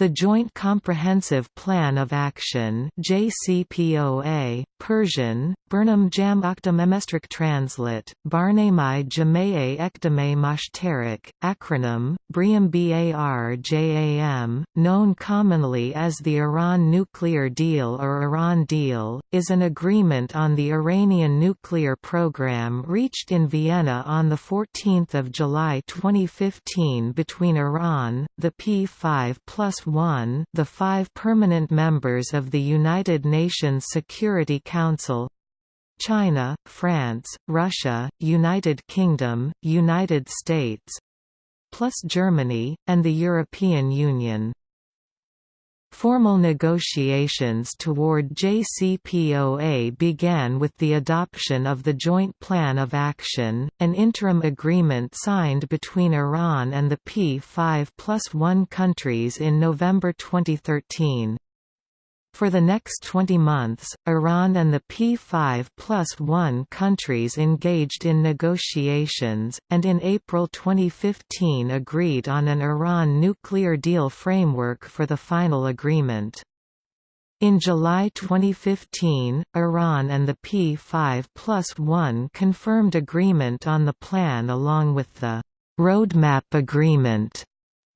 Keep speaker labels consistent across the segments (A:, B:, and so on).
A: The Joint Comprehensive Plan of Action JCPOA, Persian, Burnham Jam Oktamemestrik Translate, Barnamai Jamae Ekdame Mashtarik, acronym, BRIAM BAR known commonly as the Iran Nuclear Deal or Iran Deal, is an agreement on the Iranian nuclear program reached in Vienna on 14 July 2015 between Iran, the P5 plus 1 the five permanent members of the United Nations Security Council China, France, Russia, United Kingdom, United States plus Germany, and the European Union. Formal negotiations toward JCPOA began with the adoption of the Joint Plan of Action, an interim agreement signed between Iran and the P5 plus 1 countries in November 2013. For the next 20 months, Iran and the P5 plus 1 countries engaged in negotiations, and in April 2015 agreed on an Iran nuclear deal framework for the final agreement. In July 2015, Iran and the P5 plus 1 confirmed agreement on the plan along with the «roadmap agreement»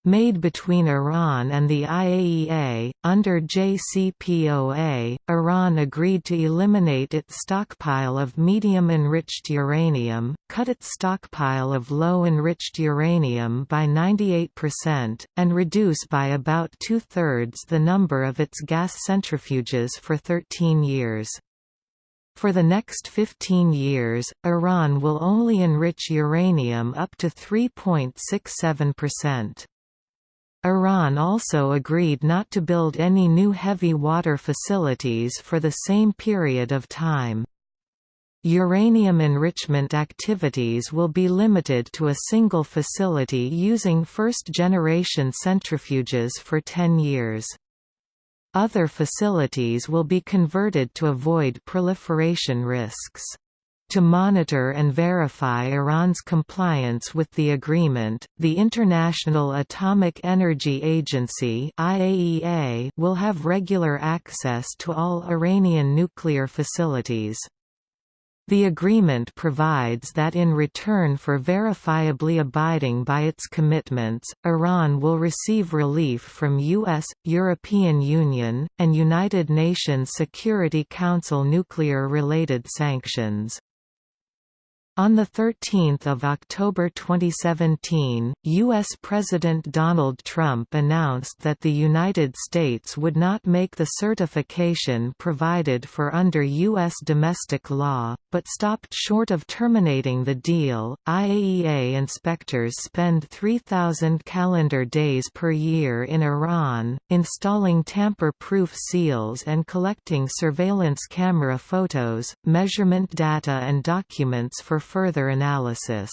A: made between Iran and the IAEA. Under JCPOA, Iran agreed to eliminate its stockpile of medium enriched uranium, cut its stockpile of low enriched uranium by 98%, and reduce by about two thirds the number of its gas centrifuges for 13 years. For the next 15 years, Iran will only enrich uranium up to 3.67%. Iran also agreed not to build any new heavy water facilities for the same period of time. Uranium enrichment activities will be limited to a single facility using first-generation centrifuges for 10 years. Other facilities will be converted to avoid proliferation risks. To monitor and verify Iran's compliance with the agreement, the International Atomic Energy Agency (IAEA) will have regular access to all Iranian nuclear facilities. The agreement provides that in return for verifiably abiding by its commitments, Iran will receive relief from U.S., European Union, and United Nations Security Council nuclear-related sanctions. On 13 October 2017, U.S. President Donald Trump announced that the United States would not make the certification provided for under U.S. domestic law, but stopped short of terminating the deal. IAEA inspectors spend 3,000 calendar days per year in Iran, installing tamper proof seals and collecting surveillance camera photos, measurement data, and documents for further analysis.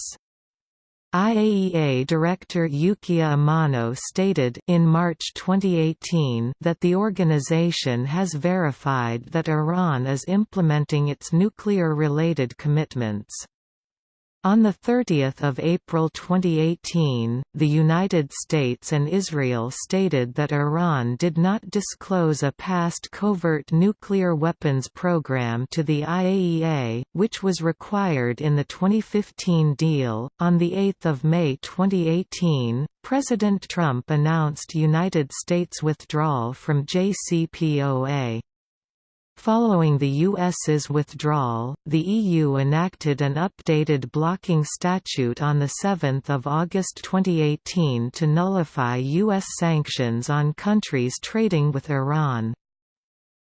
A: IAEA Director Yukiya Amano stated in March 2018 that the organization has verified that Iran is implementing its nuclear-related commitments. On 30 April 2018, the United States and Israel stated that Iran did not disclose a past covert nuclear weapons program to the IAEA, which was required in the 2015 deal. On 8 May 2018, President Trump announced United States withdrawal from JCPOA. Following the U.S.'s withdrawal, the EU enacted an updated blocking statute on 7 August 2018 to nullify U.S. sanctions on countries trading with Iran.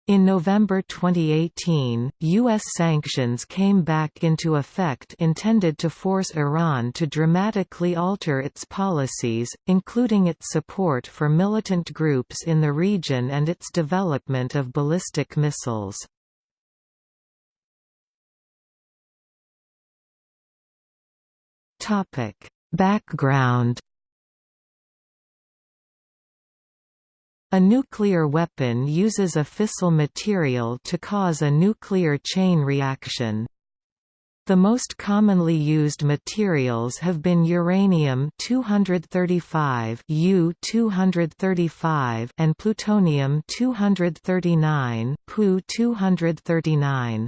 A: In November 2018, U.S. sanctions came back into effect intended to force Iran to dramatically alter its policies, including its support for militant groups in the region and its development of ballistic missiles. Background A nuclear weapon uses a fissile material to cause a nuclear chain reaction. The most commonly used materials have been uranium-235 U-235 and plutonium-239 Pu-239.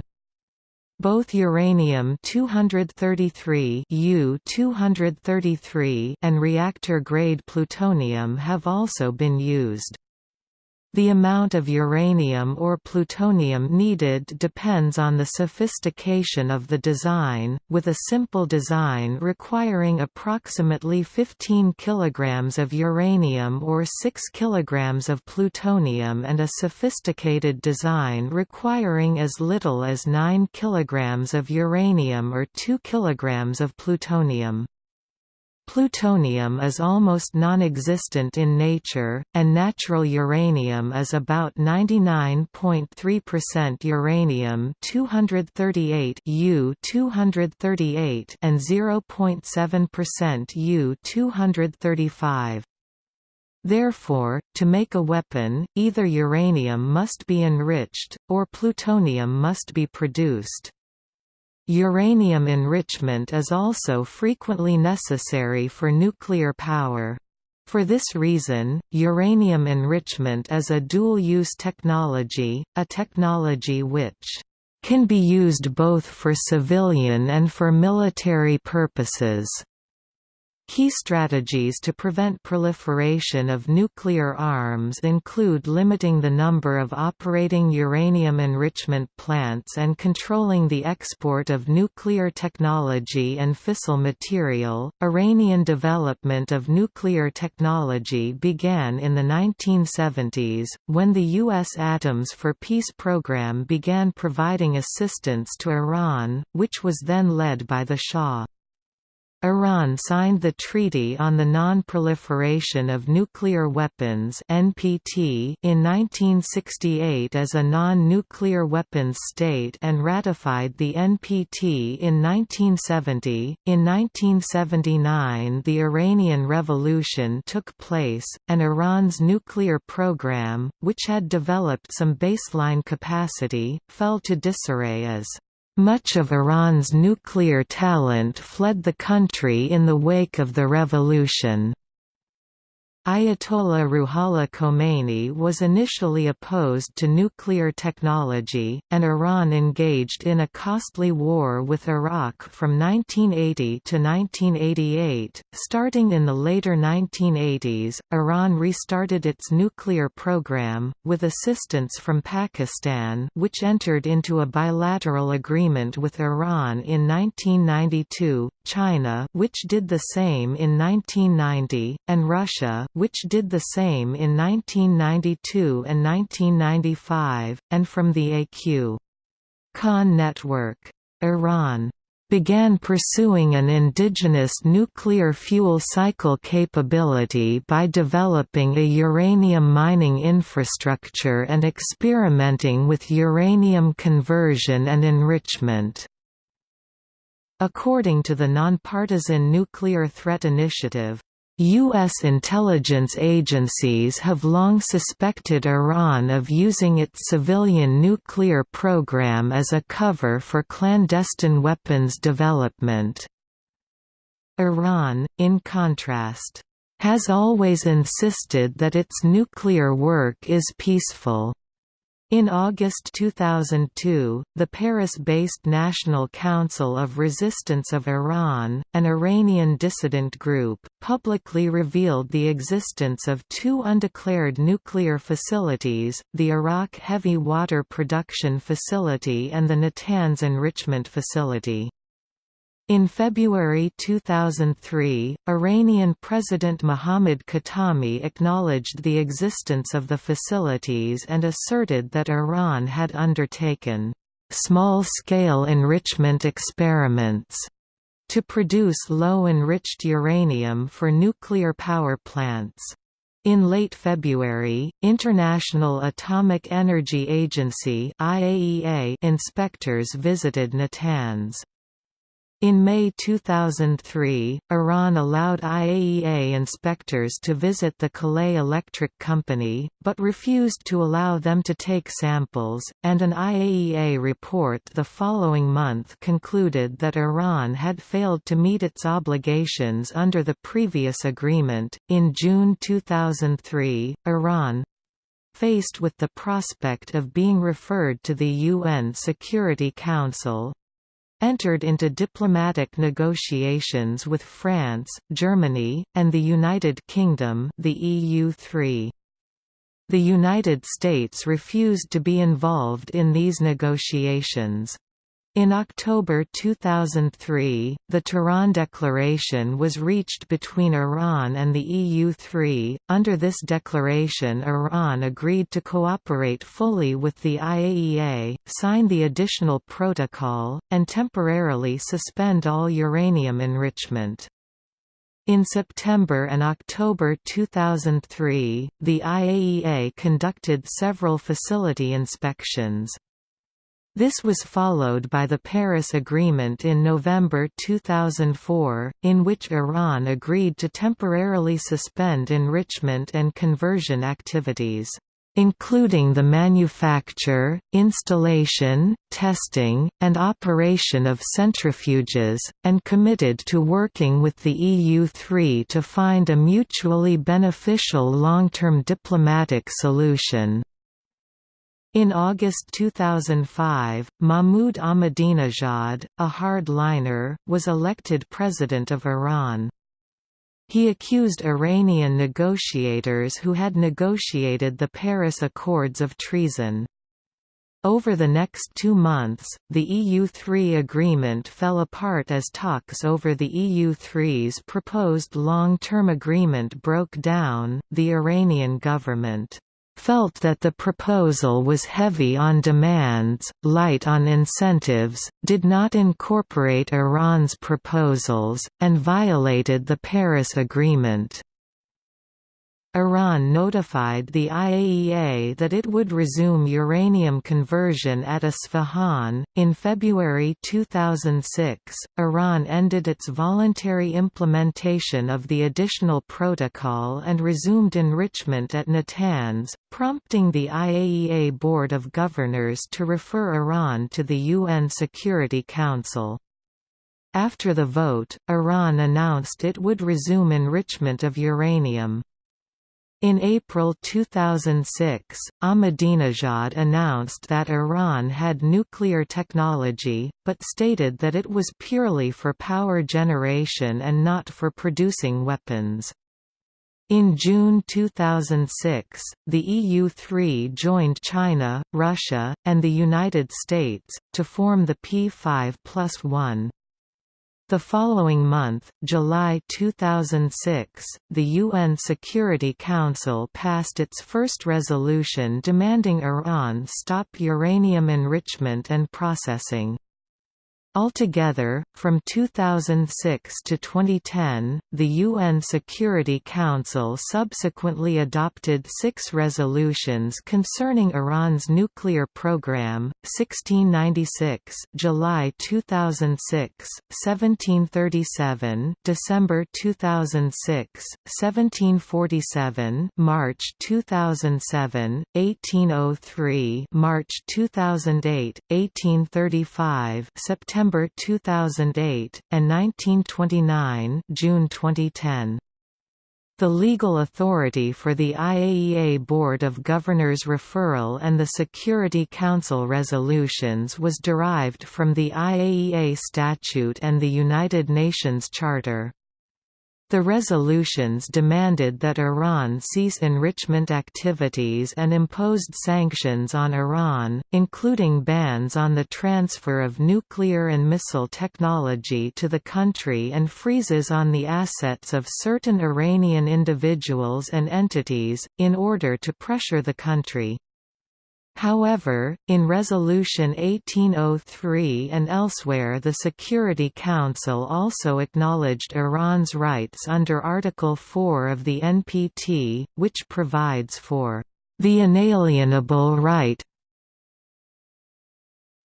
A: Both uranium-233 U-233 and reactor-grade plutonium have also been used. The amount of uranium or plutonium needed depends on the sophistication of the design, with a simple design requiring approximately 15 kg of uranium or 6 kg of plutonium and a sophisticated design requiring as little as 9 kg of uranium or 2 kg of plutonium. Plutonium is almost non-existent in nature, and natural uranium is about 99.3% uranium-238 U-238 and 0.7% U-235. Therefore, to make a weapon, either uranium must be enriched, or plutonium must be produced. Uranium enrichment is also frequently necessary for nuclear power. For this reason, uranium enrichment is a dual-use technology, a technology which can be used both for civilian and for military purposes. Key strategies to prevent proliferation of nuclear arms include limiting the number of operating uranium enrichment plants and controlling the export of nuclear technology and fissile material. Iranian development of nuclear technology began in the 1970s, when the U.S. Atoms for Peace program began providing assistance to Iran, which was then led by the Shah. Iran signed the Treaty on the Non-Proliferation of Nuclear Weapons (NPT) in 1968 as a non-nuclear weapons state and ratified the NPT in 1970. In 1979, the Iranian Revolution took place, and Iran's nuclear program, which had developed some baseline capacity, fell to disarray as much of Iran's nuclear talent fled the country in the wake of the revolution. Ayatollah Ruhollah Khomeini was initially opposed to nuclear technology, and Iran engaged in a costly war with Iraq from 1980 to 1988. Starting in the later 1980s, Iran restarted its nuclear program, with assistance from Pakistan, which entered into a bilateral agreement with Iran in 1992, China, which did the same in 1990, and Russia, which did the same in 1992 and 1995, and from the AQ. Khan network. Iran began pursuing an indigenous nuclear fuel cycle capability by developing a uranium mining infrastructure and experimenting with uranium conversion and enrichment. According to the Nonpartisan Nuclear Threat Initiative, U.S. intelligence agencies have long suspected Iran of using its civilian nuclear program as a cover for clandestine weapons development. Iran, in contrast, has always insisted that its nuclear work is peaceful. In August 2002, the Paris-based National Council of Resistance of Iran, an Iranian dissident group, publicly revealed the existence of two undeclared nuclear facilities, the Arak Heavy Water Production Facility and the Natanz Enrichment Facility. In February 2003, Iranian President Mohammad Khatami acknowledged the existence of the facilities and asserted that Iran had undertaken small-scale enrichment experiments to produce low-enriched uranium for nuclear power plants. In late February, International Atomic Energy Agency inspectors visited Natanz. In May 2003, Iran allowed IAEA inspectors to visit the Kalaye Electric Company, but refused to allow them to take samples, and an IAEA report the following month concluded that Iran had failed to meet its obligations under the previous agreement. In June 2003, Iran faced with the prospect of being referred to the UN Security Council, entered into diplomatic negotiations with France, Germany, and the United Kingdom the EU3. The United States refused to be involved in these negotiations. In October 2003, the Tehran Declaration was reached between Iran and the EU3. Under this declaration, Iran agreed to cooperate fully with the IAEA, sign the additional protocol, and temporarily suspend all uranium enrichment. In September and October 2003, the IAEA conducted several facility inspections. This was followed by the Paris Agreement in November 2004, in which Iran agreed to temporarily suspend enrichment and conversion activities including the manufacture, installation, testing, and operation of centrifuges, and committed to working with the EU3 to find a mutually beneficial long-term diplomatic solution. In August 2005, Mahmoud Ahmadinejad, a hardliner, was elected president of Iran. He accused Iranian negotiators who had negotiated the Paris Accords of treason. Over the next two months, the EU3 agreement fell apart as talks over the EU3's proposed long-term agreement broke down. The Iranian government felt that the proposal was heavy on demands, light on incentives, did not incorporate Iran's proposals, and violated the Paris Agreement. Iran notified the IAEA that it would resume uranium conversion at Isfahan. In February 2006, Iran ended its voluntary implementation of the additional protocol and resumed enrichment at Natanz, prompting the IAEA Board of Governors to refer Iran to the UN Security Council. After the vote, Iran announced it would resume enrichment of uranium. In April 2006, Ahmadinejad announced that Iran had nuclear technology, but stated that it was purely for power generation and not for producing weapons. In June 2006, the EU3 joined China, Russia, and the United States, to form the P5 plus 1. The following month, July 2006, the UN Security Council passed its first resolution demanding Iran stop uranium enrichment and processing. Altogether, from 2006 to 2010, the UN Security Council subsequently adopted six resolutions concerning Iran's nuclear program, 1696 July 2006, 1737 December 2006, 1747 March 2007, 1803 March 2008, 1835 September September 2008, and 1929 June 2010. The legal authority for the IAEA Board of Governors referral and the Security Council resolutions was derived from the IAEA Statute and the United Nations Charter. The resolutions demanded that Iran cease enrichment activities and imposed sanctions on Iran, including bans on the transfer of nuclear and missile technology to the country and freezes on the assets of certain Iranian individuals and entities, in order to pressure the country. However, in Resolution 1803 and elsewhere the Security Council also acknowledged Iran's rights under Article 4 of the NPT, which provides for the inalienable right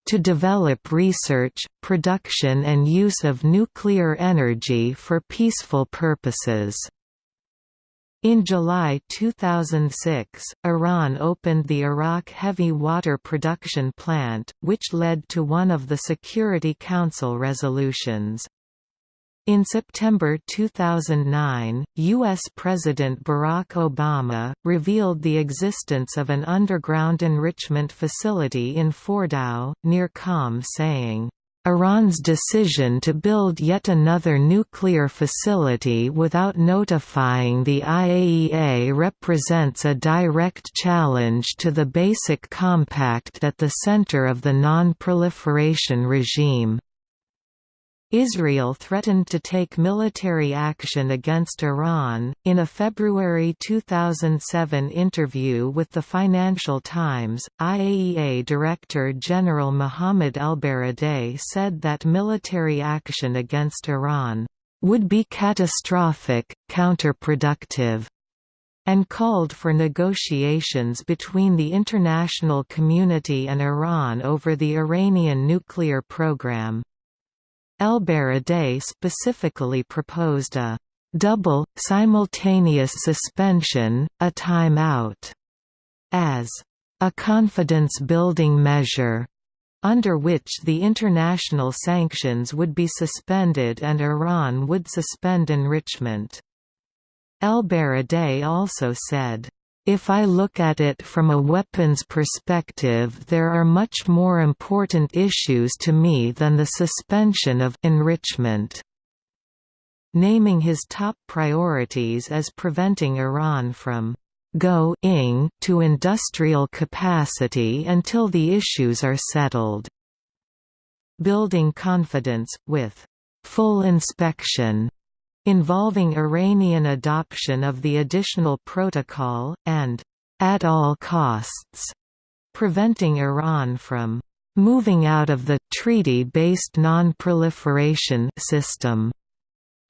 A: to develop research, production and use of nuclear energy for peaceful purposes. In July 2006, Iran opened the Arak heavy water production plant, which led to one of the Security Council resolutions. In September 2009, U.S. President Barack Obama, revealed the existence of an underground enrichment facility in Fordow, near Qom saying, Iran's decision to build yet another nuclear facility without notifying the IAEA represents a direct challenge to the basic compact at the center of the non-proliferation regime. Israel threatened to take military action against Iran. In a February 2007 interview with the Financial Times, IAEA Director General Mohammad Elbaradei said that military action against Iran would be catastrophic, counterproductive, and called for negotiations between the international community and Iran over the Iranian nuclear program. Elbaradei specifically proposed a double, simultaneous suspension, a time-out, as a confidence-building measure, under which the international sanctions would be suspended and Iran would suspend enrichment. Elbaradei also said, if I look at it from a weapons perspective there are much more important issues to me than the suspension of enrichment. Naming his top priorities as preventing Iran from go-ing to industrial capacity until the issues are settled. Building confidence, with full inspection involving Iranian adoption of the additional protocol, and at all costs, preventing Iran from moving out of the treaty-based non-proliferation system.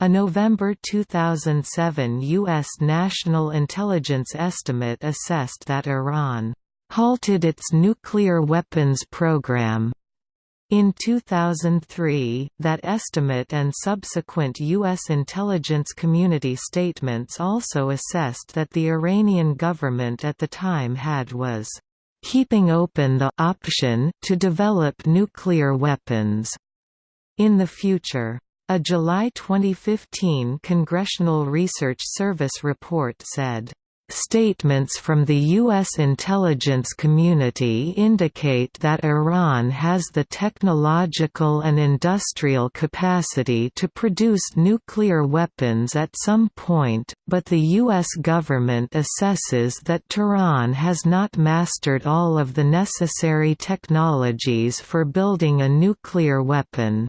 A: A November 2007 U.S. National Intelligence estimate assessed that Iran halted its nuclear weapons program in 2003, that estimate and subsequent U.S. intelligence community statements also assessed that the Iranian government at the time had was keeping open the option to develop nuclear weapons in the future. A July 2015 Congressional Research Service report said, Statements from the U.S. intelligence community indicate that Iran has the technological and industrial capacity to produce nuclear weapons at some point, but the U.S. government assesses that Tehran has not mastered all of the necessary technologies for building a nuclear weapon.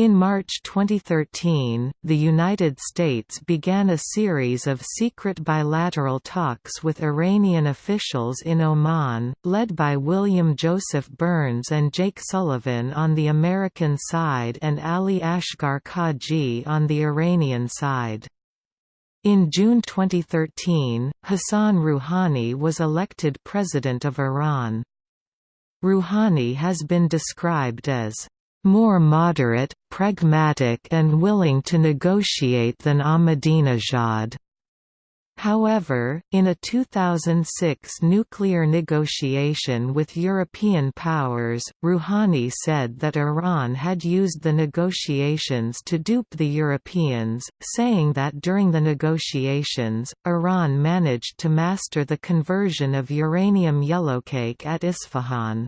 A: In March 2013, the United States began a series of secret bilateral talks with Iranian officials in Oman, led by William Joseph Burns and Jake Sullivan on the American side and Ali Asghar Khaji on the Iranian side. In June 2013, Hassan Rouhani was elected president of Iran. Rouhani has been described as more moderate, pragmatic and willing to negotiate than Ahmadinejad. However, in a 2006 nuclear negotiation with European powers, Rouhani said that Iran had used the negotiations to dupe the Europeans, saying that during the negotiations, Iran managed to master the conversion of uranium yellowcake at Isfahan.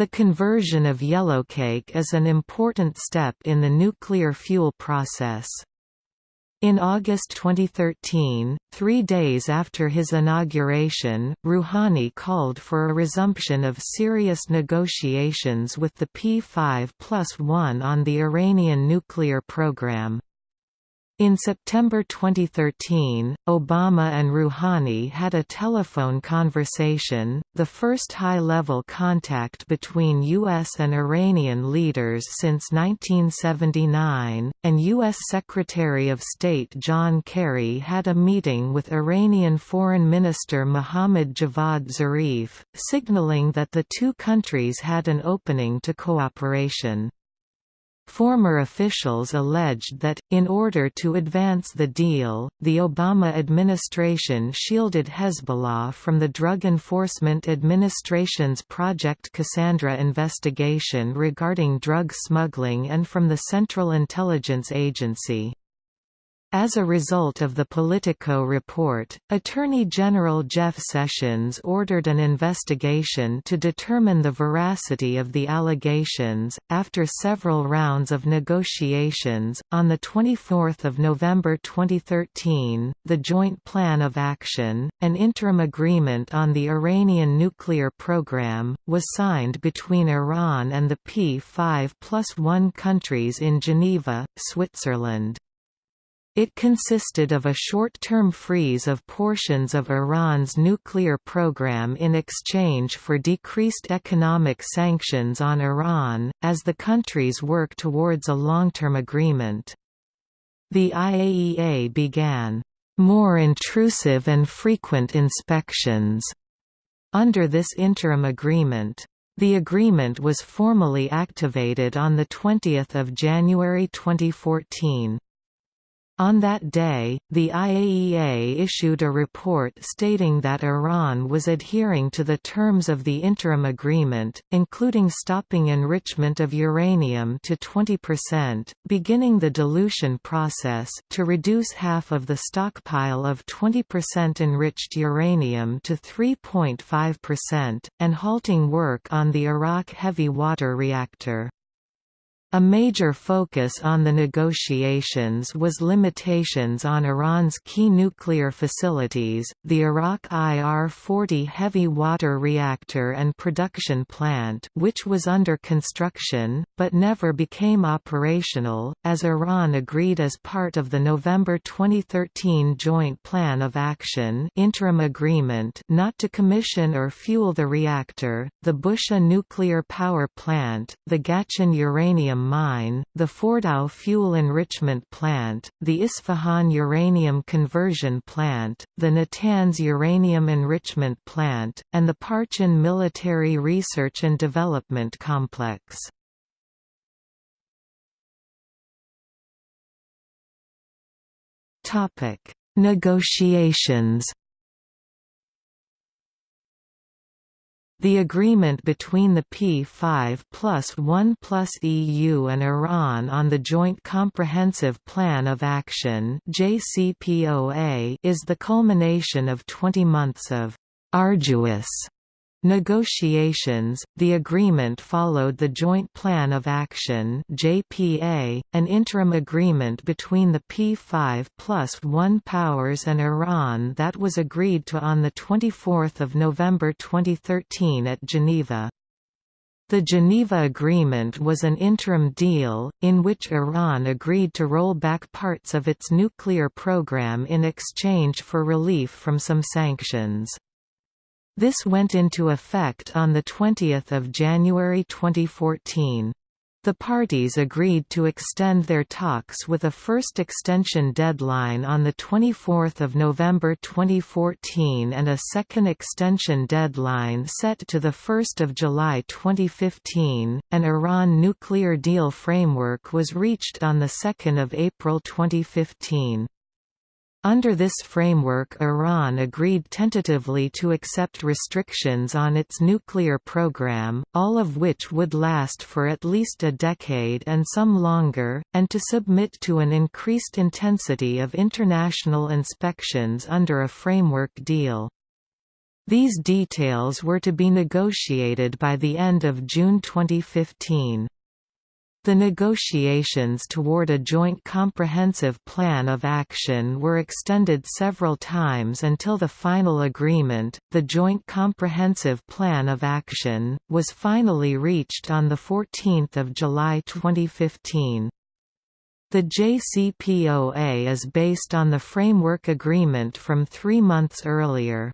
A: The conversion of yellowcake is an important step in the nuclear fuel process. In August 2013, three days after his inauguration, Rouhani called for a resumption of serious negotiations with the P5 plus 1 on the Iranian nuclear program. In September 2013, Obama and Rouhani had a telephone conversation, the first high-level contact between U.S. and Iranian leaders since 1979, and U.S. Secretary of State John Kerry had a meeting with Iranian Foreign Minister Mohammad Javad Zarif, signaling that the two countries had an opening to cooperation. Former officials alleged that, in order to advance the deal, the Obama administration shielded Hezbollah from the Drug Enforcement Administration's Project Cassandra investigation regarding drug smuggling and from the Central Intelligence Agency. As a result of the Politico report, Attorney General Jeff Sessions ordered an investigation to determine the veracity of the allegations. After several rounds of negotiations, on the 24th of November 2013, the Joint Plan of Action, an interim agreement on the Iranian nuclear program, was signed between Iran and the P5 plus 1 countries in Geneva, Switzerland. It consisted of a short-term freeze of portions of Iran's nuclear program in exchange for decreased economic sanctions on Iran, as the countries work towards a long-term agreement. The IAEA began more intrusive and frequent inspections under this interim agreement. The agreement was formally activated on 20 January 2014. On that day, the IAEA issued a report stating that Iran was adhering to the terms of the interim agreement, including stopping enrichment of uranium to 20%, beginning the dilution process to reduce half of the stockpile of 20% enriched uranium to 3.5%, and halting work on the Arak heavy water reactor. A major focus on the negotiations was limitations on Iran's key nuclear facilities, the Arak IR-40 heavy water reactor and production plant which was under construction, but never became operational, as Iran agreed as part of the November 2013 Joint Plan of Action interim agreement not to commission or fuel the reactor, the Bushehr nuclear power plant, the Gchine uranium mine, the Fordow fuel enrichment plant, the Isfahan uranium conversion plant, the Natanz uranium enrichment plant, and the Parchin military research and development complex. Negotiations The agreement between the P5 plus 1 plus EU and Iran on the Joint Comprehensive Plan of Action JCPOA is the culmination of 20 months of arduous Negotiations The agreement followed the Joint Plan of Action (JPA), an interim agreement between the P5 plus 1 powers and Iran that was agreed to on the 24th of November 2013 at Geneva. The Geneva Agreement was an interim deal, in which Iran agreed to roll back parts of its nuclear program in exchange for relief from some sanctions. This went into effect on 20 January 2014. The parties agreed to extend their talks with a first extension deadline on 24 November 2014 and a second extension deadline set to 1 July 2015. An Iran nuclear deal framework was reached on 2 April 2015. Under this framework Iran agreed tentatively to accept restrictions on its nuclear program, all of which would last for at least a decade and some longer, and to submit to an increased intensity of international inspections under a framework deal. These details were to be negotiated by the end of June 2015. The negotiations toward a joint comprehensive plan of action were extended several times until the final agreement, the Joint Comprehensive Plan of Action, was finally reached on 14 July 2015. The JCPOA is based on the framework agreement from three months earlier.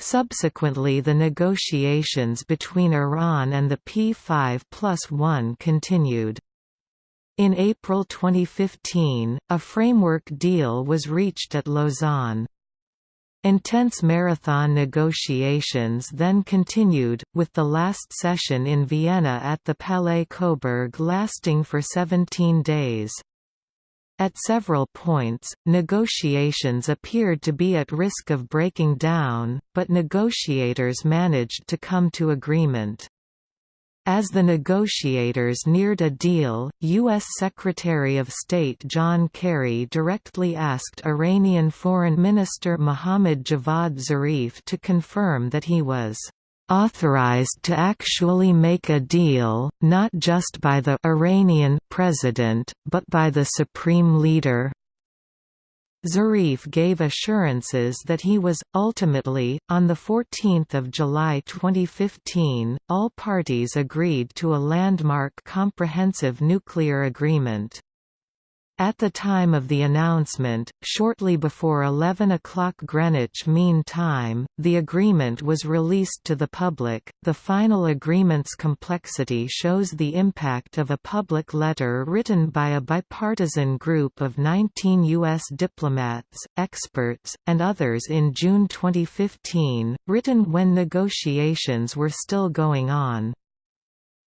A: Subsequently the negotiations between Iran and the P5 plus 1 continued. In April 2015, a framework deal was reached at Lausanne. Intense marathon negotiations then continued, with the last session in Vienna at the Palais Coburg lasting for 17 days. At several points, negotiations appeared to be at risk of breaking down, but negotiators managed to come to agreement. As the negotiators neared a deal, U.S. Secretary of State John Kerry directly asked Iranian Foreign Minister Mohammad Javad Zarif to confirm that he was authorized to actually make a deal, not just by the Iranian president, but by the supreme leader. Zarif gave assurances that he was, ultimately, on 14 July 2015, all parties agreed to a landmark comprehensive nuclear agreement. At the time of the announcement, shortly before 11 o'clock Greenwich Mean Time, the agreement was released to the public. The final agreement's complexity shows the impact of a public letter written by a bipartisan group of 19 U.S. diplomats, experts, and others in June 2015, written when negotiations were still going on.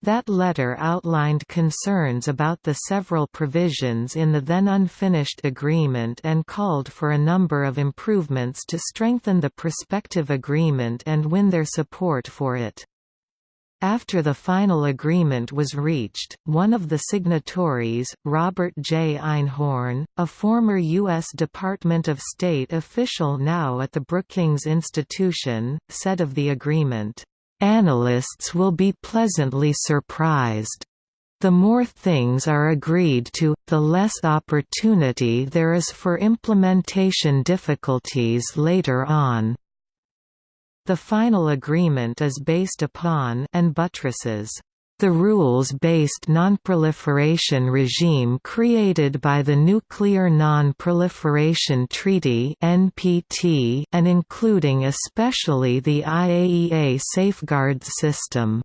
A: That letter outlined concerns about the several provisions in the then unfinished agreement and called for a number of improvements to strengthen the prospective agreement and win their support for it. After the final agreement was reached, one of the signatories, Robert J. Einhorn, a former U.S. Department of State official now at the Brookings Institution, said of the agreement, Analysts will be pleasantly surprised. The more things are agreed to, the less opportunity there is for implementation difficulties later on. The final agreement is based upon and buttresses the rules-based nonproliferation regime created by the Nuclear Non-Proliferation Treaty (NPT) and including especially the IAEA safeguards system.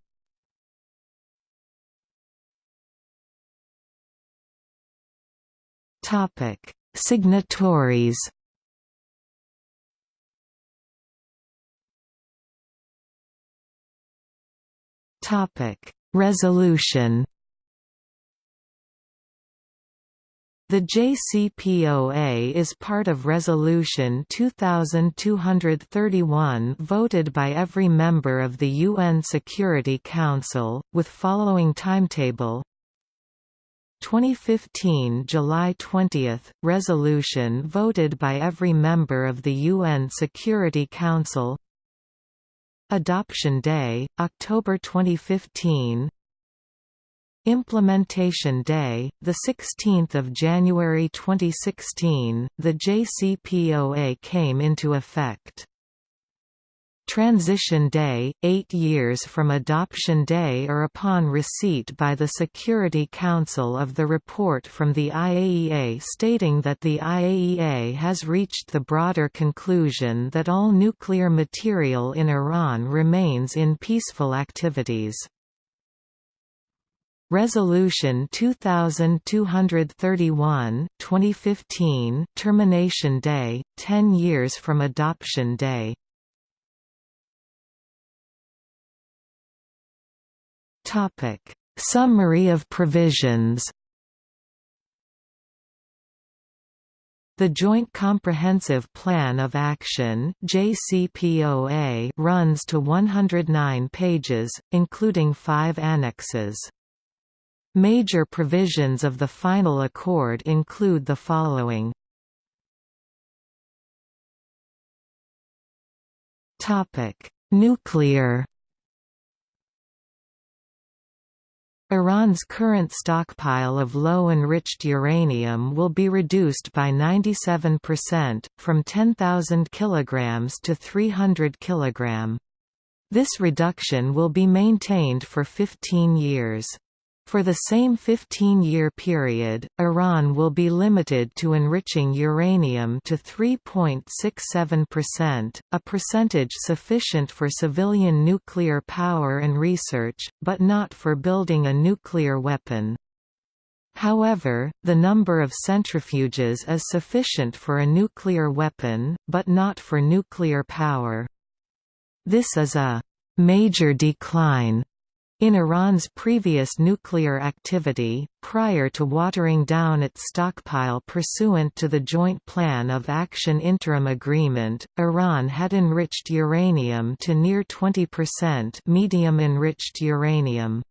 A: Topic: Signatories. Topic Resolution. The JCPOA is part of Resolution 2231 voted by every member of the UN Security Council, with following timetable. 2015 July 20 – Resolution voted by every member of the UN Security Council Adoption Day, October 2015 Implementation Day, 16 January 2016, the JCPOA came into effect. Transition Day, eight years from Adoption Day or upon receipt by the Security Council of the report from the IAEA stating that the IAEA has reached the broader conclusion that all nuclear material in Iran remains in peaceful activities. Resolution 2231 2015 Termination Day, 10 years from Adoption Day Topic: Summary of provisions. The Joint Comprehensive Plan of Action (JCPOA) runs to 109 pages, including 5 annexes. Major provisions of the final accord include the following. Topic: Nuclear Iran's current stockpile of low-enriched uranium will be reduced by 97%, from 10,000 kg to 300 kg. This reduction will be maintained for 15 years. For the same 15-year period, Iran will be limited to enriching uranium to 3.67%, a percentage sufficient for civilian nuclear power and research, but not for building a nuclear weapon. However, the number of centrifuges is sufficient for a nuclear weapon, but not for nuclear power. This is a major decline in Iran's previous nuclear activity, prior to watering down its stockpile pursuant to the Joint Plan of Action Interim Agreement, Iran had enriched uranium to near 20% medium enriched uranium.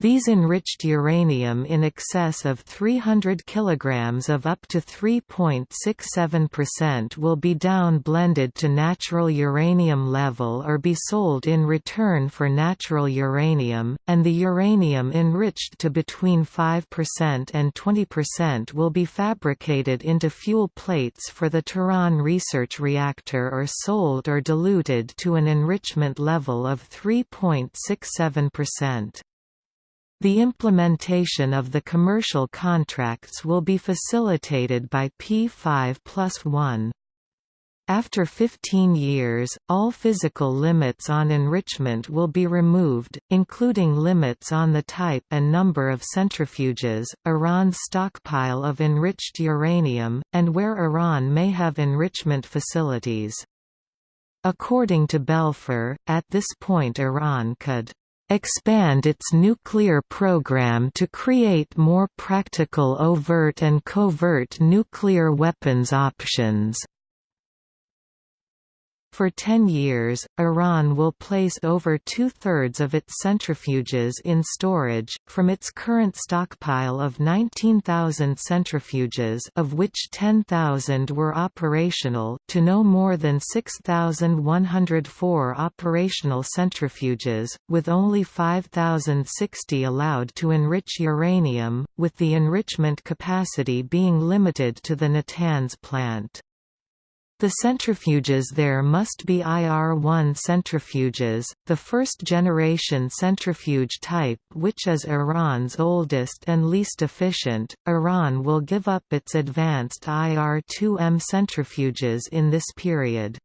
A: These enriched uranium in excess of 300 kg of up to 3.67% will be down blended to natural uranium level or be sold in return for natural uranium, and the uranium enriched to between 5% and 20% will be fabricated into fuel plates for the Tehran research reactor or sold or diluted to an enrichment level of 3.67%. The implementation of the commercial contracts will be facilitated by P5 plus 1. After 15 years, all physical limits on enrichment will be removed, including limits on the type and number of centrifuges, Iran's stockpile of enriched uranium, and where Iran may have enrichment facilities. According to Belfer, at this point Iran could expand its nuclear program to create more practical overt and covert nuclear weapons options. For 10 years, Iran will place over two-thirds of its centrifuges in storage, from its current stockpile of 19,000 centrifuges of which 10,000 were operational to no more than 6,104 operational centrifuges, with only 5,060 allowed to enrich uranium, with the enrichment capacity being limited to the Natanz plant. The centrifuges there must be IR-1 centrifuges, the first-generation centrifuge type which is Iran's oldest and least efficient. Iran will give up its advanced IR-2M centrifuges in this period.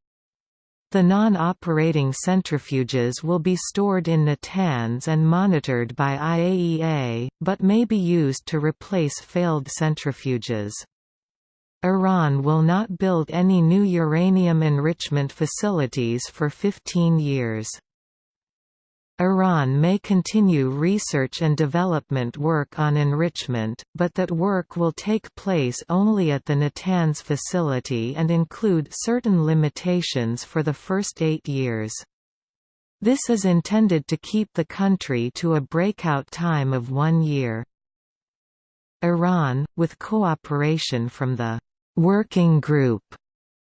A: The non-operating centrifuges will be stored in Natanz and monitored by IAEA, but may be used to replace failed centrifuges. Iran will not build any new uranium enrichment facilities for 15 years. Iran may continue research and development work on enrichment, but that work will take place only at the Natanz facility and include certain limitations for the first eight years. This is intended to keep the country to a breakout time of one year. Iran, with cooperation from the working group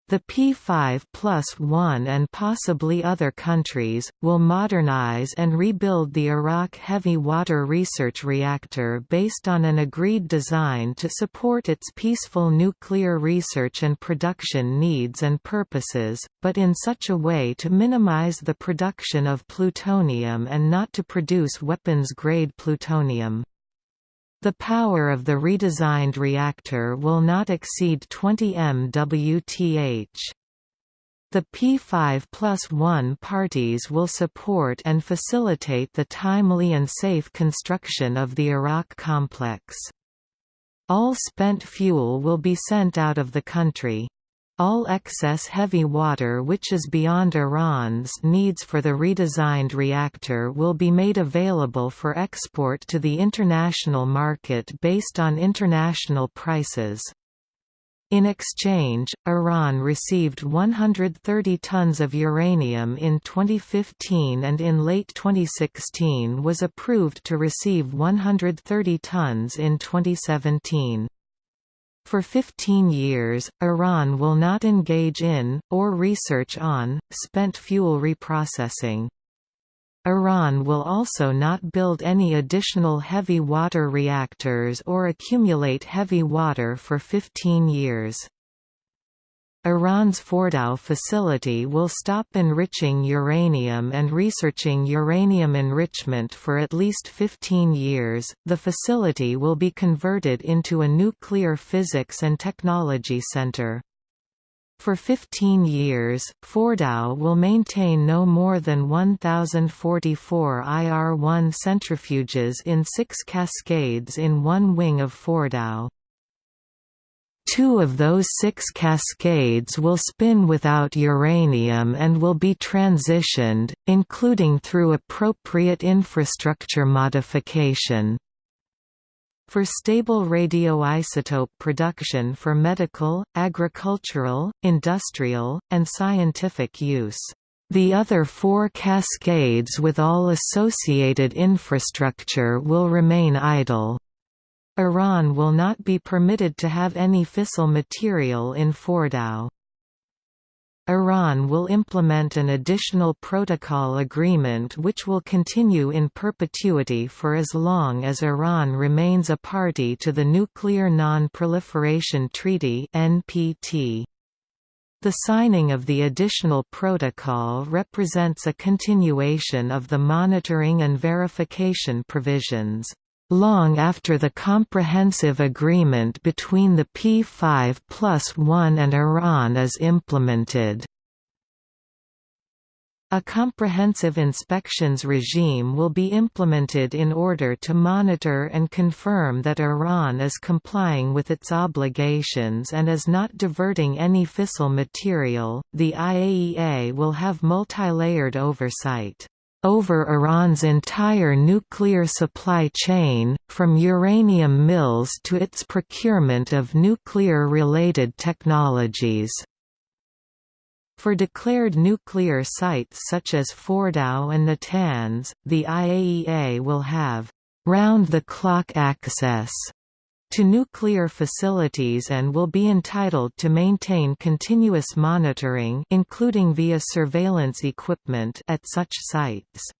A: the P5 plus 1 and possibly other countries, will modernize and rebuild the Arak Heavy Water Research Reactor based on an agreed design to support its peaceful nuclear research and production needs and purposes, but in such a way to minimize the production of plutonium and not to produce weapons-grade plutonium. The power of the redesigned reactor will not exceed 20 MWth. The P5 plus 1 parties will support and facilitate the timely and safe construction of the Arak complex. All spent fuel will be sent out of the country. All excess heavy water which is beyond Iran's needs for the redesigned reactor will be made available for export to the international market based on international prices. In exchange, Iran received 130 tons of uranium in 2015 and in late 2016 was approved to receive 130 tons in 2017. For 15 years, Iran will not engage in, or research on, spent fuel reprocessing. Iran will also not build any additional heavy water reactors or accumulate heavy water for 15 years. Iran's Fordow facility will stop enriching uranium and researching uranium enrichment for at least 15 years. The facility will be converted into a nuclear physics and technology center. For 15 years, Fordow will maintain no more than 1,044 IR-1 centrifuges in six cascades in one wing of Fordow. Two of those six cascades will spin without uranium and will be transitioned, including through appropriate infrastructure modification. For stable radioisotope production for medical, agricultural, industrial, and scientific use. The other four cascades with all associated infrastructure will remain idle. Iran will not be permitted to have any fissile material in Fordow. Iran will implement an additional protocol agreement which will continue in perpetuity for as long as Iran remains a party to the Nuclear Non-Proliferation Treaty (NPT). The signing of the additional protocol represents a continuation of the monitoring and verification provisions long after the comprehensive agreement between the P5 plus 1 and Iran is implemented. A comprehensive inspections regime will be implemented in order to monitor and confirm that Iran is complying with its obligations and is not diverting any fissile material. The IAEA will have multi-layered oversight over Iran's entire nuclear supply chain, from uranium mills to its procurement of nuclear-related technologies. For declared nuclear sites such as Fordow and Natanz, the IAEA will have round-the-clock access to nuclear facilities and will be entitled to maintain continuous monitoring including via surveillance equipment at such sites.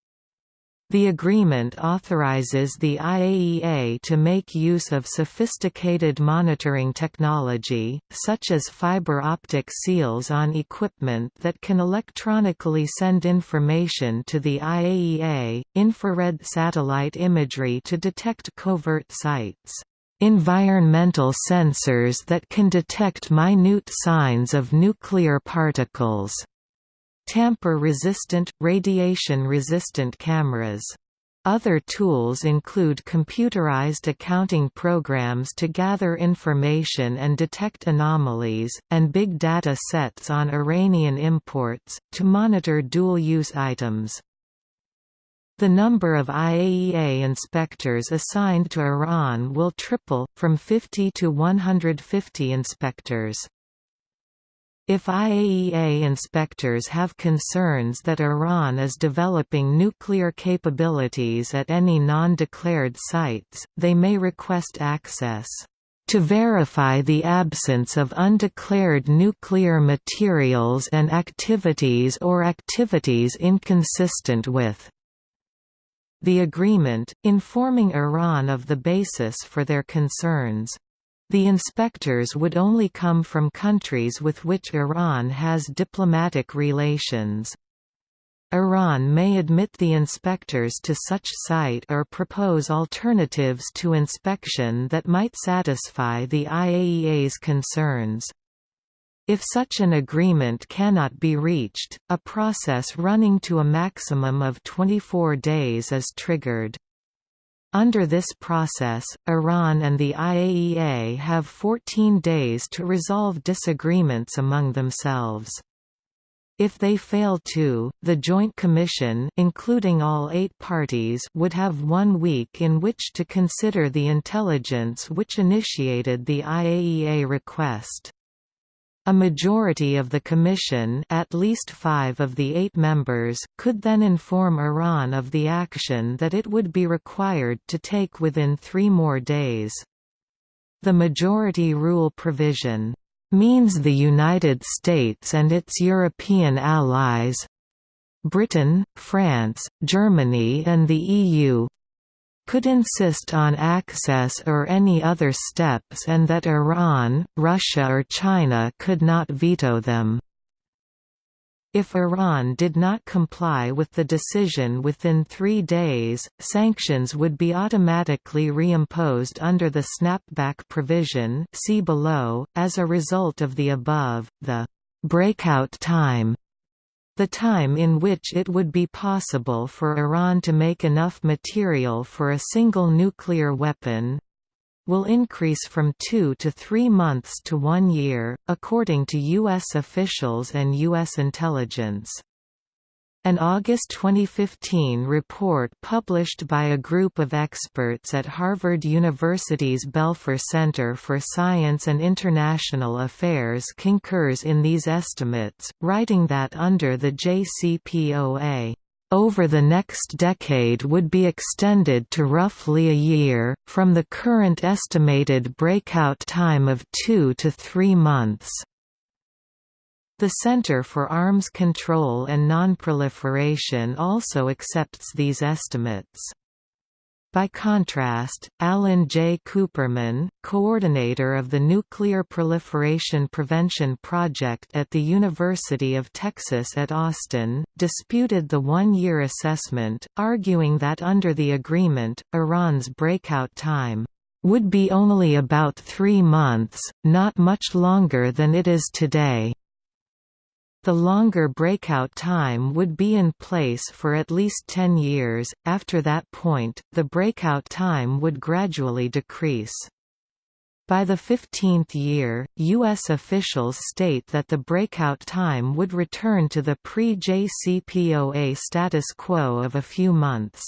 A: The agreement authorizes the IAEA to make use of sophisticated monitoring technology, such as fiber optic seals on equipment that can electronically send information to the IAEA, infrared satellite imagery to detect covert sites environmental sensors that can detect minute signs of nuclear particles, tamper-resistant, radiation-resistant cameras. Other tools include computerized accounting programs to gather information and detect anomalies, and big data sets on Iranian imports, to monitor dual-use items. The number of IAEA inspectors assigned to Iran will triple, from 50 to 150 inspectors. If IAEA inspectors have concerns that Iran is developing nuclear capabilities at any non-declared sites, they may request access to verify the absence of undeclared nuclear materials and activities or activities inconsistent with the agreement, informing Iran of the basis for their concerns. The inspectors would only come from countries with which Iran has diplomatic relations. Iran may admit the inspectors to such site or propose alternatives to inspection that might satisfy the IAEA's concerns. If such an agreement cannot be reached, a process running to a maximum of 24 days is triggered. Under this process, Iran and the IAEA have 14 days to resolve disagreements among themselves. If they fail to, the Joint Commission including all eight parties would have one week in which to consider the intelligence which initiated the IAEA request. A majority of the Commission at least five of the eight members could then inform Iran of the action that it would be required to take within three more days. The majority rule provision means the United States and its European allies Britain, France, Germany and the EU could insist on access or any other steps and that Iran, Russia or China could not veto them. If Iran did not comply with the decision within three days, sanctions would be automatically reimposed under the snapback provision see below. .As a result of the above, the «breakout time» the time in which it would be possible for Iran to make enough material for a single nuclear weapon, will increase from two to three months to one year, according to U.S. officials and U.S. intelligence. An August 2015 report published by a group of experts at Harvard University's Belfer Center for Science and International Affairs concurs in these estimates, writing that under the JCPOA over the next decade would be extended to roughly a year, from the current estimated breakout time of two to three months. The Center for Arms Control and Nonproliferation also accepts these estimates. By contrast, Alan J. Kuperman, coordinator of the Nuclear Proliferation Prevention Project at the University of Texas at Austin, disputed the one-year assessment, arguing that under the agreement, Iran's breakout time would be only about three months, not much longer than it is today. The longer breakout time would be in place for at least 10 years, after that point, the breakout time would gradually decrease. By the 15th year, U.S. officials state that the breakout time would return to the pre-JCPOA status quo of a few months.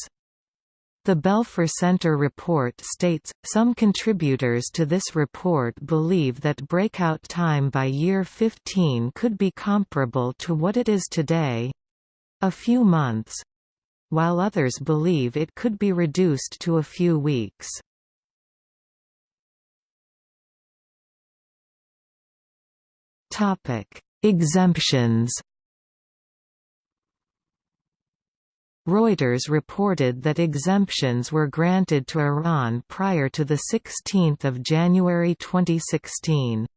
A: The Belfer Center report states, some contributors to this report believe that breakout time by year 15 could be comparable to what it is today—a few months—while others believe it could be reduced to a few weeks. Exemptions Reuters reported that exemptions were granted to Iran prior to 16 January 2016.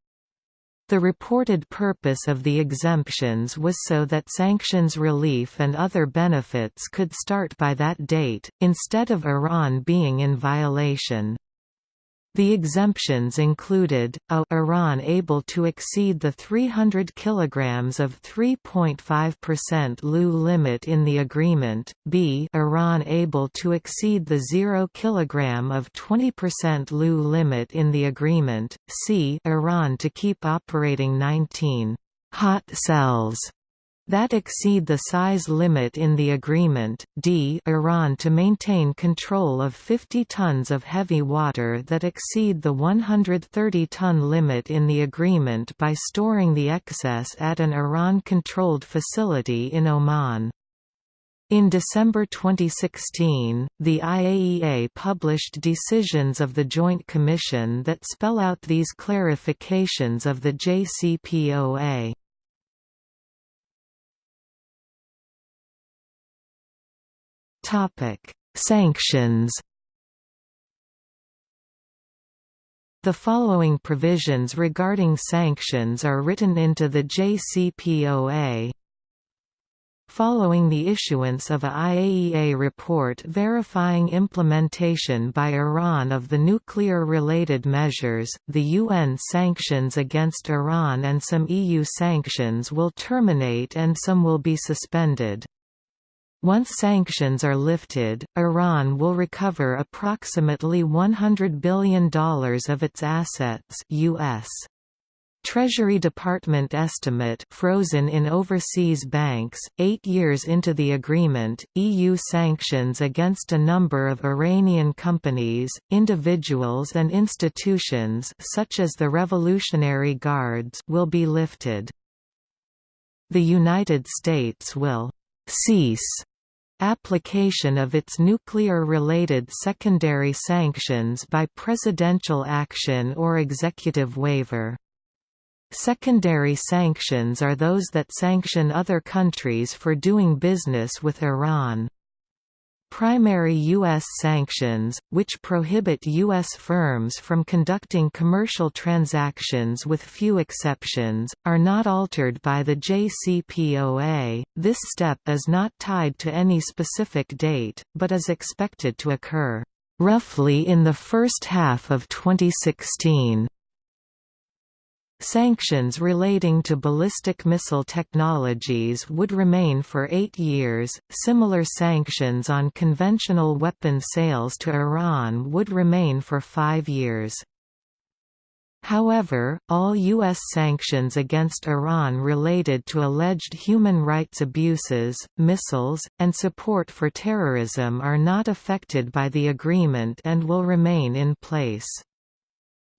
A: The reported purpose of the exemptions was so that sanctions relief and other benefits could start by that date, instead of Iran being in violation. The exemptions included, a Iran able to exceed the 300 kg of 3.5% LEU limit in the agreement, b Iran able to exceed the 0 kg of 20% LEU limit in the agreement, c Iran to keep operating 19 hot cells that exceed the size limit in the agreement, d Iran to maintain control of 50 tons of heavy water that exceed the 130-ton limit in the agreement by storing the excess at an Iran-controlled facility in Oman. In December 2016, the IAEA published decisions of the Joint Commission that spell out these clarifications of the JCPOA. Topic: Sanctions. The following provisions regarding sanctions are written into the JCPOA. Following the issuance of a IAEA report verifying implementation by Iran of the nuclear-related measures, the UN sanctions against Iran and some EU sanctions will terminate and some will be suspended. Once sanctions are lifted, Iran will recover approximately $100 billion of its assets US. Treasury Department estimate frozen in overseas banks. Eight years into the agreement, EU sanctions against a number of Iranian companies, individuals, and institutions, such as the Revolutionary Guards, will be lifted. The United States will cease application of its nuclear-related secondary sanctions by presidential action or executive waiver. Secondary sanctions are those that sanction other countries for doing business with Iran. Primary U.S. sanctions, which prohibit U.S. firms from conducting commercial transactions with few exceptions, are not altered by the JCPOA. This step is not tied to any specific date, but is expected to occur roughly in the first half of 2016. Sanctions relating to ballistic missile technologies would remain for eight years, similar sanctions on conventional weapon sales to Iran would remain for five years. However, all U.S. sanctions against Iran related to alleged human rights abuses, missiles, and support for terrorism are not affected by the agreement and will remain in place.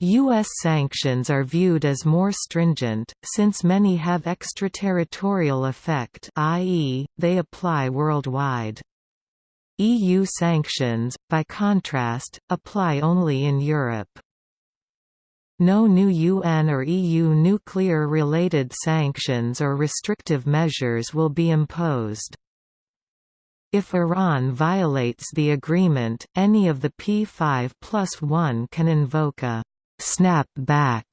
A: U.S. sanctions are viewed as more stringent, since many have extraterritorial effect i.e., they apply worldwide. EU sanctions, by contrast, apply only in Europe. No new UN or EU nuclear-related sanctions or restrictive measures will be imposed. If Iran violates the agreement, any of the P5 plus 1 can invoke a snap back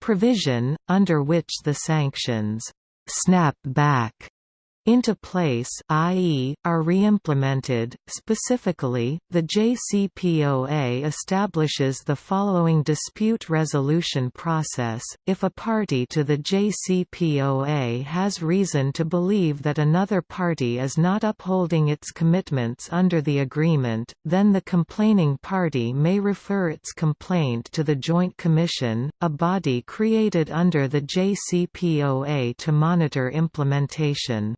A: provision, under which the sanctions snap back into place i.e., are reimplemented. Specifically, the JCPOA establishes the following dispute resolution process, if a party to the JCPOA has reason to believe that another party is not upholding its commitments under the agreement, then the complaining party may refer its complaint to the Joint Commission, a body created under the JCPOA to monitor implementation.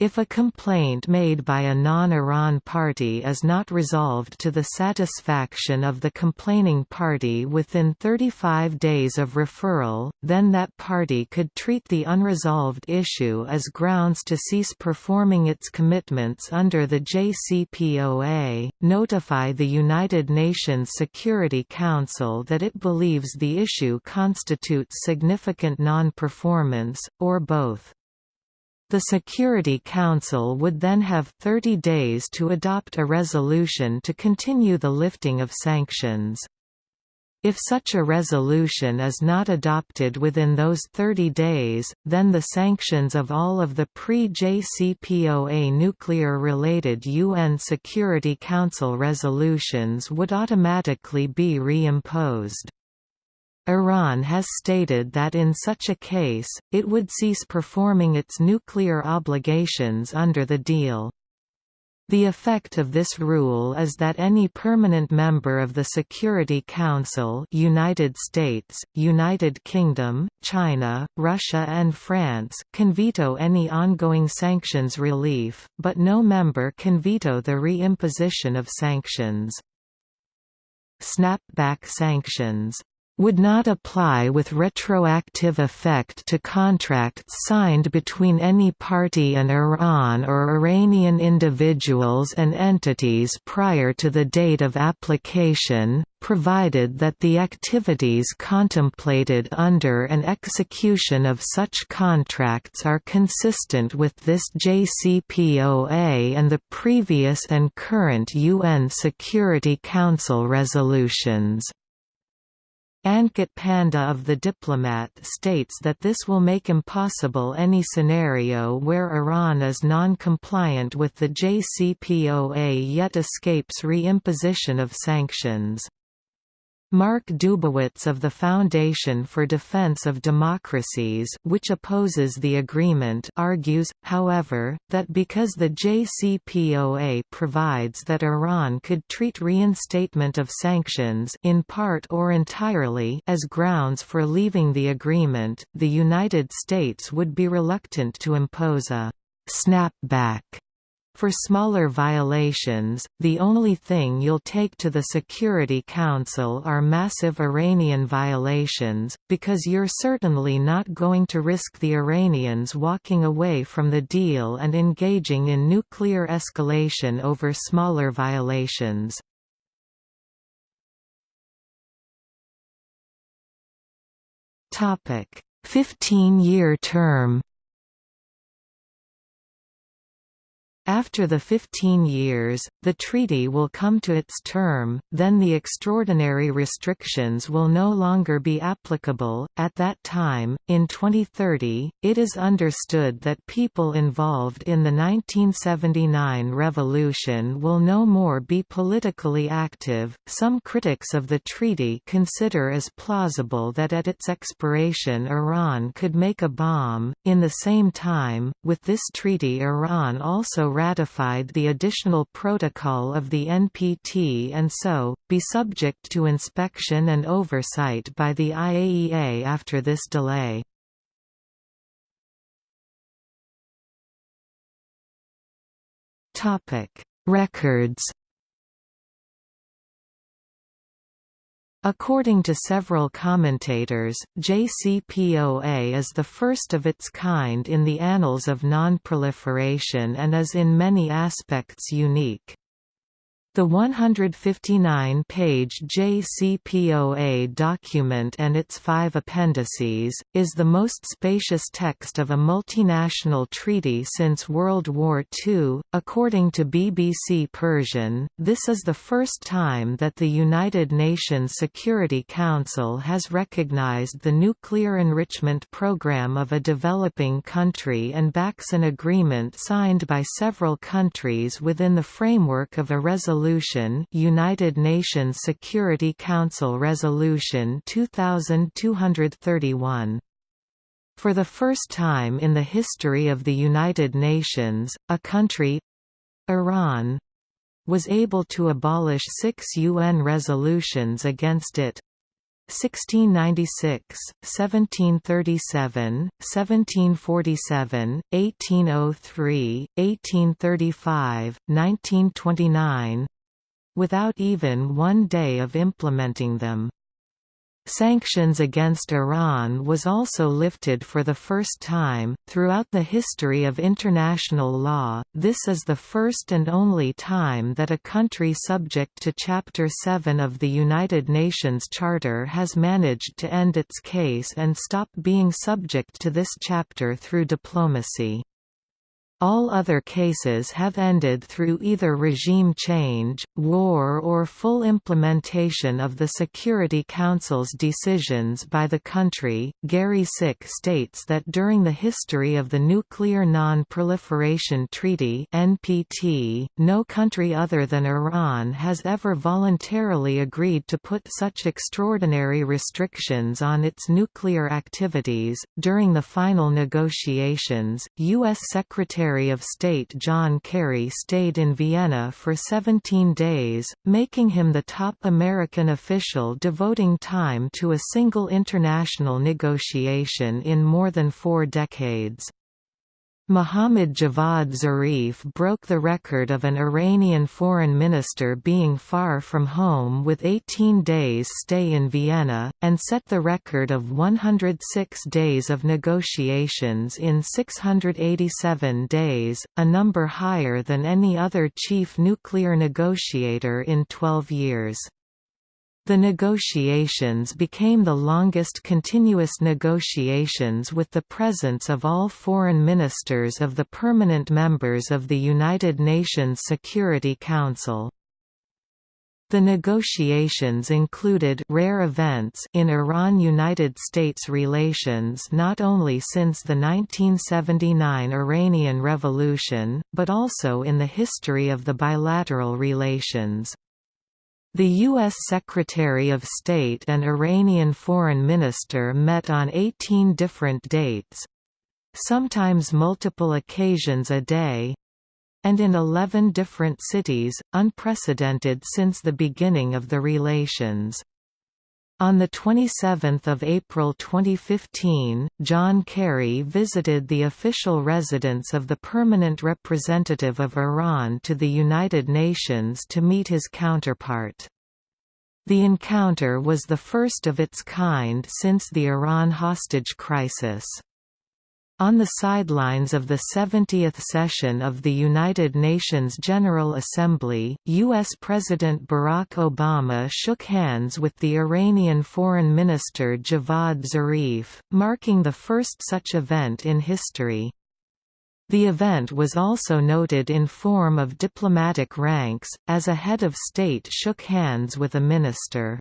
A: If a complaint made by a non-Iran party is not resolved to the satisfaction of the complaining party within 35 days of referral, then that party could treat the unresolved issue as grounds to cease performing its commitments under the JCPOA, notify the United Nations Security Council that it believes the issue constitutes significant non-performance, or both. The Security Council would then have 30 days to adopt a resolution to continue the lifting of sanctions. If such a resolution is not adopted within those 30 days, then the sanctions of all of the pre-JCPOA nuclear-related UN Security Council resolutions would automatically be reimposed. Iran has stated that in such a case, it would cease performing its nuclear obligations under the deal. The effect of this rule is that any permanent member of the Security Council United States, United Kingdom, China, Russia and France can veto any ongoing sanctions relief, but no member can veto the reimposition of sanctions. Snapback sanctions would not apply with retroactive effect to contracts signed between any party and Iran or Iranian individuals and entities prior to the date of application, provided that the activities contemplated under and execution of such contracts are consistent with this JCPOA and the previous and current UN Security Council resolutions. Ankit Panda of The Diplomat states that this will make impossible any scenario where Iran is non-compliant with the JCPOA yet escapes reimposition of sanctions. Mark Dubowitz of the Foundation for Defense of Democracies which opposes the agreement argues, however, that because the JCPOA provides that Iran could treat reinstatement of sanctions in part or entirely as grounds for leaving the agreement, the United States would be reluctant to impose a «snapback» For smaller violations, the only thing you'll take to the Security Council are massive Iranian violations, because you're certainly not going to risk the Iranians walking away from the deal and engaging in nuclear escalation over smaller violations. Topic: 15-year term After the 15 years, the treaty will come to its term, then the extraordinary restrictions will no longer be applicable. At that time, in 2030, it is understood that people involved in the 1979 revolution will no more be politically active. Some critics of the treaty consider as plausible that at its expiration Iran could make a bomb. In the same time, with this treaty, Iran also ratified the additional protocol of the NPT and so, be subject to inspection and oversight by the IAEA after this delay. Records According to several commentators, JCPOA is the first of its kind in the annals of non-proliferation and is in many aspects unique. The 159-page JCPOA document and its five appendices, is the most spacious text of a multinational treaty since World War II. According to BBC Persian, this is the first time that the United Nations Security Council has recognized the nuclear enrichment program of a developing country and backs an agreement signed by several countries within the framework of a resolution Resolution United Nations Security Council Resolution 2231 for the first time in the history of the United Nations, a country—Iran, was able to abolish six UN resolutions against it 1696, 1737, 1747, 1803, 1835, 1929, without even one day of implementing them. Sanctions against Iran was also lifted for the first time. Throughout the history of international law, this is the first and only time that a country subject to Chapter 7 of the United Nations Charter has managed to end its case and stop being subject to this chapter through diplomacy. All other cases have ended through either regime change, war or full implementation of the Security Council's decisions by the country. Gary Sick states that during the history of the Nuclear Non-Proliferation Treaty (NPT), no country other than Iran has ever voluntarily agreed to put such extraordinary restrictions on its nuclear activities. During the final negotiations, US Secretary Secretary of State John Kerry stayed in Vienna for 17 days, making him the top American official devoting time to a single international negotiation in more than four decades. Mohammad Javad Zarif broke the record of an Iranian foreign minister being far from home with 18 days stay in Vienna, and set the record of 106 days of negotiations in 687 days, a number higher than any other chief nuclear negotiator in 12 years. The negotiations became the longest continuous negotiations with the presence of all foreign ministers of the permanent members of the United Nations Security Council. The negotiations included rare events in Iran-United States relations not only since the 1979 Iranian Revolution, but also in the history of the bilateral relations. The U.S. Secretary of State and Iranian Foreign Minister met on 18 different dates—sometimes multiple occasions a day—and in 11 different cities, unprecedented since the beginning of the relations. On 27 April 2015, John Kerry visited the official residence of the Permanent Representative of Iran to the United Nations to meet his counterpart. The encounter was the first of its kind since the Iran hostage crisis. On the sidelines of the 70th session of the United Nations General Assembly, U.S. President Barack Obama shook hands with the Iranian Foreign Minister Javad Zarif, marking the first such event in history. The event was also noted in form of diplomatic ranks, as a head of state shook hands with a minister.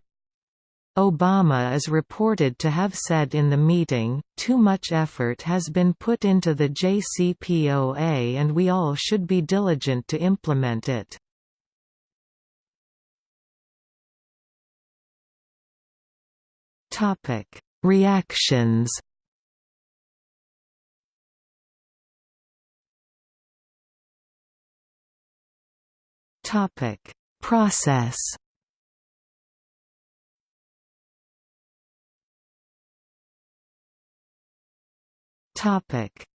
A: Obama is reported to have said in the meeting, too much effort has been put into the JCPOA and we all should be diligent to implement it. Reactions Process.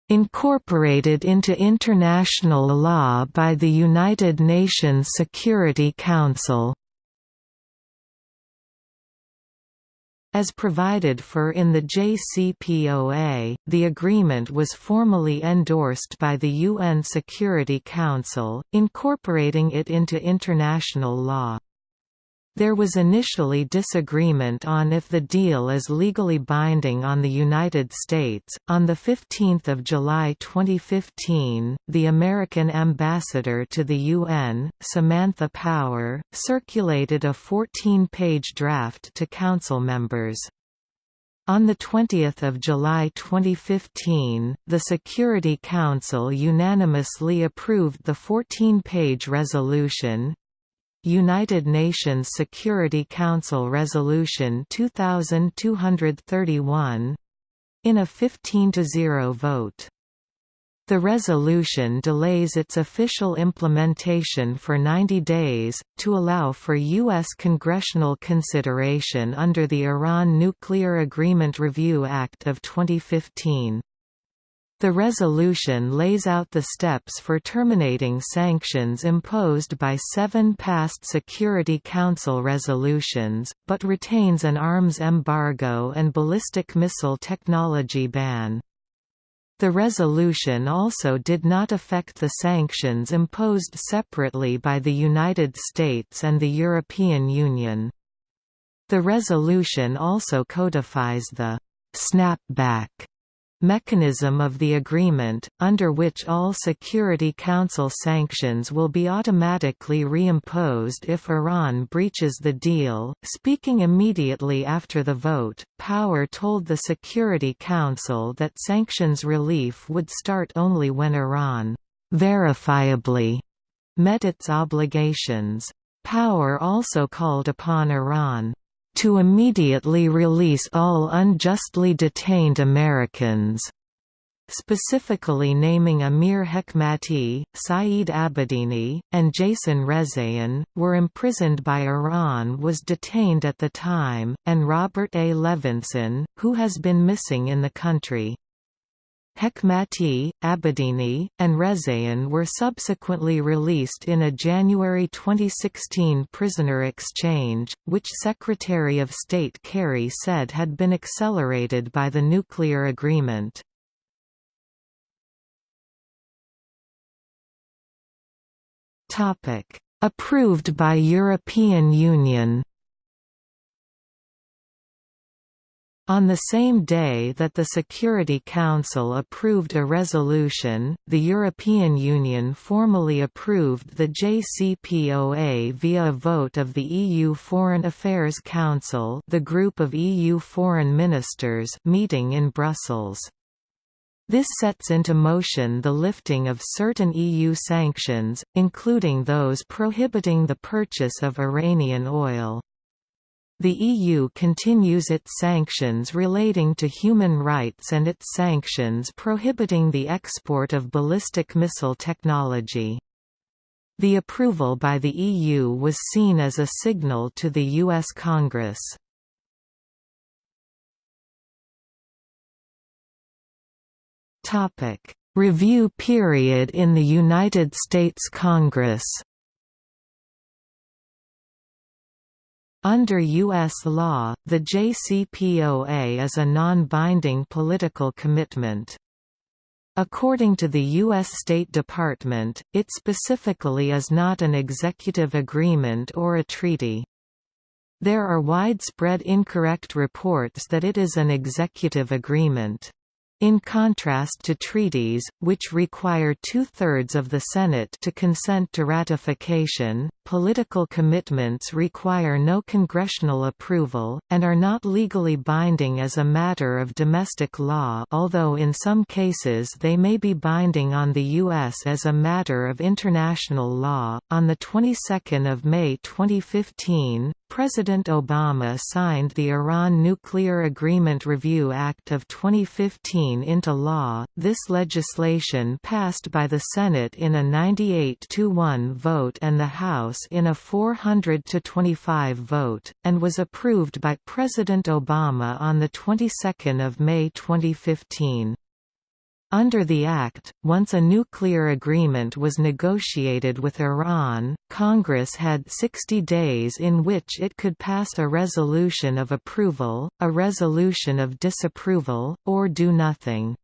A: Incorporated into international law by the United Nations Security Council. As provided for in the JCPOA, the agreement was formally endorsed by the UN Security Council, incorporating it into international law. There was initially disagreement on if the deal is legally binding on the United States. On the 15th of July 2015, the American ambassador to the UN, Samantha Power, circulated a 14-page draft to council members. On 20 July 2015, the Security Council unanimously approved the 14-page resolution, United Nations Security Council Resolution 2231 in a 15 to 0 vote. The resolution delays its official implementation for 90 days, to allow for U.S. congressional consideration under the Iran Nuclear Agreement Review Act of 2015. The resolution lays out the steps for terminating sanctions imposed by seven past Security Council resolutions, but retains an arms embargo and ballistic missile technology ban. The resolution also did not affect the sanctions imposed separately by the United States and the European Union. The resolution also codifies the «snapback» mechanism of the agreement, under which all Security Council sanctions will be automatically reimposed if Iran breaches the deal. Speaking immediately after the vote, Power told the Security Council that sanctions relief would start only when Iran verifiably met its obligations. Power also called upon Iran to immediately release all unjustly detained Americans specifically naming Amir Hekmati, Saeed Abedini, and Jason Rezaian, were imprisoned by Iran was detained at the time, and Robert A. Levinson, who has been missing in the country. Hekmati, Abedini, and Rezaian were subsequently released in a January 2016 prisoner exchange, which Secretary of State Kerry said had been accelerated by the nuclear agreement. Approved by European Union On the same day that the Security Council approved a resolution, the European Union formally approved the JCPOA via a vote of the EU Foreign Affairs Council the group of EU foreign ministers meeting in Brussels. This sets into motion the lifting of certain EU sanctions, including those prohibiting the purchase of Iranian oil. The EU continues its sanctions relating to human rights and its sanctions prohibiting the export of ballistic missile technology. The approval by the EU was seen as a signal to the U.S. Congress. Review period in the United States Congress Under U.S. law, the JCPOA is a non-binding political commitment. According to the U.S. State Department, it specifically is not an executive agreement or a treaty. There are widespread incorrect reports that it is an executive agreement. In contrast to treaties, which require two-thirds of the Senate to consent to ratification, political commitments require no congressional approval, and are not legally binding as a matter of domestic law although in some cases they may be binding on the U.S. as a matter of international law. On the 22nd of May 2015, President Obama signed the Iran Nuclear Agreement Review Act of 2015 into law. This legislation passed by the Senate in a 98 1 vote and the House in a 400 25 vote, and was approved by President Obama on the 22nd of May 2015. Under the Act, once a nuclear agreement was negotiated with Iran, Congress had 60 days in which it could pass a resolution of approval, a resolution of disapproval, or do nothing.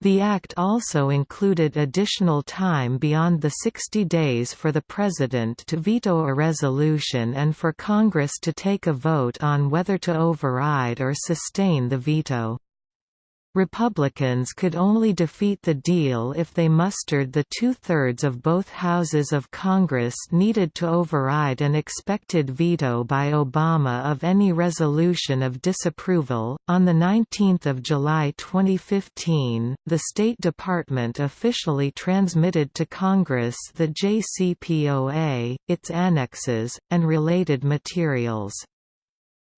A: The Act also included additional time beyond the 60 days for the President to veto a resolution and for Congress to take a vote on whether to override or sustain the veto. Republicans could only defeat the deal if they mustered the two-thirds of both houses of Congress needed to override an expected veto by Obama of any resolution of disapproval. On the 19th of July 2015, the State Department officially transmitted to Congress the JCPOA, its annexes, and related materials.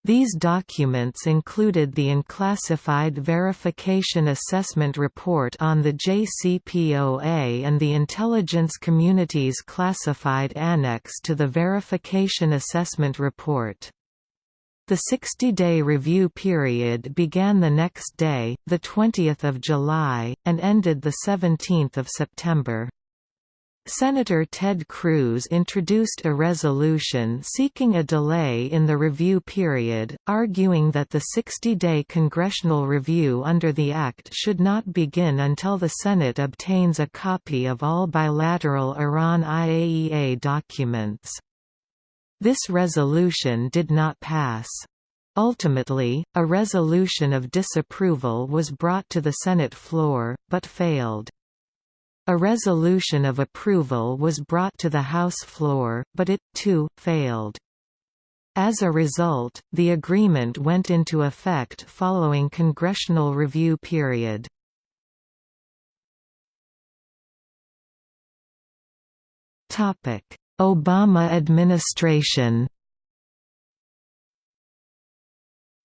A: These documents included the unclassified Verification Assessment Report on the JCPOA and the Intelligence Community's classified annex to the Verification Assessment Report. The 60-day review period began the next day, 20 July, and ended 17 September. Senator Ted Cruz introduced a resolution seeking a delay in the review period, arguing that the 60-day congressional review under the Act should not begin until the Senate obtains a copy of all bilateral Iran-IAEA documents. This resolution did not pass. Ultimately, a resolution of disapproval was brought to the Senate floor, but failed. A resolution of approval was brought to the House floor, but it, too, failed. As a result, the agreement went into effect following congressional review period. Obama administration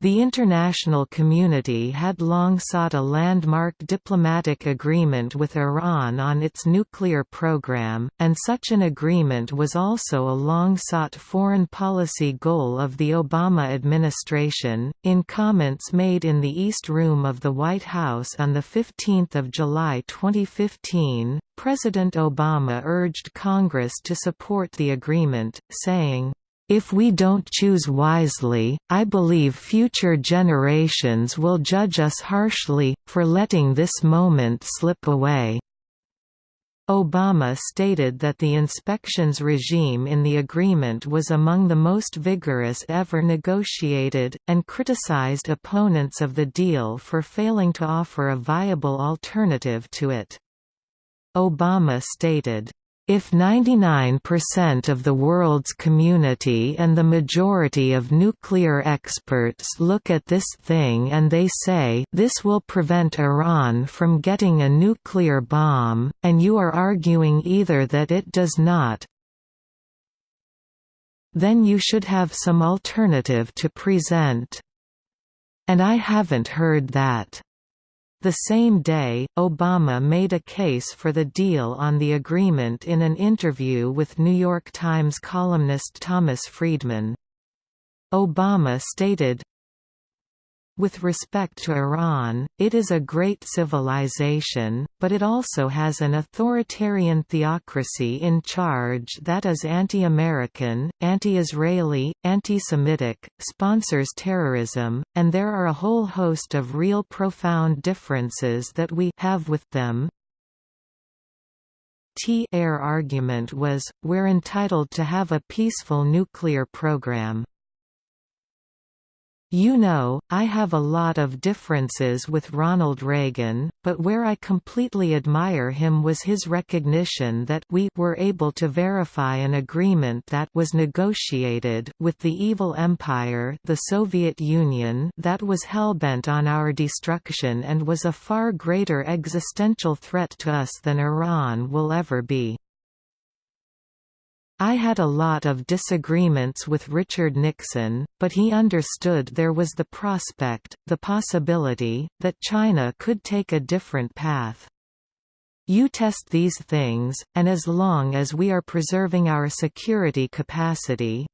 A: The international community had long sought a landmark diplomatic agreement with Iran on its nuclear program, and such an agreement was also a long-sought foreign policy goal of the Obama administration. In comments made in the East Room of the White House on 15 July 2015, President Obama urged Congress to support the agreement, saying, if we don't choose wisely, I believe future generations will judge us harshly, for letting this moment slip away." Obama stated that the inspections regime in the agreement was among the most vigorous ever negotiated, and criticized opponents of the deal for failing to offer a viable alternative to it. Obama stated, if 99% of the world's community and the majority of nuclear experts look at this thing and they say this will prevent Iran from getting a nuclear bomb, and you are arguing either that it does not, then you should have some alternative to present. And I haven't heard that. The same day, Obama made a case for the deal on the agreement in an interview with New York Times columnist Thomas Friedman. Obama stated, with respect to Iran, it is a great civilization, but it also has an authoritarian theocracy in charge that is anti-American, anti-Israeli, anti-Semitic, sponsors terrorism, and there are a whole host of real profound differences that we have with them. T air argument was, we're entitled to have a peaceful nuclear program. You know, I have a lot of differences with Ronald Reagan, but where I completely admire him was his recognition that we were able to verify an agreement that was negotiated with the evil empire the Soviet Union that was hellbent on our destruction and was a far greater existential threat to us than Iran will ever be. I had a lot of disagreements with Richard Nixon, but he understood there was the prospect, the possibility, that China could take a different path. You test these things, and as long as we are preserving our security capacity,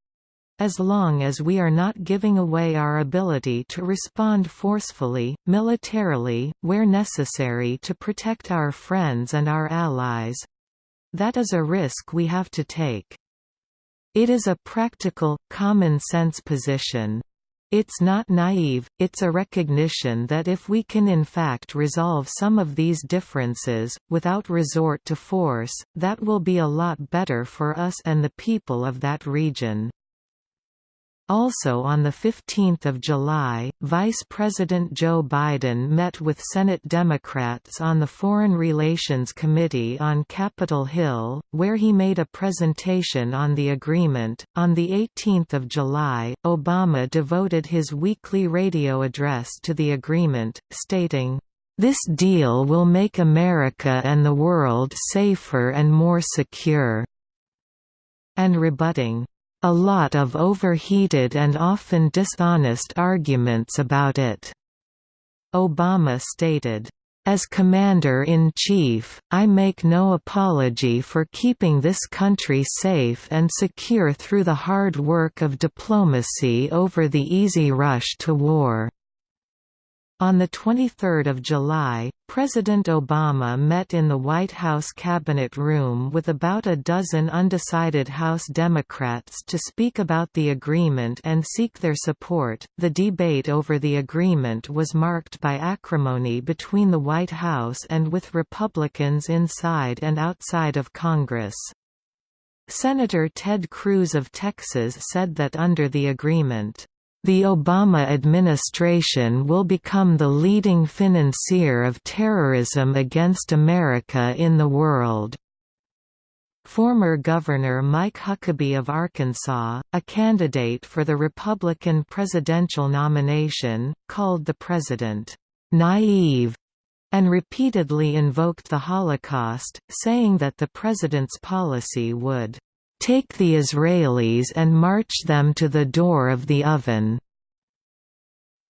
A: as long as we are not giving away our ability to respond forcefully, militarily, where necessary to protect our friends and our allies, that is a risk we have to take. It is a practical, common-sense position. It's not naive, it's a recognition that if we can in fact resolve some of these differences, without resort to force, that will be a lot better for us and the people of that region. Also on 15 July, Vice President Joe Biden met with Senate Democrats on the Foreign Relations Committee on Capitol Hill, where he made a presentation on the agreement. On 18 July, Obama devoted his weekly radio address to the agreement, stating, this deal will make America and the world safer and more secure," and rebutting, a lot of overheated and often dishonest arguments about it." Obama stated, as Commander-in-Chief, I make no apology for keeping this country safe and secure through the hard work of diplomacy over the easy rush to war. On 23 July, President Obama met in the White House Cabinet Room with about a dozen undecided House Democrats to speak about the agreement and seek their support. The debate over the agreement was marked by acrimony between the White House and with Republicans inside and outside of Congress. Senator Ted Cruz of Texas said that under the agreement, the Obama administration will become the leading financier of terrorism against America in the world. Former Governor Mike Huckabee of Arkansas, a candidate for the Republican presidential nomination, called the president, "...naive", and repeatedly invoked the Holocaust, saying that the president's policy would Take the Israelis and march them to the door of the oven."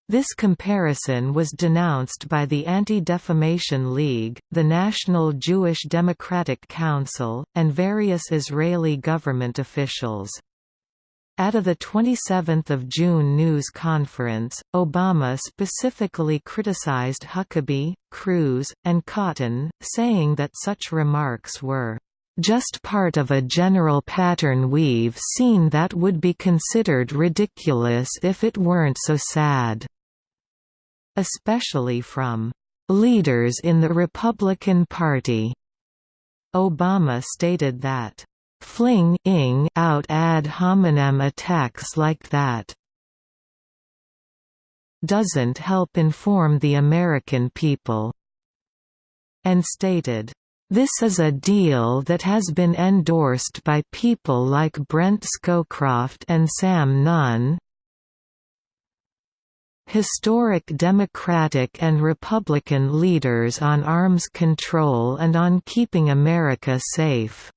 A: This comparison was denounced by the Anti-Defamation League, the National Jewish Democratic Council, and various Israeli government officials. At a 27 June news conference, Obama specifically criticized Huckabee, Cruz, and Cotton, saying that such remarks were just part of a general pattern we've seen that would be considered ridiculous if it weren't so sad." Especially from "...leaders in the Republican Party." Obama stated that, "...fling out ad hominem attacks like that doesn't help inform the American people," and stated, this is a deal that has been endorsed by people like Brent Scowcroft and Sam Nunn, historic Democratic and Republican leaders on arms control and on keeping America safe.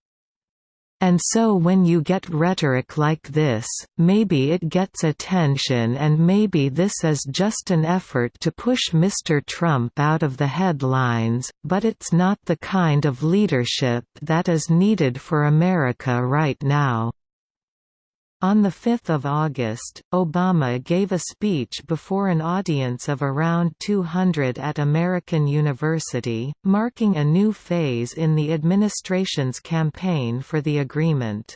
A: And so when you get rhetoric like this, maybe it gets attention and maybe this is just an effort to push Mr. Trump out of the headlines, but it's not the kind of leadership that is needed for America right now. On 5 August, Obama gave a speech before an audience of around 200 at American University, marking a new phase in the administration's campaign for the agreement.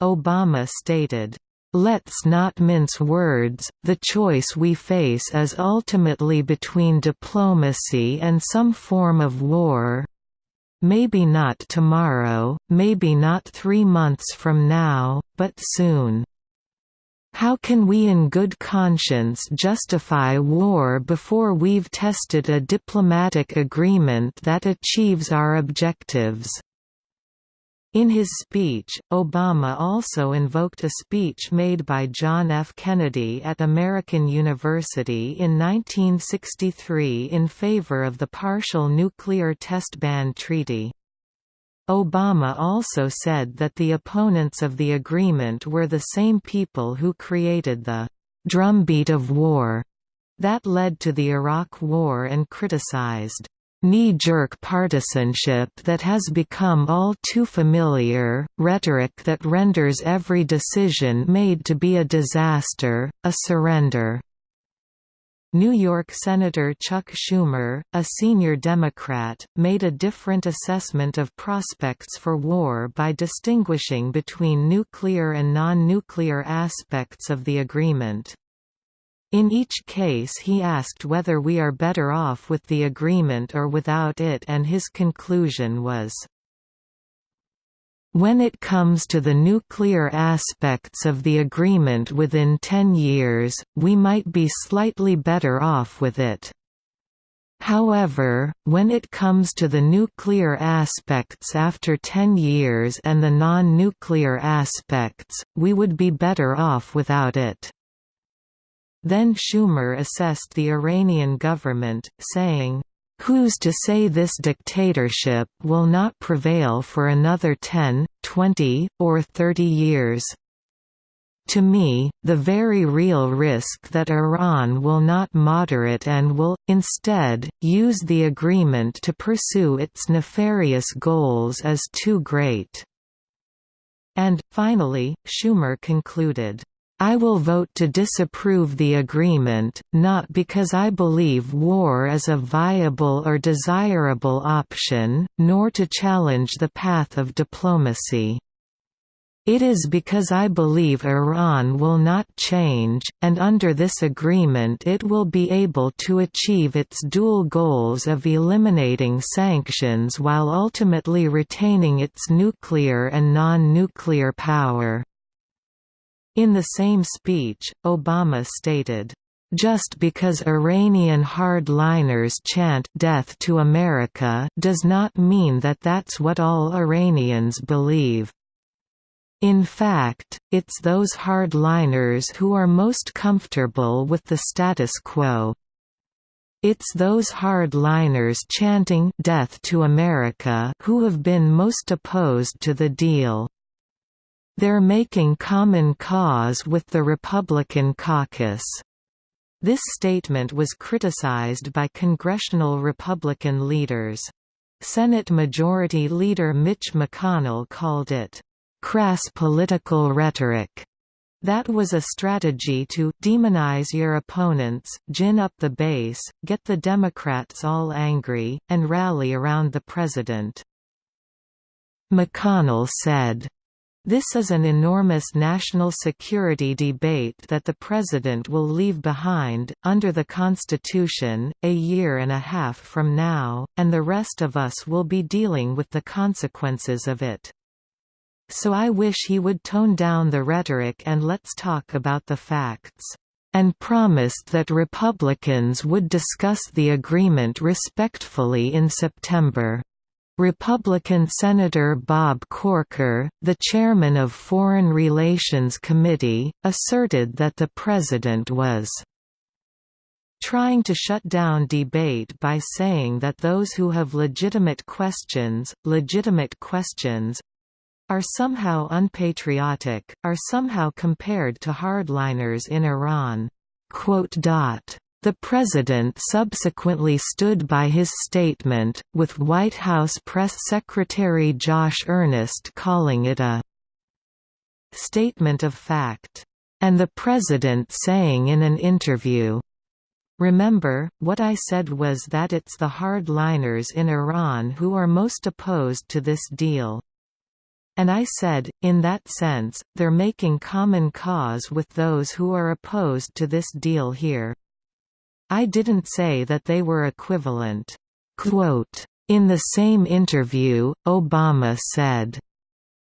A: Obama stated, Let's not mince words, the choice we face is ultimately between diplomacy and some form of war, Maybe not tomorrow, maybe not three months from now, but soon. How can we in good conscience justify war before we've tested a diplomatic agreement that achieves our objectives?" In his speech, Obama also invoked a speech made by John F. Kennedy at American University in 1963 in favor of the Partial Nuclear Test Ban Treaty. Obama also said that the opponents of the agreement were the same people who created the «drumbeat of war» that led to the Iraq War and criticized knee-jerk partisanship that has become all too familiar, rhetoric that renders every decision made to be a disaster, a surrender. New York Senator Chuck Schumer, a senior Democrat, made a different assessment of prospects for war by distinguishing between nuclear and non-nuclear aspects of the agreement. In each case he asked whether we are better off with the agreement or without it and his conclusion was, when it comes to the nuclear aspects of the agreement within 10 years, we might be slightly better off with it. However, when it comes to the nuclear aspects after 10 years and the non-nuclear aspects, we would be better off without it. Then Schumer assessed the Iranian government, saying, Who's to say this dictatorship will not prevail for another 10, 20, or 30 years? To me, the very real risk that Iran will not moderate and will, instead, use the agreement to pursue its nefarious goals is too great." And, finally, Schumer concluded, I will vote to disapprove the agreement, not because I believe war is a viable or desirable option, nor to challenge the path of diplomacy. It is because I believe Iran will not change, and under this agreement it will be able to achieve its dual goals of eliminating sanctions while ultimately retaining its nuclear and non-nuclear power. In the same speech, Obama stated, just because Iranian hardliners chant death to America does not mean that that's what all Iranians believe. In fact, it's those hardliners who are most comfortable with the status quo. It's those hardliners chanting death to America who have been most opposed to the deal. They're making common cause with the Republican caucus. This statement was criticized by congressional Republican leaders. Senate Majority Leader Mitch McConnell called it, "...crass political rhetoric." That was a strategy to demonize your opponents, gin up the base, get the Democrats all angry, and rally around the president. McConnell said, this is an enormous national security debate that the President will leave behind, under the Constitution, a year and a half from now, and the rest of us will be dealing with the consequences of it. So I wish he would tone down the rhetoric and let's talk about the facts. And promised that Republicans would discuss the agreement respectfully in September. Republican Senator Bob Corker, the chairman of Foreign Relations Committee, asserted that the president was trying to shut down debate by saying that those who have legitimate questions, legitimate questions, are somehow unpatriotic, are somehow compared to hardliners in Iran. The President subsequently stood by his statement, with White House Press Secretary Josh Earnest calling it a «statement of fact», and the President saying in an interview, Remember, what I said was that it's the hardliners in Iran who are most opposed to this deal. And I said, in that sense, they're making common cause with those who are opposed to this deal here. I didn't say that they were equivalent." Quote, in the same interview, Obama said,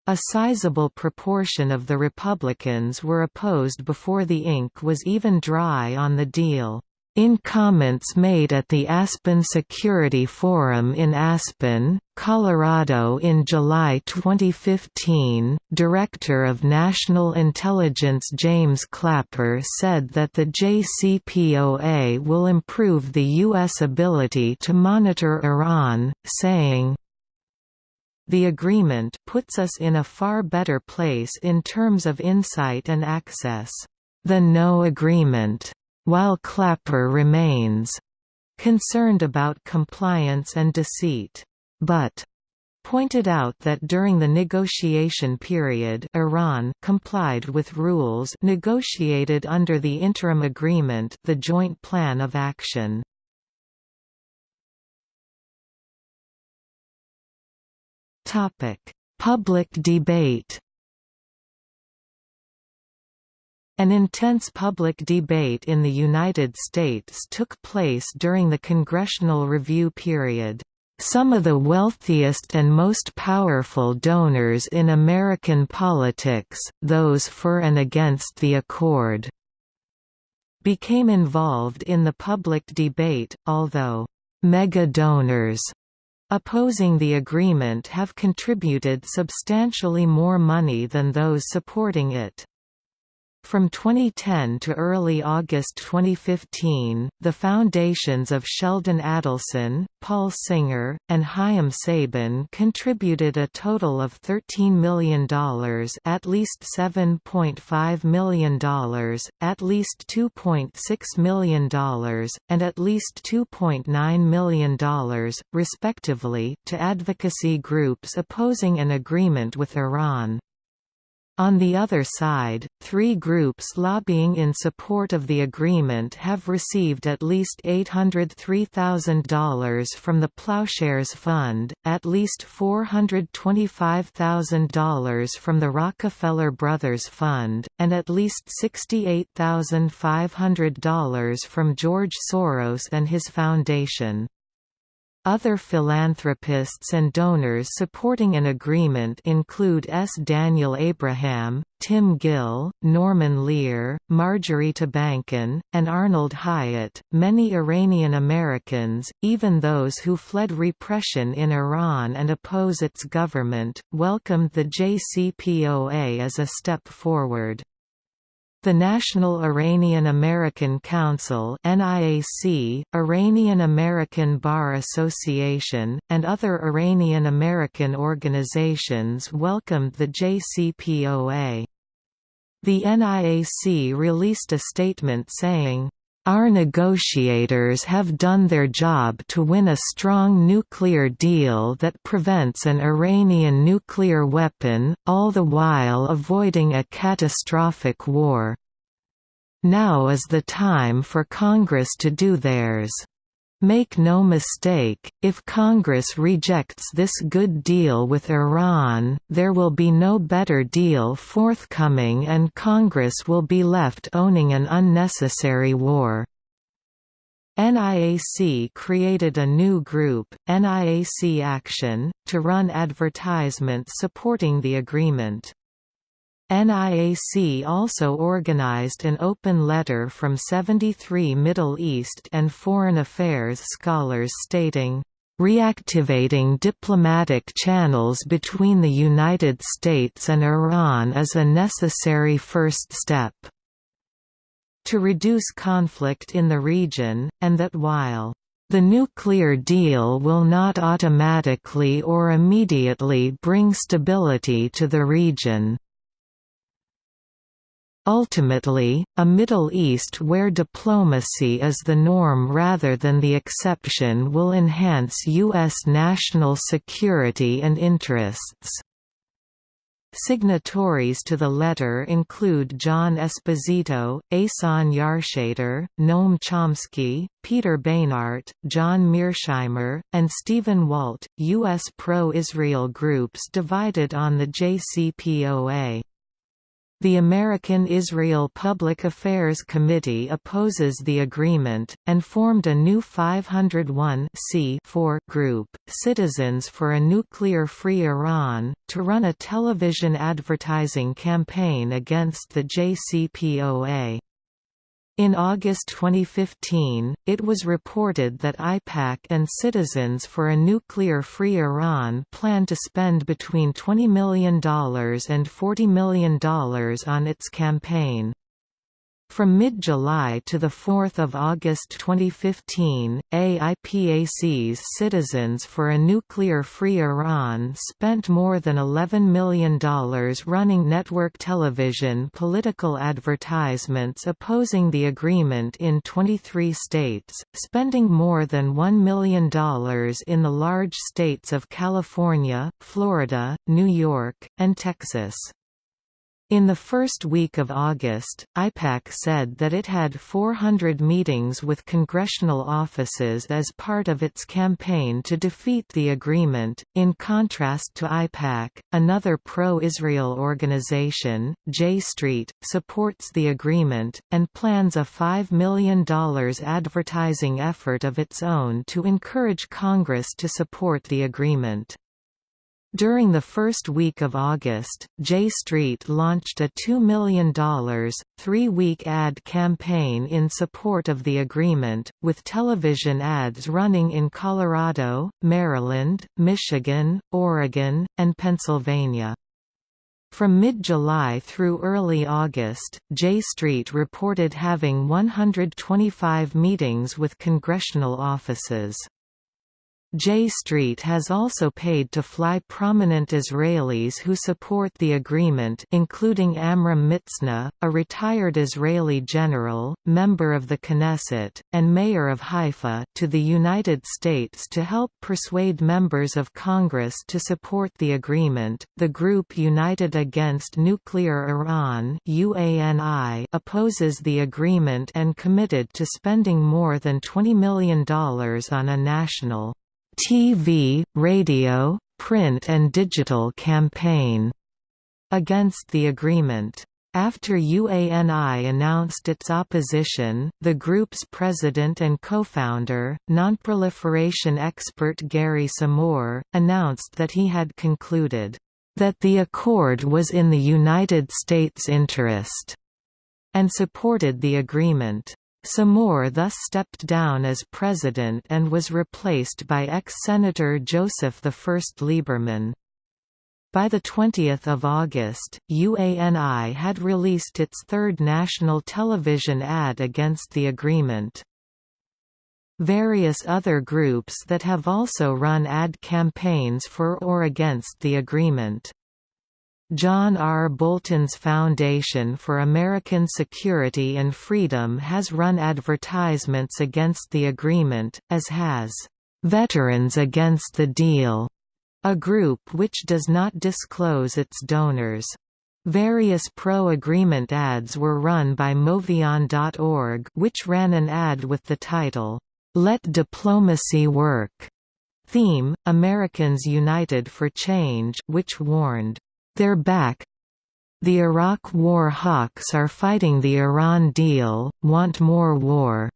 A: A sizable proportion of the Republicans were opposed before the ink was even dry on the deal. In comments made at the Aspen Security Forum in Aspen, Colorado in July 2015, Director of National Intelligence James Clapper said that the JCPOA will improve the U.S. ability to monitor Iran, saying, the agreement puts us in a far better place in terms of insight and access. The no agreement while Clapper remains concerned about compliance and deceit, but pointed out that during the negotiation period Iran complied with rules negotiated under the interim agreement the Joint Plan of Action. Public debate An intense public debate in the United States took place during the congressional review period. Some of the wealthiest and most powerful donors in American politics, those for and against the accord, became involved in the public debate, although mega-donors opposing the agreement have contributed substantially more money than those supporting it. From 2010 to early August 2015, the foundations of Sheldon Adelson, Paul Singer, and Haim Saban contributed a total of $13 million at least $7.5 million, at least $2.6 million, and at least $2.9 million, respectively, to advocacy groups opposing an agreement with Iran. On the other side, three groups lobbying in support of the agreement have received at least $803,000 from the Ploughshares Fund, at least $425,000 from the Rockefeller Brothers Fund, and at least $68,500 from George Soros and his foundation. Other philanthropists and donors supporting an agreement include S. Daniel Abraham, Tim Gill, Norman Lear, Marjorie Tabankin, and Arnold Hyatt. Many Iranian Americans, even those who fled repression in Iran and oppose its government, welcomed the JCPOA as a step forward. The National Iranian American Council NIAC, Iranian American Bar Association, and other Iranian American organizations welcomed the JCPOA. The NIAC released a statement saying, our negotiators have done their job to win a strong nuclear deal that prevents an Iranian nuclear weapon, all the while avoiding a catastrophic war. Now is the time for Congress to do theirs. Make no mistake, if Congress rejects this good deal with Iran, there will be no better deal forthcoming and Congress will be left owning an unnecessary war. NIAC created a new group, NIAC Action, to run advertisements supporting the agreement. NIAC also organized an open letter from 73 Middle East and Foreign Affairs scholars stating, Reactivating diplomatic channels between the United States and Iran is a necessary first step to reduce conflict in the region, and that while the nuclear deal will not automatically or immediately bring stability to the region. Ultimately, a Middle East where diplomacy is the norm rather than the exception will enhance U.S. national security and interests. Signatories to the letter include John Esposito, Ehsan Yarshater, Noam Chomsky, Peter Beinart, John Mearsheimer, and Stephen Walt. U.S. pro-Israel groups divided on the JCPOA. The American Israel Public Affairs Committee opposes the agreement, and formed a new 501 group, Citizens for a Nuclear-Free Iran, to run a television advertising campaign against the JCPOA. In August 2015, it was reported that AIPAC and Citizens for a Nuclear-Free Iran plan to spend between $20 million and $40 million on its campaign. From mid-July to 4 August 2015, AIPAC's Citizens for a Nuclear-Free Iran spent more than $11 million running network television political advertisements opposing the agreement in 23 states, spending more than $1 million in the large states of California, Florida, New York, and Texas. In the first week of August, AIPAC said that it had 400 meetings with congressional offices as part of its campaign to defeat the agreement. In contrast to AIPAC, another pro Israel organization, J Street, supports the agreement, and plans a $5 million advertising effort of its own to encourage Congress to support the agreement. During the first week of August, J Street launched a $2 million, three-week ad campaign in support of the agreement, with television ads running in Colorado, Maryland, Michigan, Oregon, and Pennsylvania. From mid-July through early August, J Street reported having 125 meetings with congressional offices. J Street has also paid to fly prominent Israelis who support the agreement including Amram Mitzna, a retired Israeli general, member of the Knesset, and mayor of Haifa to the United States to help persuade members of Congress to support the agreement. The group United Against Nuclear Iran UANI opposes the agreement and committed to spending more than $20 million on a national TV, radio, print and digital campaign against the agreement. After UANI announced its opposition, the group's president and co-founder, nonproliferation expert Gary Samore, announced that he had concluded, "...that the accord was in the United States' interest," and supported the agreement. Samore thus stepped down as president and was replaced by ex-Senator Joseph I Lieberman. By 20 August, UANI had released its third national television ad against the agreement. Various other groups that have also run ad campaigns for or against the agreement. John R. Bolton's Foundation for American Security and Freedom has run advertisements against the agreement, as has Veterans Against the Deal, a group which does not disclose its donors. Various pro-agreement ads were run by MoveOn.org which ran an ad with the title, "'Let Diplomacy Work' theme, Americans United for Change which warned, they're back. The Iraq war hawks are fighting the Iran deal, want more war.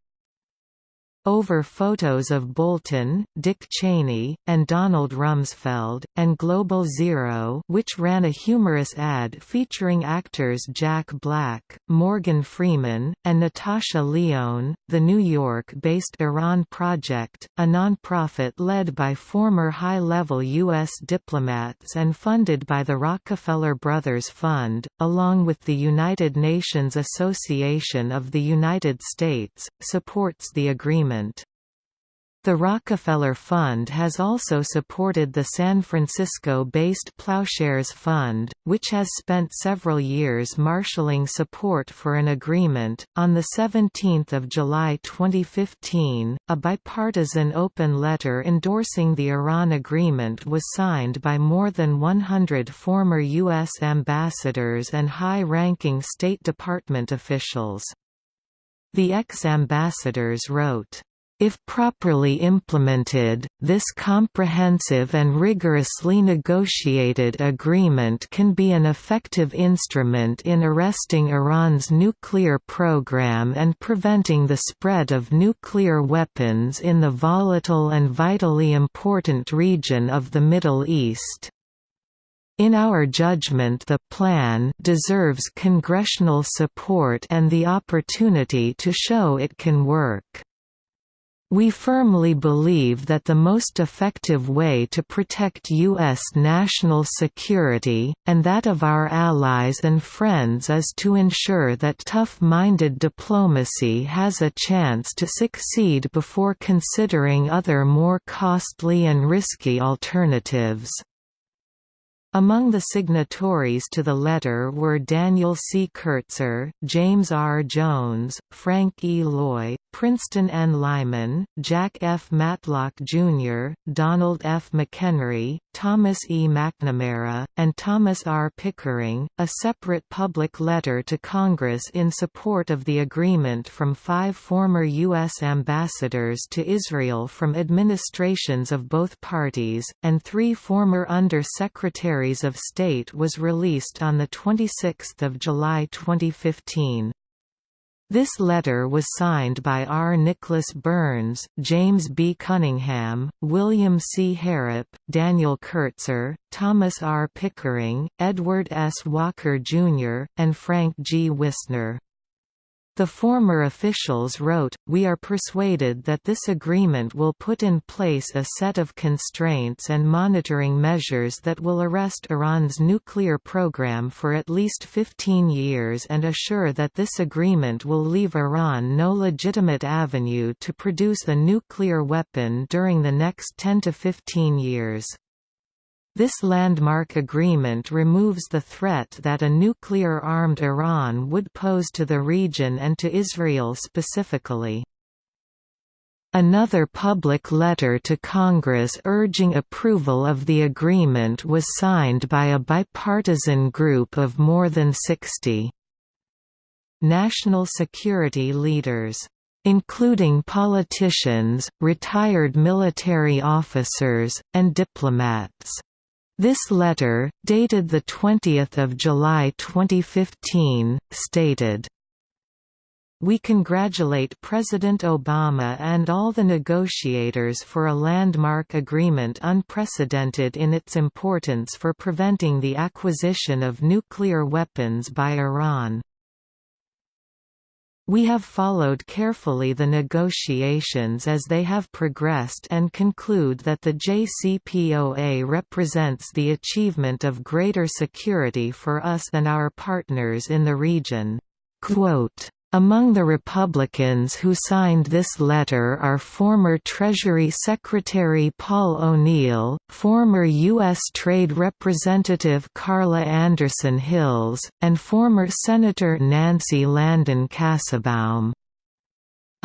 A: Over photos of Bolton, Dick Cheney, and Donald Rumsfeld, and Global Zero which ran a humorous ad featuring actors Jack Black, Morgan Freeman, and Natasha Lyonne, the New York-based Iran Project, a nonprofit led by former high-level U.S. diplomats and funded by the Rockefeller Brothers Fund, along with the United Nations Association of the United States, supports the agreement The Rockefeller Fund has also supported the San Francisco-based Ploughshares Fund, which has spent several years marshalling support for an agreement. On the 17th of July 2015, a bipartisan open letter endorsing the Iran agreement was signed by more than 100 former U.S. ambassadors and high-ranking State Department officials. The ex-ambassadors wrote, If properly implemented, this comprehensive and rigorously negotiated agreement can be an effective instrument in arresting Iran's nuclear program and preventing the spread of nuclear weapons in the volatile and vitally important region of the Middle East. In our judgment the plan deserves congressional support and the opportunity to show it can work. We firmly believe that the most effective way to protect U.S. national security, and that of our allies and friends is to ensure that tough-minded diplomacy has a chance to succeed before considering other more costly and risky alternatives. Among the signatories to the letter were Daniel C. Kurtzer, James R. Jones, Frank E. Loy, Princeton N. Lyman, Jack F. Matlock, Jr., Donald F. McHenry, Thomas E. McNamara, and Thomas R. Pickering. A separate public letter to Congress in support of the agreement from five former U.S. ambassadors to Israel from administrations of both parties, and three former Under-Secretaries of State was released on 26 July 2015. This letter was signed by R. Nicholas Burns, James B. Cunningham, William C. Harrop, Daniel Kurtzer, Thomas R. Pickering, Edward S. Walker, Jr., and Frank G. Wisner. The former officials wrote, We are persuaded that this agreement will put in place a set of constraints and monitoring measures that will arrest Iran's nuclear program for at least 15 years and assure that this agreement will leave Iran no legitimate avenue to produce a nuclear weapon during the next 10 to 15 years. This landmark agreement removes the threat that a nuclear-armed Iran would pose to the region and to Israel specifically. Another public letter to Congress urging approval of the agreement was signed by a bipartisan group of more than 60 national security leaders including politicians, retired military officers, and diplomats. This letter, dated 20 July 2015, stated, we congratulate President Obama and all the negotiators for a landmark agreement unprecedented in its importance for preventing the acquisition of nuclear weapons by Iran. We have followed carefully the negotiations as they have progressed and conclude that the JCPOA represents the achievement of greater security for us and our partners in the region. Quote, among the Republicans who signed this letter are former Treasury Secretary Paul O'Neill, former U.S. Trade Representative Carla Anderson Hills, and former Senator Nancy Landon Kassebaum.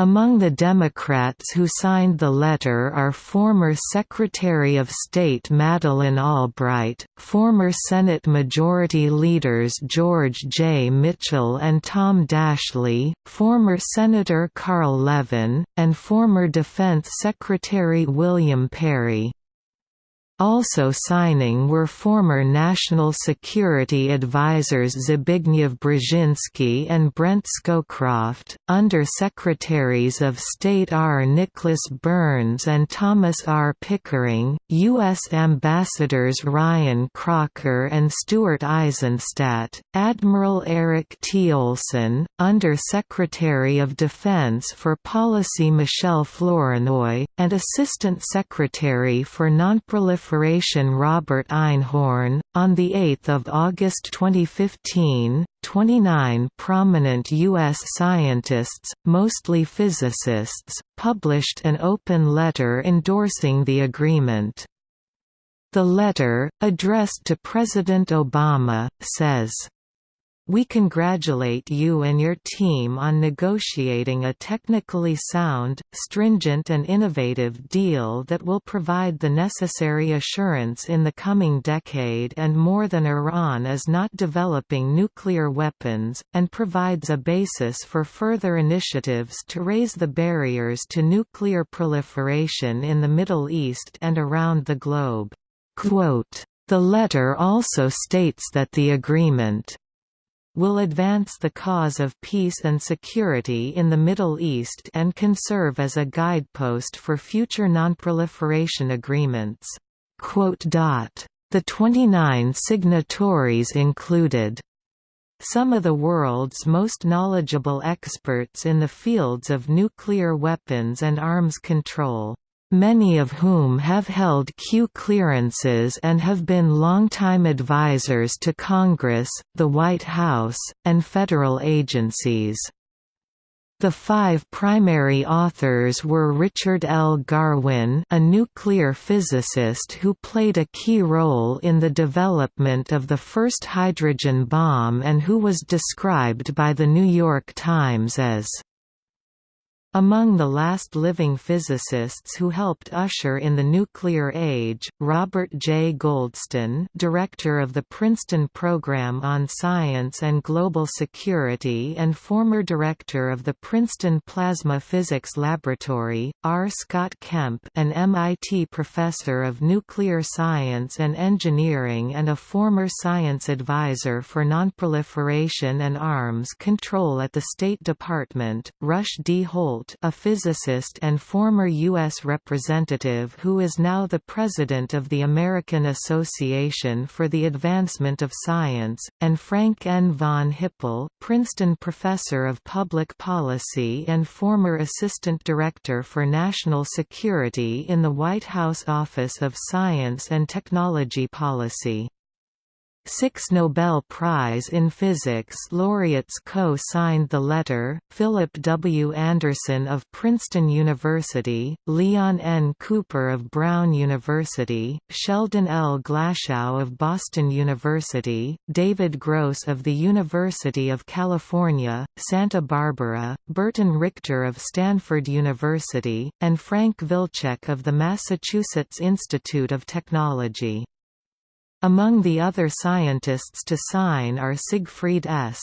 A: Among the Democrats who signed the letter are former Secretary of State Madeleine Albright, former Senate Majority Leaders George J. Mitchell and Tom Daschle, former Senator Carl Levin, and former Defense Secretary William Perry. Also signing were former National Security Advisors Zbigniew Brzezinski and Brent Scowcroft, Under-Secretaries of State R. Nicholas Burns and Thomas R. Pickering, U.S. Ambassadors Ryan Crocker and Stuart Eizenstat, Admiral Eric T. Olson, Under-Secretary of Defense for Policy Michelle Flournoy, and Assistant Secretary for Nonproliferation Proliferation Robert Einhorn. On 8 August 2015, 29 prominent U.S. scientists, mostly physicists, published an open letter endorsing the agreement. The letter, addressed to President Obama, says, We congratulate you and your team on negotiating a technically sound, stringent and innovative deal that will provide the necessary assurance in the coming decade and more than Iran is not developing nuclear weapons, and provides a basis for further initiatives to raise the barriers to nuclear proliferation in the Middle East and around the globe. Quote, the letter also states that the agreement will advance the cause of peace and security in the Middle East and can serve as a guidepost for future nonproliferation agreements." The 29 signatories included some of the world's most knowledgeable experts in the fields of nuclear weapons and arms control many of whom have held Q clearances and have been longtime advisors to Congress, the White House, and federal agencies. The five primary authors were Richard L. Garwin a nuclear physicist who played a key role in the development of the first hydrogen bomb and who was described by The New York Times as among the last living physicists who helped usher in the nuclear age, Robert J. Goldston director of the Princeton Program on Science and Global Security and former director of the Princeton Plasma Physics Laboratory, R. Scott Kemp an MIT professor of nuclear science and engineering and a former science advisor for nonproliferation and arms control at the State Department, Rush D. Holt Holt a physicist and former U.S. representative who is now the president of the American Association for the Advancement of Science, and Frank N. von Hippel Princeton professor of public policy and former assistant director for national security in the White House Office of Science and Technology Policy. Six Nobel Prize in Physics laureates co-signed the letter, Philip W. Anderson of Princeton University, Leon N. Cooper of Brown University, Sheldon L. Glashow of Boston University, David Gross of the University of California, Santa Barbara, Burton Richter of Stanford University, and Frank Wilczek of the Massachusetts Institute of Technology. Among the other scientists to sign are Siegfried S.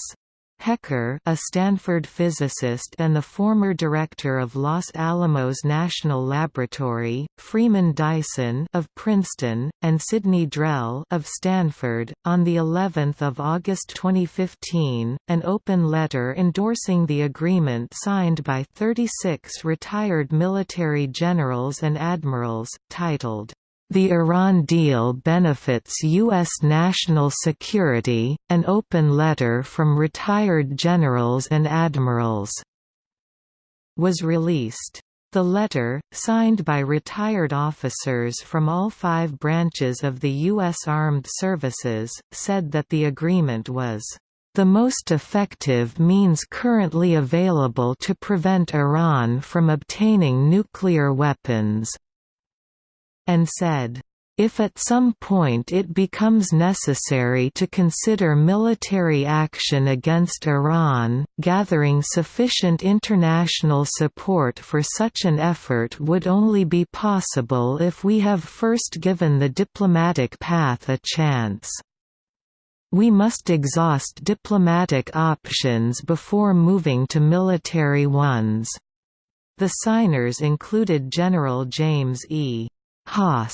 A: Hecker a Stanford physicist and the former director of Los Alamos National Laboratory, Freeman Dyson of Princeton, and Sidney Drell of Stanford. On the 11th of August 2015, an open letter endorsing the agreement signed by 36 retired military generals and admirals, titled the Iran deal benefits U.S. national security, an open letter from retired generals and admirals was released. The letter, signed by retired officers from all five branches of the U.S. Armed Services, said that the agreement was the most effective means currently available to prevent Iran from obtaining nuclear weapons, and said, if at some point it becomes necessary to consider military action against Iran, gathering sufficient international support for such an effort would only be possible if we have first given the diplomatic path a chance. We must exhaust diplomatic options before moving to military ones. The signers included General James E. Hoss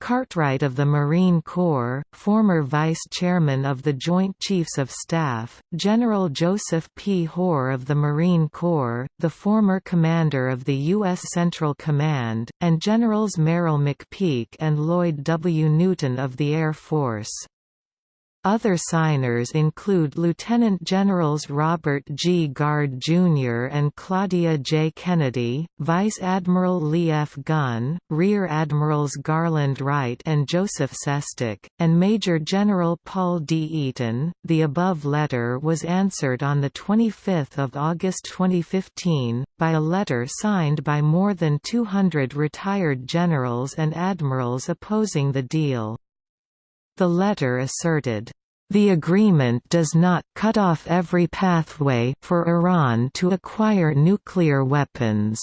A: Cartwright of the Marine Corps, former Vice Chairman of the Joint Chiefs of Staff, General Joseph P. Hoar of the Marine Corps, the former commander of the U.S. Central Command, and Generals Merrill McPeak and Lloyd W. Newton of the Air Force. Other signers include Lieutenant Generals Robert G. Gard Jr. and Claudia J. Kennedy, Vice Admiral Lee F. Gunn, Rear Admirals Garland Wright and Joseph Sestak, and Major General Paul D. Eaton. The above letter was answered on 25 August 2015, by a letter signed by more than 200 retired generals and admirals opposing the deal. The letter asserted, The agreement does not cut off every pathway for Iran to acquire nuclear weapons.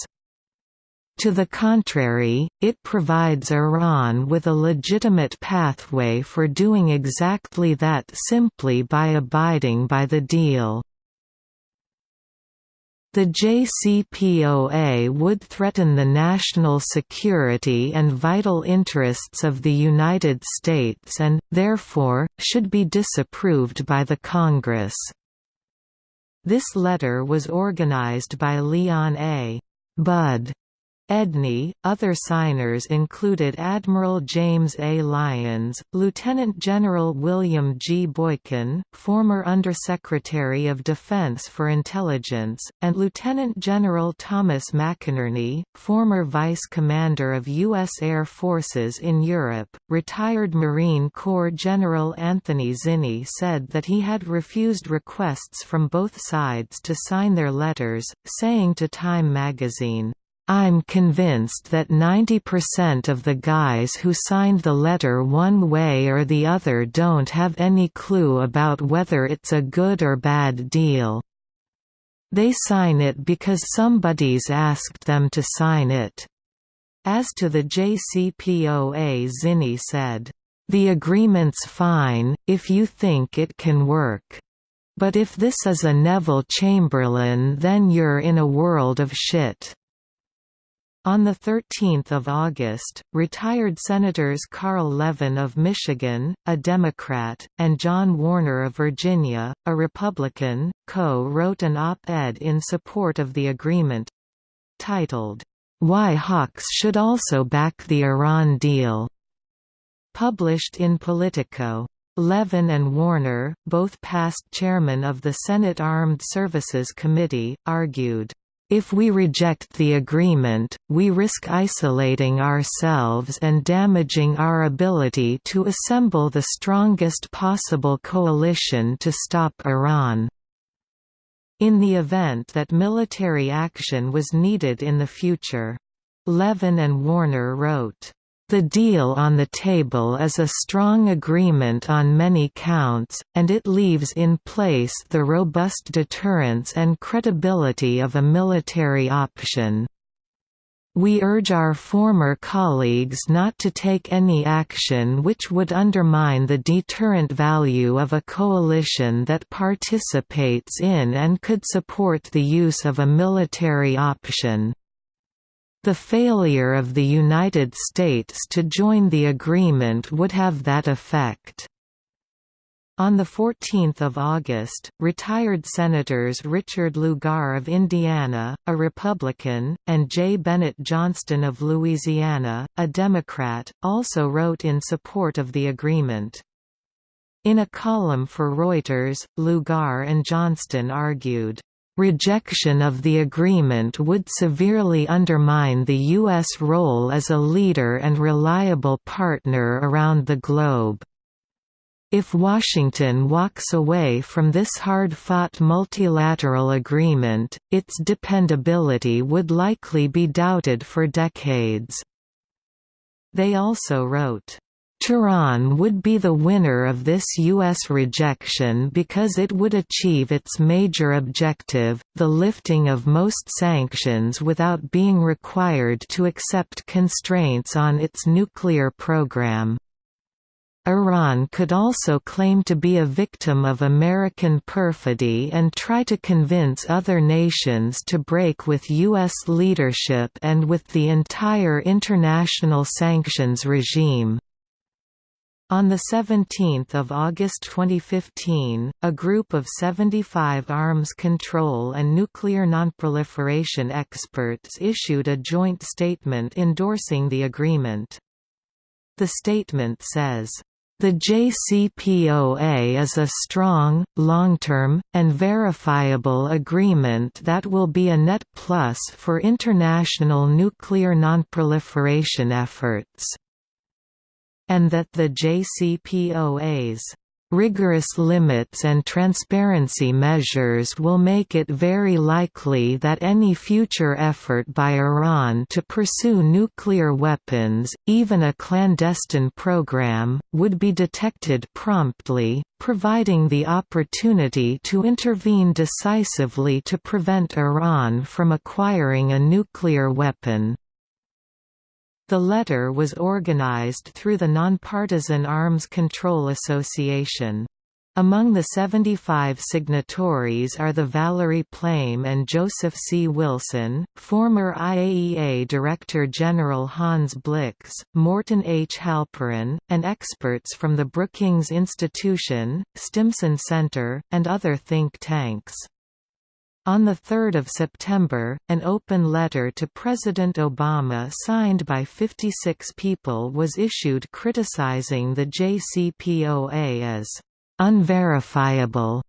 A: To the contrary, it provides Iran with a legitimate pathway for doing exactly that simply by abiding by the deal. The JCPOA would threaten the national security and vital interests of the United States and, therefore, should be disapproved by the Congress. This letter was organized by Leon A. Bud Edney. Other signers included Admiral James A. Lyons, Lieutenant General William G. Boykin, former Undersecretary of Defense for Intelligence, and Lieutenant General Thomas McInerney, former Vice Commander of U.S. Air Forces in Europe. Retired Marine Corps General Anthony Zinni said that he had refused requests from both sides to sign their letters, saying to Time magazine, I'm convinced that 90% of the guys who signed the letter one way or the other don't have any clue about whether it's a good or bad deal. They sign it because somebody's asked them to sign it. As to the JCPOA Zinni said, "...the agreement's fine, if you think it can work. But if this is a Neville Chamberlain then you're in a world of shit." On 13 August, retired Senators Carl Levin of Michigan, a Democrat, and John Warner of Virginia, a Republican, co-wrote an op-ed in support of the agreement—titled, "'Why Hawks Should Also Back the Iran Deal' published in Politico. Levin and Warner, both past chairman of the Senate Armed Services Committee, argued if we reject the agreement, we risk isolating ourselves and damaging our ability to assemble the strongest possible coalition to stop Iran. In the event that military action was needed in the future. Levin and Warner wrote, the deal on the table is a strong agreement on many counts, and it leaves in place the robust deterrence and credibility of a military option. We urge our former colleagues not to take any action which would undermine the deterrent value of a coalition that participates in and could support the use of a military option. The failure of the United States to join the agreement would have that effect. On 14 August, retired Senators Richard Lugar of Indiana, a Republican, and J. Bennett Johnston of Louisiana, a Democrat, also wrote in support of the agreement. In a column for Reuters, Lugar and Johnston argued, Rejection of the agreement would severely undermine the U.S. role as a leader and reliable partner around the globe. If Washington walks away from this hard-fought multilateral agreement, its dependability would likely be doubted for decades. They also wrote, Tehran would be the winner of this U.S. rejection because it would achieve its major objective, the lifting of most sanctions without being required to accept constraints on its nuclear program. Iran could also claim to be a victim of American perfidy and try to convince other nations to break with U.S. leadership and with the entire international sanctions regime. On 17 August 2015, a group of 75 arms control and nuclear nonproliferation experts issued a joint statement endorsing the agreement. The statement says, the JCPOA is a strong, long-term, and verifiable agreement that will be a net plus for international nuclear nonproliferation efforts and that the JCPOA's Rigorous limits and transparency measures will make it very likely that any future effort by Iran to pursue nuclear weapons, even a clandestine program, would be detected promptly, providing the opportunity to intervene decisively to prevent Iran from acquiring a nuclear weapon. The letter was organized through the Nonpartisan Arms Control Association. Among the 75 signatories are the Valerie Plame and Joseph C. Wilson, former IAEA Director General Hans Blix, Morton H. Halperin, and experts from the Brookings Institution, Stimson Center, and other think tanks. On 3 September, an open letter to President Obama signed by 56 people was issued criticizing the JCPOA as «unverifiable».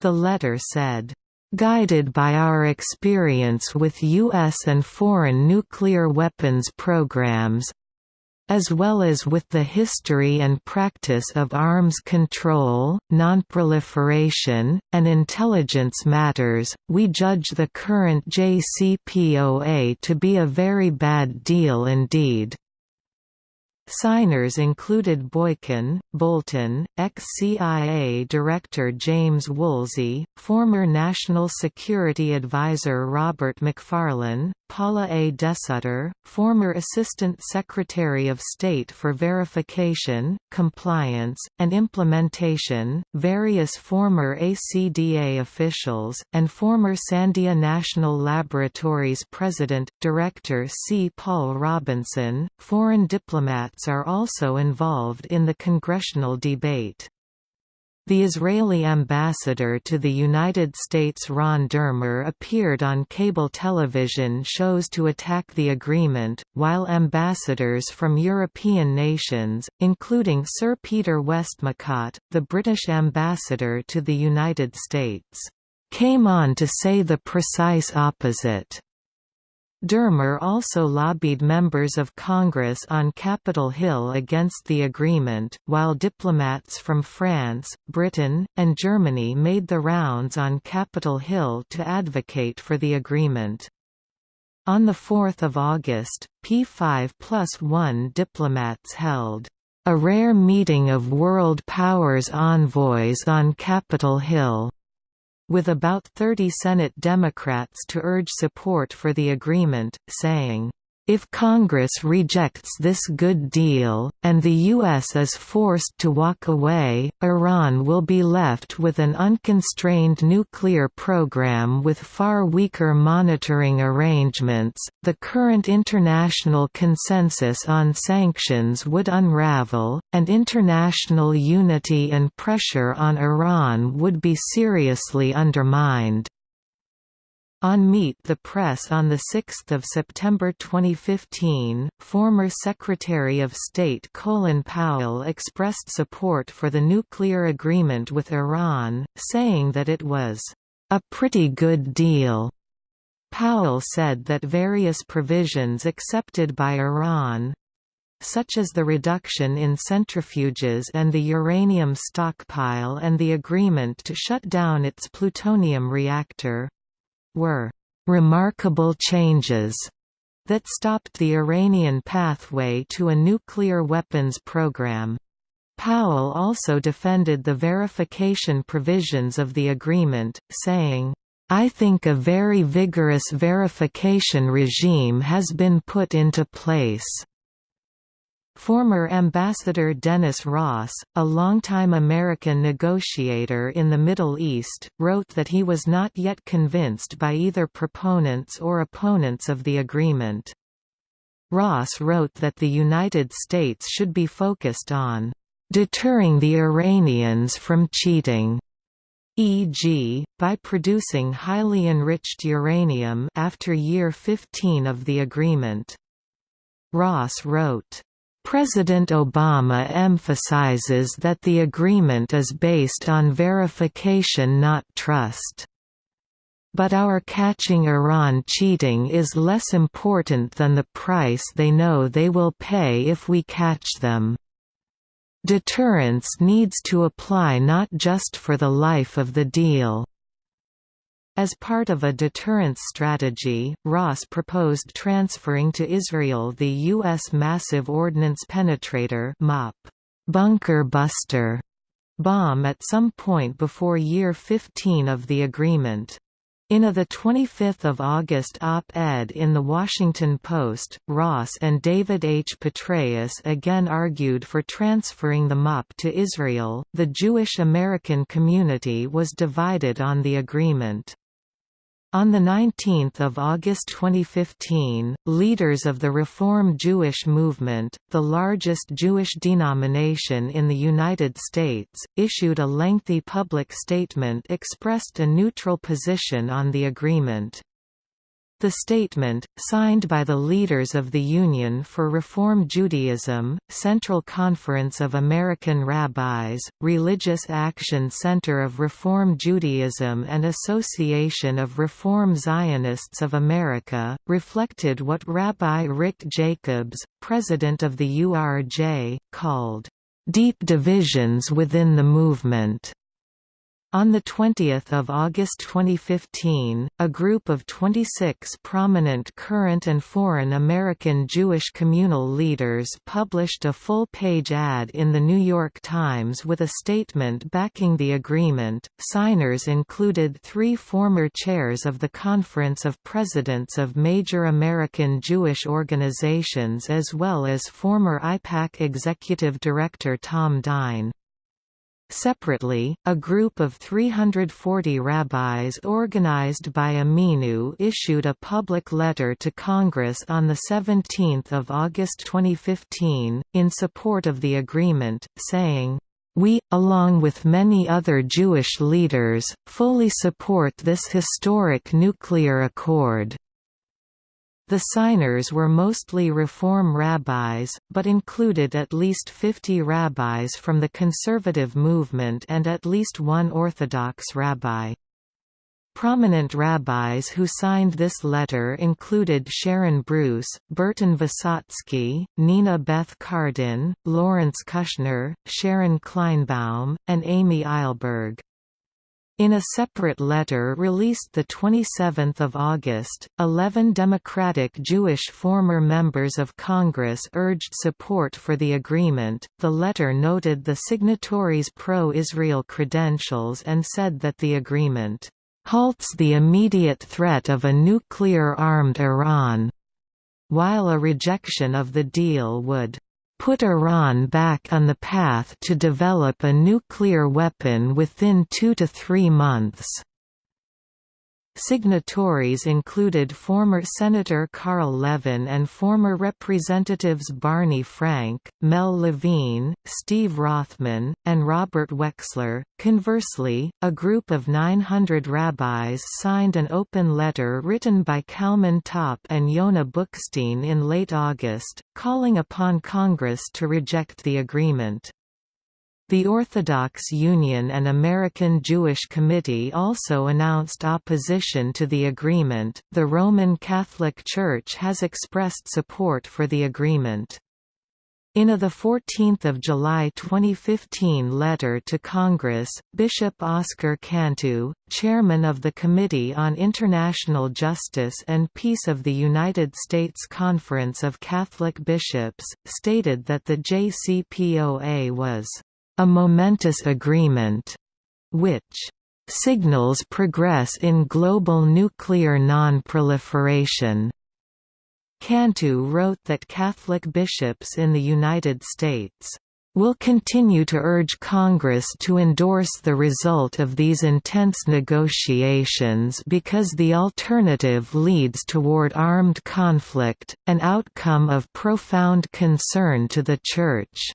A: The letter said, Guided by our experience with U.S. and foreign nuclear weapons programs, as well as with the history and practice of arms control, nonproliferation, and intelligence matters, we judge the current JCPOA to be a very bad deal indeed. Signers included Boykin, Bolton, ex-CIA Director James Woolsey, former National Security Advisor Robert McFarlane, Paula A. DeSutter, former Assistant Secretary of State for Verification, Compliance, and Implementation, various former ACDA officials, and former Sandia National Laboratories President, Director C. Paul Robinson. Foreign diplomats are also involved in the congressional debate. The Israeli ambassador to the United States Ron Dermer appeared on cable television shows to attack the agreement, while ambassadors from European nations, including Sir Peter Westmacott, the British ambassador to the United States, came on to say the precise opposite. Dermer also lobbied members of Congress on Capitol Hill against the agreement, while diplomats from France, Britain, and Germany made the rounds on Capitol Hill to advocate for the agreement. On 4 August, P5 plus 1 diplomats held a rare meeting of world powers envoys on Capitol Hill with about 30 Senate Democrats to urge support for the agreement, saying, if Congress rejects this good deal, and the U.S. is forced to walk away, Iran will be left with an unconstrained nuclear program with far weaker monitoring arrangements. The current international consensus on sanctions would unravel, and international unity and pressure on Iran would be seriously undermined. On Meet the Press on 6 September 2015, former Secretary of State Colin Powell expressed support for the nuclear agreement with Iran, saying that it was, "...a pretty good deal." Powell said that various provisions accepted by Iran, such as the reduction in centrifuges and the uranium stockpile and the agreement to shut down its plutonium reactor, were remarkable changes that stopped the Iranian pathway to a nuclear weapons program. Powell also defended the verification provisions of the agreement, saying, I think a very vigorous verification regime has been put into place. Former Ambassador Dennis Ross, a longtime American negotiator in the Middle East, wrote that he was not yet convinced by either proponents or opponents of the agreement. Ross wrote that the United States should be focused on deterring the Iranians from cheating e.g., by producing highly enriched uranium after year 15 of the agreement. Ross wrote, President Obama emphasizes that the agreement is based on verification not trust. But our catching Iran cheating is less important than the price they know they will pay if we catch them. "...deterrence needs to apply not just for the life of the deal." As part of a deterrence strategy, Ross proposed transferring to Israel the U.S. Massive Ordnance Penetrator MOP, bunker buster bomb at some point before year 15 of the agreement. In a 25 August op-ed in The Washington Post, Ross and David H. Petraeus again argued for transferring the MOP to Israel. The Jewish American community was divided on the agreement. On 19 August 2015, leaders of the Reform Jewish movement, the largest Jewish denomination in the United States, issued a lengthy public statement expressed a neutral position on the agreement. The statement, signed by the leaders of the Union for Reform Judaism, Central Conference of American Rabbis, Religious Action Center of Reform Judaism and Association of Reform Zionists of America, reflected what Rabbi Rick Jacobs, president of the URJ, called, "...deep divisions within the movement." On 20 August 2015, a group of 26 prominent current and foreign American Jewish communal leaders published a full-page ad in The New York Times with a statement backing the agreement. Signers included three former chairs of the Conference of Presidents of Major American Jewish Organizations as well as former AIPAC Executive Director Tom Dine. Separately, a group of 340 rabbis organized by Ameinu issued a public letter to Congress on 17 August 2015, in support of the agreement, saying, we, along with many other Jewish leaders, fully support this historic nuclear accord. The signers were mostly Reform rabbis, but included at least 50 rabbis from the conservative movement and at least one Orthodox rabbi. Prominent rabbis who signed this letter included Sharon Brous, Burton Visotzky, Nina Beth Cardin, Lawrence Kushner, Sharon Kleinbaum, and Amy Eilberg. In a separate letter released 27 August, 11 Democratic Jewish former members of Congress urged support for the agreement. The letter noted the signatories' pro-Israel credentials and said that the agreement halts the immediate threat of a nuclear-armed Iran, while a rejection of the deal would put Iran back on the path to develop a nuclear weapon within two to three months. Signatories included former Senator Carl Levin and former Representatives Barney Frank, Mel Levine, Steve Rothman, and Robert Wexler. Conversely, a group of 900 rabbis signed an open letter written by Kalman Topp and Yonah Bookstein in late August, calling upon Congress to reject the agreement. The Orthodox Union and American Jewish Committee also announced opposition to the agreement. The Roman Catholic Church has expressed support for the agreement. In a 14 July 2015 letter to Congress, Bishop Oscar Cantu, chairman of the Committee on International Justice and Peace of the United States Conference of Catholic Bishops, stated that the JCPOA was a momentous agreement, which signals progress in global nuclear non-proliferation. Cantu wrote that Catholic bishops in the United States will continue to urge Congress to endorse the result of these intense negotiations because the alternative leads toward armed conflict, an outcome of profound concern to the Church.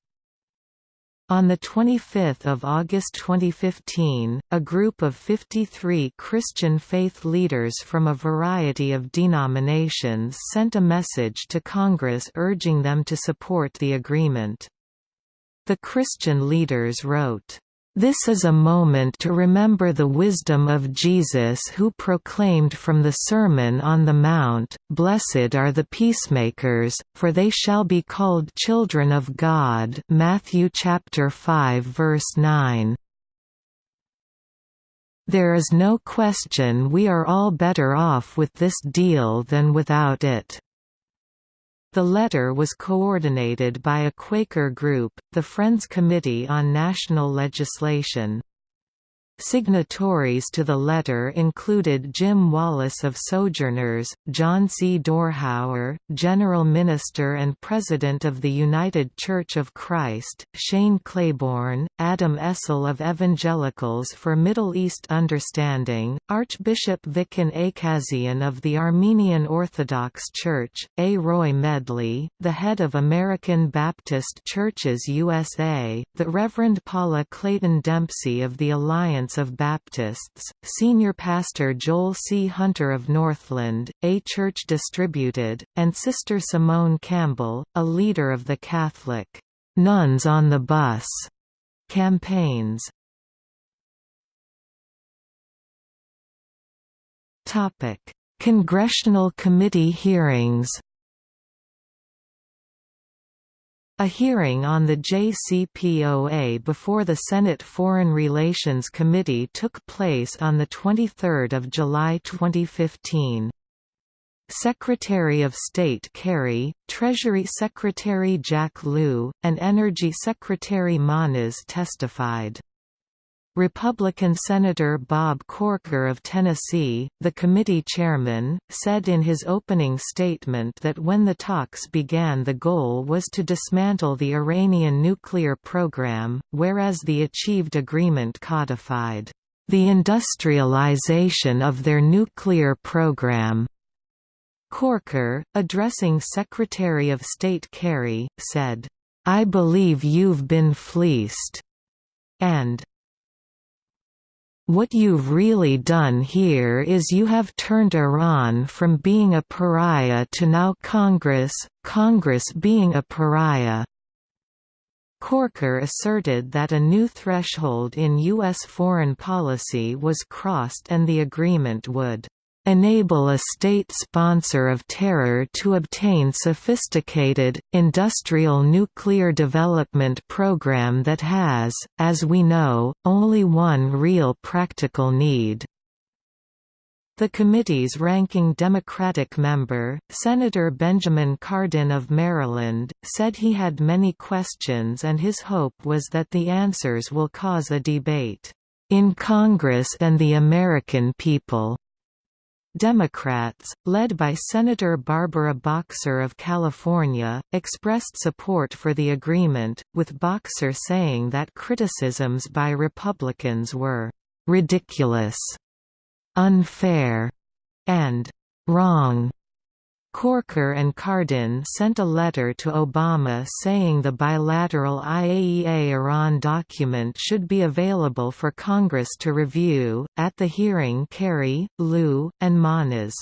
A: On 25 August 2015, a group of 53 Christian faith leaders from a variety of denominations sent a message to Congress urging them to support the agreement. The Christian leaders wrote, This is a moment to remember the wisdom of Jesus who proclaimed from the Sermon on the Mount, Blessed are the peacemakers, for they shall be called children of God Matthew chapter 5 verse 9. There is no question we are all better off with this deal than without it. The letter was coordinated by a Quaker group, the Friends Committee on National Legislation. Signatories to the letter included Jim Wallis of Sojourners, John C. Dorhauer, General Minister and President of the United Church of Christ, Shane Claiborne, Adam Estle of Evangelicals for Middle East Understanding, Archbishop Vicken Aykazian of the Armenian Orthodox Church, A. Roy Medley, the head of American Baptist Churches USA, the Reverend Paula Clayton Dempsey of the Alliance of Baptists, Senior Pastor Joel C. Hunter of Northland, A Church Distributed, and Sister Simone Campbell, a leader of the Catholic Nuns on the Bus campaigns. Congressional committee hearings A hearing on the JCPOA before the Senate Foreign Relations Committee took place on 23 July 2015. Secretary of State Kerry, Treasury Secretary Jack Lew, and Energy Secretary Moniz testified. Republican Senator Bob Corker of Tennessee, the committee chairman, said in his opening statement that when the talks began the goal was to dismantle the Iranian nuclear program, whereas the achieved agreement codified the industrialization of their nuclear program. Corker, addressing Secretary of State Kerry, said, I believe you've been fleeced, and what you've really done here is you have turned Iran from being a pariah to now Congress, Congress being a pariah. Corker asserted that a new threshold in U.S. foreign policy was crossed and the agreement would enable a state sponsor of terror to obtain sophisticated, industrial nuclear development program that has, as we know, only one real practical need. The committee's ranking Democratic member, Senator Benjamin Cardin of Maryland, said he had many questions and his hope was that the answers will cause a debate in Congress and the American people. Democrats, led by Senator Barbara Boxer of California, expressed support for the agreement, with Boxer saying that criticisms by Republicans were «ridiculous», «unfair» and «wrong». Corker and Cardin sent a letter to Obama saying the bilateral IAEA-Iran document should be available for Congress to review. At the hearing, Kerry, Lew, and Moniz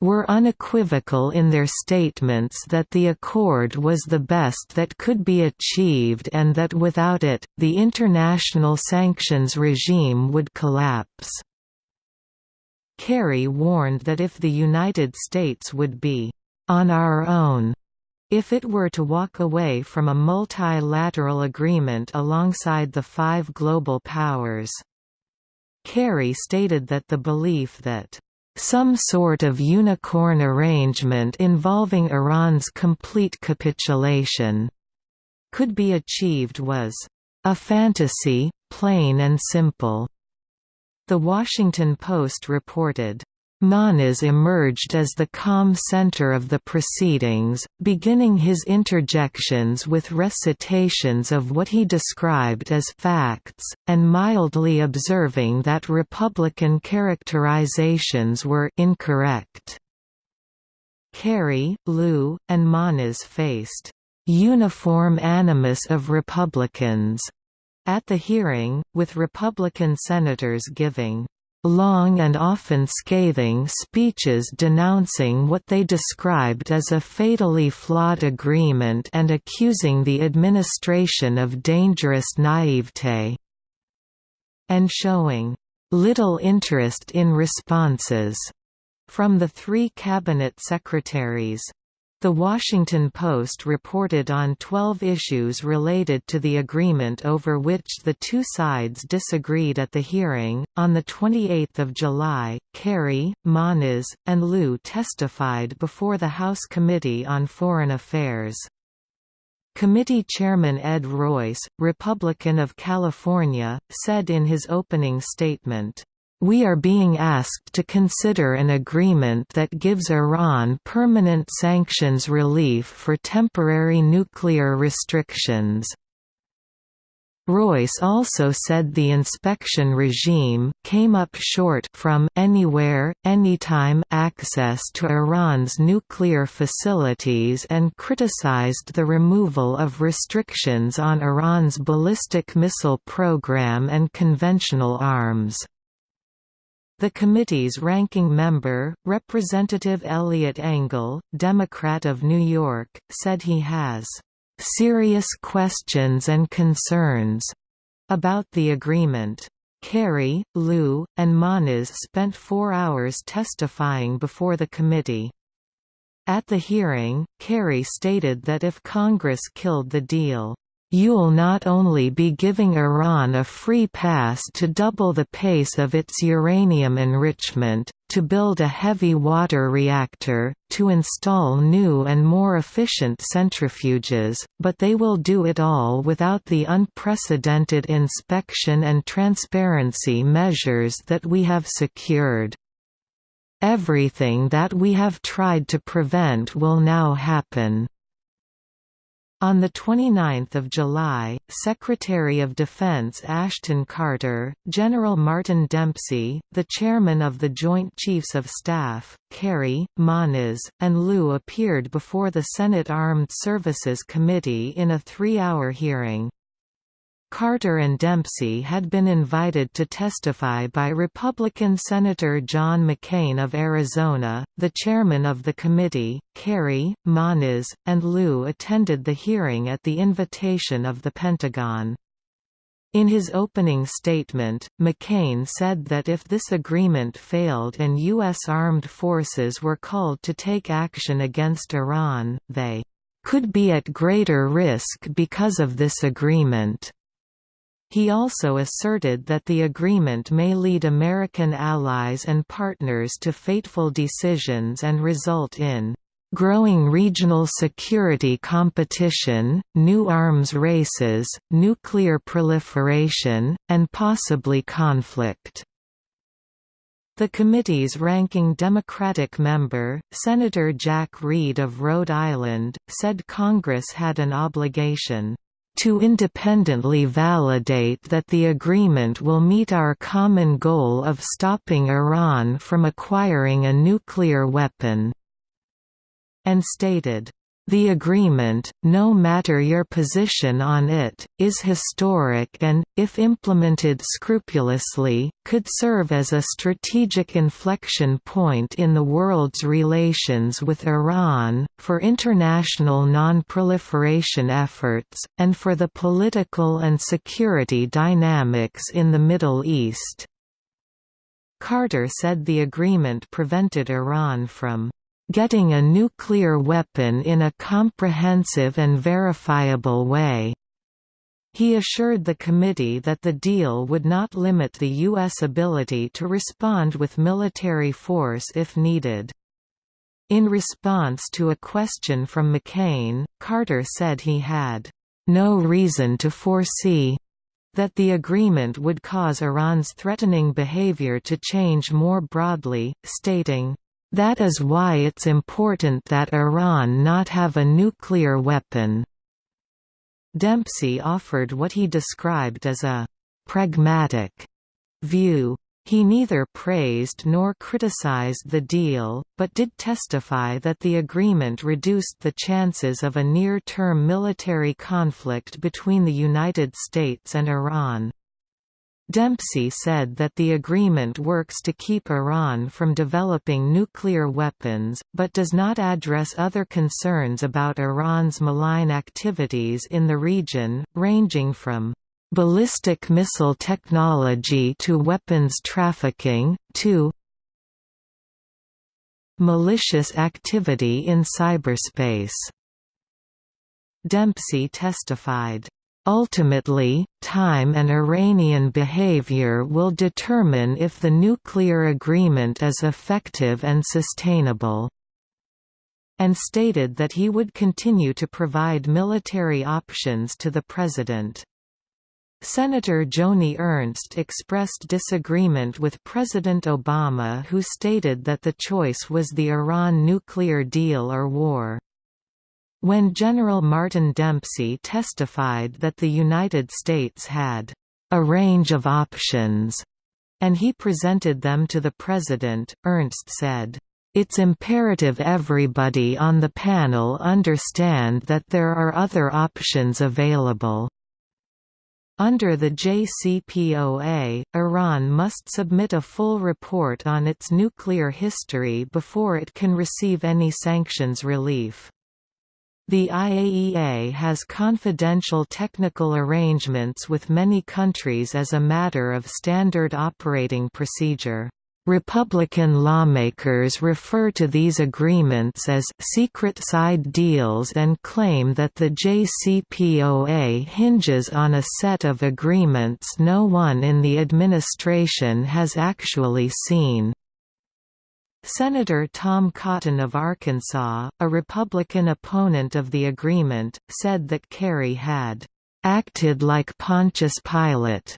A: were unequivocal in their statements that the accord was the best that could be achieved and that without it, the international sanctions regime would collapse. Kerry warned that if the United States would be on our own if it were to walk away from a multilateral agreement alongside the five global powers. Kerry stated that the belief that some sort of unicorn arrangement involving Iran's complete capitulation could be achieved was a fantasy, plain and simple. The Washington Post reported, Moniz emerged as the calm center of the proceedings, beginning his interjections with recitations of what he described as facts, and mildly observing that Republican characterizations were incorrect. Kerry, Lew, and Moniz faced uniform animus of Republicans at the hearing, with Republican senators giving long and often scathing speeches denouncing what they described as a fatally flawed agreement and accusing the administration of dangerous naivete. and showing little interest in responses from the three cabinet secretaries. The Washington Post reported on 12 issues related to the agreement over which the two sides disagreed at the hearing. On the 28th of July, Kerry, Moniz, and Lew testified before the House Committee on Foreign Affairs. Committee Chairman Ed Royce, Republican of California, said in his opening statement, we are being asked to consider an agreement that gives Iran permanent sanctions relief for temporary nuclear restrictions. Royce also said the inspection regime came up short from anywhere, anytime access to Iran's nuclear facilities and criticized the removal of restrictions on Iran's ballistic missile program and conventional arms. The committee's ranking member, Representative Eliot Engel, Democrat of New York, said he has serious questions and concerns about the agreement. Kerry, Lew, and Moniz spent four hours testifying before the committee. At the hearing, Kerry stated that if Congress killed the deal, You'll not only be giving Iran a free pass to double the pace of its uranium enrichment, to build a heavy water reactor, to install new and more efficient centrifuges, but they will do it all without the unprecedented inspection and transparency measures that we have secured. Everything that we have tried to prevent will now happen. On 29 July, Secretary of Defense Ashton Carter, General Martin Dempsey, the chairman of the Joint Chiefs of Staff, Kerry, Moniz, and Lew appeared before the Senate Armed Services Committee in a three-hour hearing. Carter and Dempsey had been invited to testify by Republican Senator John McCain of Arizona, the chairman of the committee. Kerry, Moniz, and Lew attended the hearing at the invitation of the Pentagon. In his opening statement, McCain said that if this agreement failed and U.S. armed forces were called to take action against Iran, they could be at greater risk because of this agreement. He also asserted that the agreement may lead American allies and partners to fateful decisions and result in growing regional security competition, new arms races, nuclear proliferation, and possibly conflict. The committee's ranking Democratic member, Senator Jack Reed of Rhode Island, said Congress had an obligation to independently validate that the agreement will meet our common goal of stopping Iran from acquiring a nuclear weapon", and stated, the agreement, no matter your position on it, is historic and, if implemented scrupulously, could serve as a strategic inflection point in the world's relations with Iran, for international non-proliferation efforts, and for the political and security dynamics in the Middle East. Carter said the agreement prevented Iran from getting a nuclear weapon in a comprehensive and verifiable way. He assured the committee that the deal would not limit the U.S. ability to respond with military force if needed. In response to a question from McCain, Carter said he had no reason to foresee that the agreement would cause Iran's threatening behavior to change more broadly, stating, that is why it's important that Iran not have a nuclear weapon." Dempsey offered what he described as a «pragmatic» view. He neither praised nor criticized the deal, but did testify that the agreement reduced the chances of a near-term military conflict between the United States and Iran. Dempsey said that the agreement works to keep Iran from developing nuclear weapons, but does not address other concerns about Iran's malign activities in the region, ranging from ballistic missile technology to weapons trafficking, to malicious activity in cyberspace. Dempsey testified, Ultimately, time and Iranian behavior will determine if the nuclear agreement is effective and sustainable and stated that he would continue to provide military options to the president. Senator Joni Ernst expressed disagreement with President Obama who stated that the choice was the Iran nuclear deal or war. When General Martin Dempsey testified that the United States had a range of options, and he presented them to the President, Ernst said, it's imperative everybody on the panel understand that there are other options available. Under the JCPOA, Iran must submit a full report on its nuclear history before it can receive any sanctions relief. The IAEA has confidential technical arrangements with many countries as a matter of standard operating procedure. Republican lawmakers refer to these agreements as secret side deals and claim that the JCPOA hinges on a set of agreements no one in the administration has actually seen. Senator Tom Cotton of Arkansas, a Republican opponent of the agreement, said that Kerry had "...acted like Pontius Pilate,"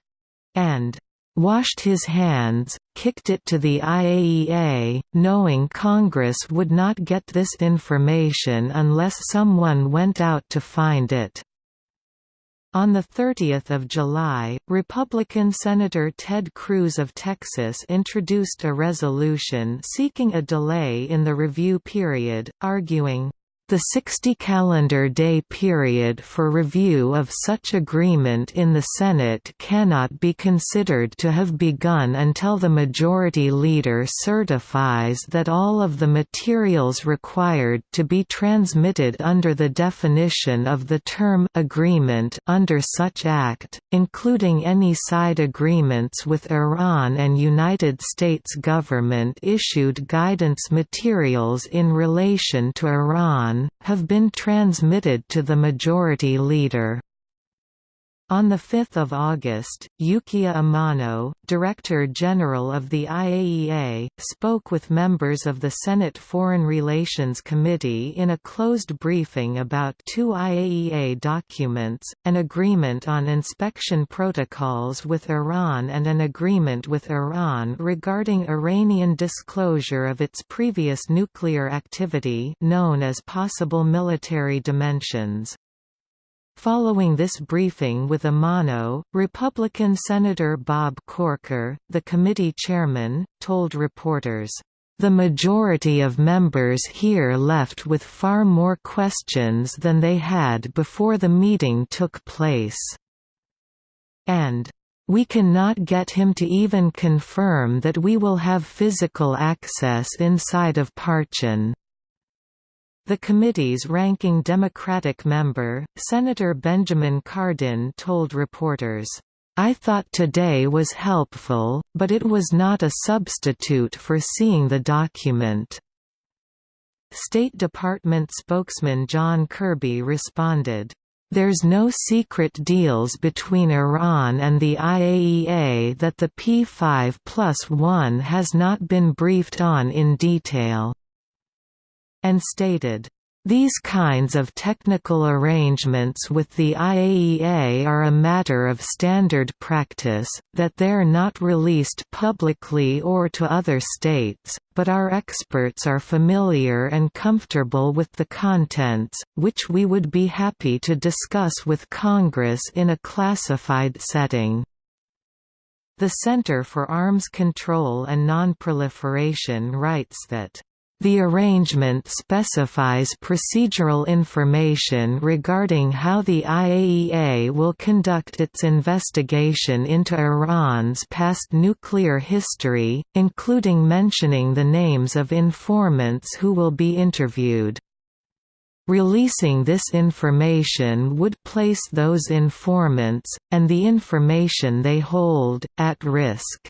A: and washed his hands, kicked it to the IAEA, knowing Congress would not get this information unless someone went out to find it. On 30 July, Republican Senator Ted Cruz of Texas introduced a resolution seeking a delay in the review period, arguing, the 60-calendar day period for review of such agreement in the Senate cannot be considered to have begun until the Majority Leader certifies that all of the materials required to be transmitted under the definition of the term agreement under such act, including any side agreements with Iran and United States government-issued guidance materials in relation to Iran have been transmitted to the majority leader. On 5 August, Yukiya Amano, Director General of the IAEA, spoke with members of the Senate Foreign Relations Committee in a closed briefing about two IAEA documents, an agreement on inspection protocols with Iran and an agreement with Iran regarding Iranian disclosure of its previous nuclear activity known as possible military dimensions. Following this briefing with Amano, Republican Senator Bob Corker, the committee chairman, told reporters, "...the majority of members here left with far more questions than they had before the meeting took place." And, we cannot get him to even confirm that we will have physical access inside of Parchin. The committee's ranking Democratic member, Senator Benjamin Cardin told reporters, I thought today was helpful, but it was not a substitute for seeing the document. State Department spokesman John Kirby responded, There's no secret deals between Iran and the IAEA that the P5 plus 1 has not been briefed on in detail and stated, these kinds of technical arrangements with the IAEA are a matter of standard practice, that they're not released publicly or to other states, but our experts are familiar and comfortable with the contents, which we would be happy to discuss with Congress in a classified setting. The Center for Arms Control and Nonproliferation writes that the arrangement specifies procedural information regarding how the IAEA will conduct its investigation into Iran's past nuclear history, including mentioning the names of informants who will be interviewed. Releasing this information would place those informants, and the information they hold, at risk.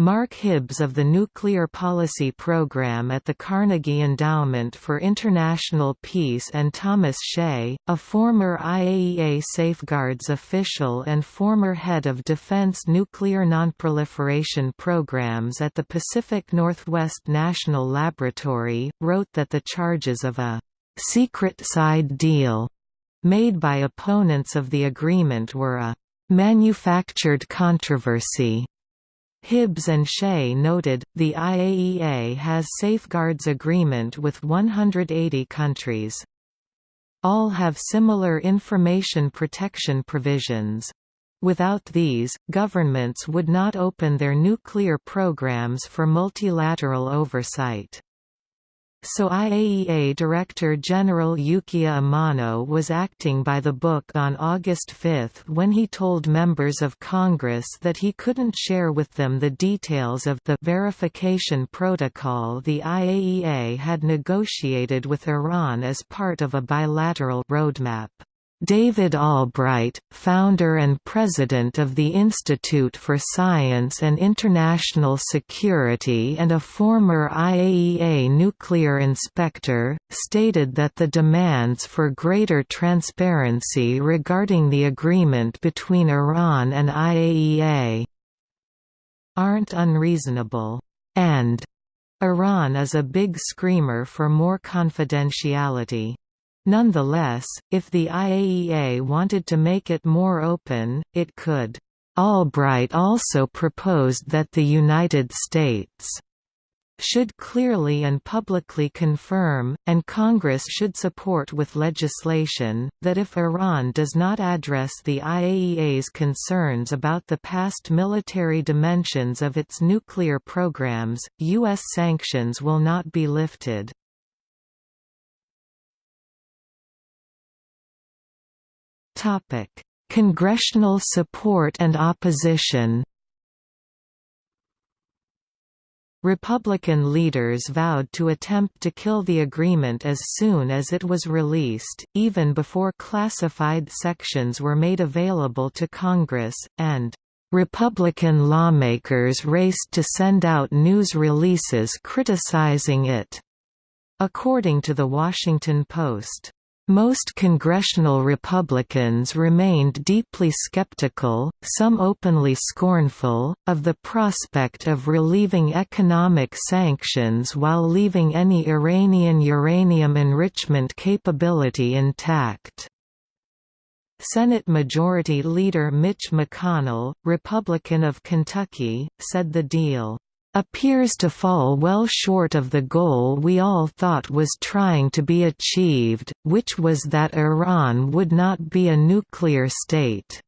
A: Mark Hibbs of the Nuclear Policy Program at the Carnegie Endowment for International Peace and Thomas Shea, a former IAEA Safeguards official and former head of Defense Nuclear Nonproliferation Programs at the Pacific Northwest National Laboratory, wrote that the charges of a «secret side deal» made by opponents of the agreement were a «manufactured controversy» Hibbs and Shea noted, the IAEA has safeguards agreement with 180 countries. All have similar information protection provisions. Without these, governments would not open their nuclear programs for multilateral oversight. So IAEA Director General Yukiya Amano was acting by the book on August 5 when he told members of Congress that he couldn't share with them the details of the verification protocol the IAEA had negotiated with Iran as part of a bilateral roadmap. David Albright, founder and president of the Institute for Science and International Security and a former IAEA nuclear inspector, stated that the demands for greater transparency regarding the agreement between Iran and IAEA aren't unreasonable, and Iran is a big screamer for more confidentiality. Nonetheless, if the IAEA wanted to make it more open, it could. Albright also proposed that the United States should clearly and publicly confirm, and Congress should support with legislation, that if Iran does not address the IAEA's concerns about the past military dimensions of its nuclear programs, U.S. sanctions will not be lifted. Topic: Congressional support and opposition. Republican leaders vowed to attempt to kill the agreement as soon as it was released, even before classified sections were made available to Congress, and Republican lawmakers raced to send out news releases criticizing it. According to The Washington Post, most congressional Republicans remained deeply skeptical, some openly scornful, of the prospect of relieving economic sanctions while leaving any Iranian uranium enrichment capability intact. Senate Majority Leader Mitch McConnell, Republican of Kentucky, said the deal appears to fall well short of the goal we all thought was trying to be achieved, which was that Iran would not be a nuclear state.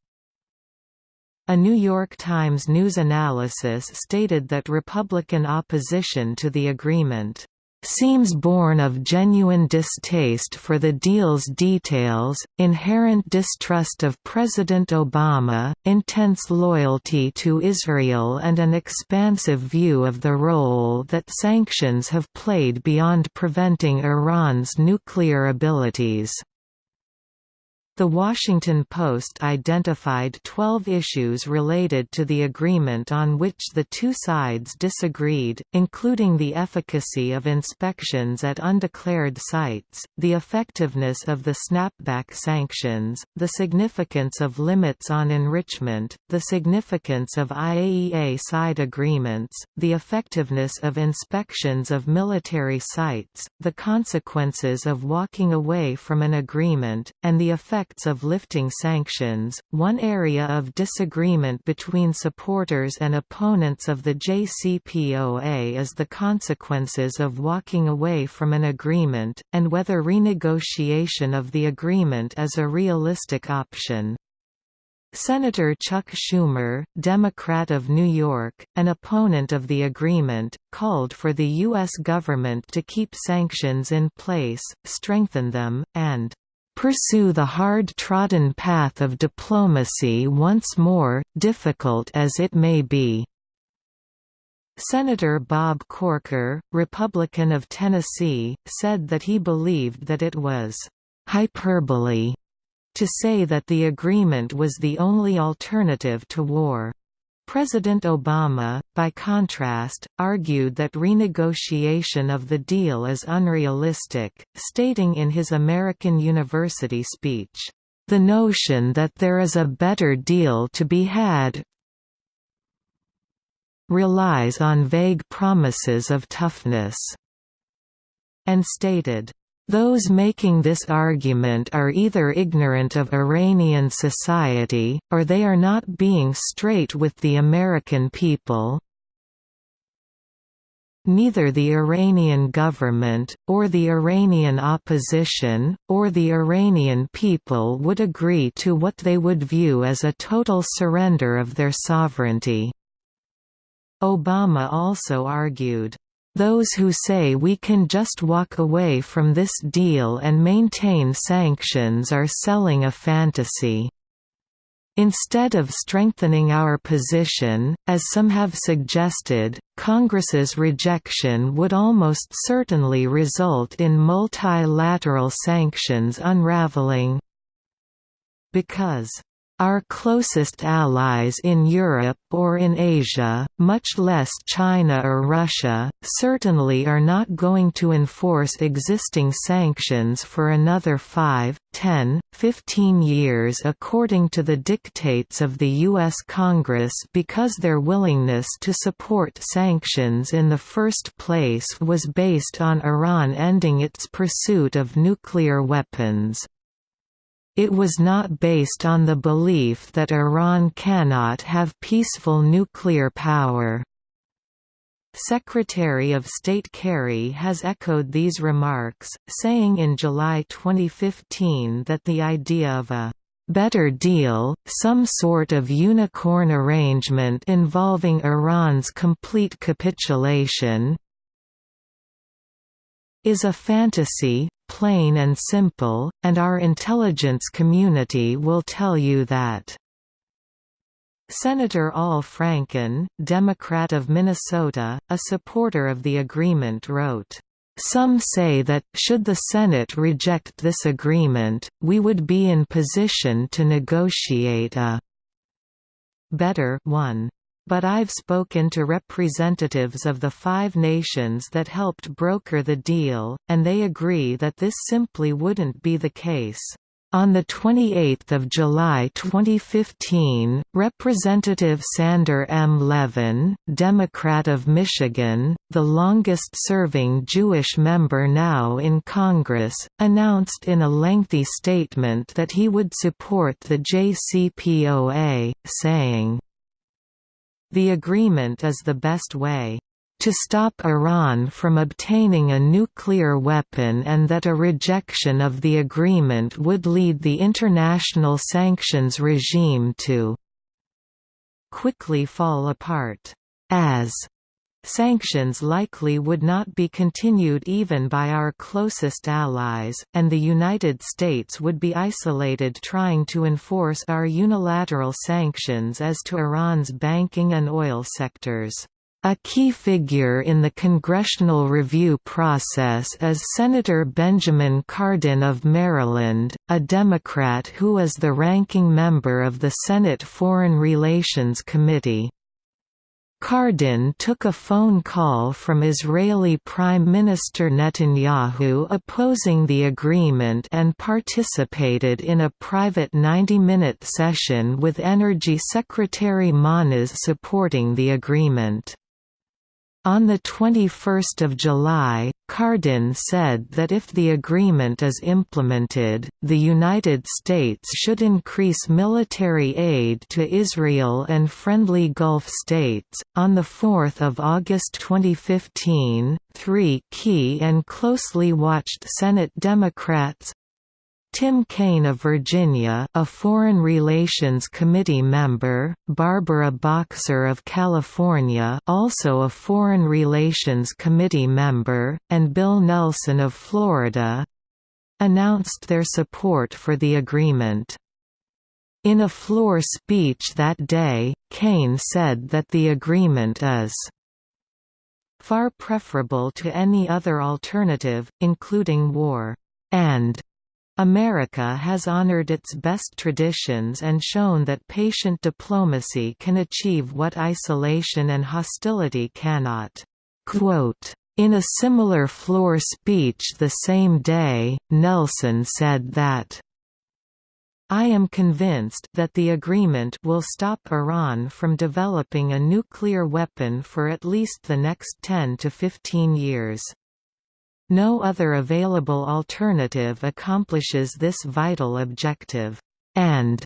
A: A New York Times news analysis stated that Republican opposition to the agreement seems born of genuine distaste for the deal's details, inherent distrust of President Obama, intense loyalty to Israel and an expansive view of the role that sanctions have played beyond preventing Iran's nuclear abilities. The Washington Post identified 12 issues related to the agreement on which the two sides disagreed, including the efficacy of inspections at undeclared sites, the effectiveness of the snapback sanctions, the significance of limits on enrichment, the significance of IAEA side agreements, the effectiveness of inspections of military sites, the consequences of walking away from an agreement, and the effect effects of lifting sanctions. One area of disagreement between supporters and opponents of the JCPOA is the consequences of walking away from an agreement, and whether renegotiation of the agreement is a realistic option. Senator Chuck Schumer, Democrat of New York, an opponent of the agreement, called for the U.S. government to keep sanctions in place, strengthen them, and pursue the hard-trodden path of diplomacy once more, difficult as it may be." Senator Bob Corker, Republican of Tennessee, said that he believed that it was hyperbole to say that the agreement was the only alternative to war. President Obama, by contrast, argued that renegotiation of the deal is unrealistic, stating in his American University speech, "...the notion that there is a better deal to be had relies on vague promises of toughness," and stated, those making this argument are either ignorant of Iranian society, or they are not being straight with the American people. Neither the Iranian government, or the Iranian opposition, or the Iranian people would agree to what they would view as a total surrender of their sovereignty. Obama also argued, "...those who say we can just walk away from this deal and maintain sanctions are selling a fantasy." Instead of strengthening our position, as some have suggested, Congress's rejection would almost certainly result in multilateral sanctions unraveling. Because our closest allies in Europe or in Asia, much less China or Russia, certainly are not going to enforce existing sanctions for another 5, 10, 15 years according to the dictates of the U.S. Congress because their willingness to support sanctions in the first place was based on Iran ending its pursuit of nuclear weapons. It was not based on the belief that Iran cannot have peaceful nuclear power. Secretary of State Kerry has echoed these remarks, saying in July 2015 that the idea of a better deal, some sort of unicorn arrangement involving Iran's complete capitulation, is a fantasy, plain and simple, and our intelligence community will tell you that. Senator Al Franken, Democrat of Minnesota, a supporter of the agreement wrote, "...some say that, should the Senate reject this agreement, we would be in position to negotiate a better one but I've spoken to representatives of the five nations that helped broker the deal, and they agree that this simply wouldn't be the case. On 28 July 2015, Representative Sander M. Levin, Democrat of Michigan, the longest-serving Jewish member now in Congress, announced in a lengthy statement that he would support the JCPOA, saying, the agreement is the best way to stop Iran from obtaining a nuclear weapon and that a rejection of the agreement would lead the international sanctions regime to quickly fall apart. As Sanctions likely would not be continued even by our closest allies, and the United States would be isolated trying to enforce our unilateral sanctions as to Iran's banking and oil sectors. A key figure in the congressional review process is Senator Benjamin Cardin of Maryland, a Democrat who is the ranking member of the Senate Foreign Relations Committee. Cardin took a phone call from Israeli Prime Minister Netanyahu opposing the agreement and participated in a private 90-minute session with Energy Secretary Moniz supporting the agreement. On 21 July, Cardin said that if the agreement is implemented, the United States should increase military aid to Israel and friendly Gulf states. On 4 August 2015, three key and closely watched Senate Democrats Tim Kaine of Virginia a Foreign Relations Committee member, Barbara Boxer of California also a Foreign Relations Committee member, and Bill Nelson of Florida—announced their support for the agreement. In a floor speech that day, Kaine said that the agreement is far preferable to any other alternative, including war, and America has honored its best traditions and shown that patient diplomacy can achieve what isolation and hostility cannot. Quote, in a similar floor speech the same day, Nelson said that I am convinced that the agreement will stop Iran from developing a nuclear weapon for at least the next 10 to 15 years. No other available alternative accomplishes this vital objective. And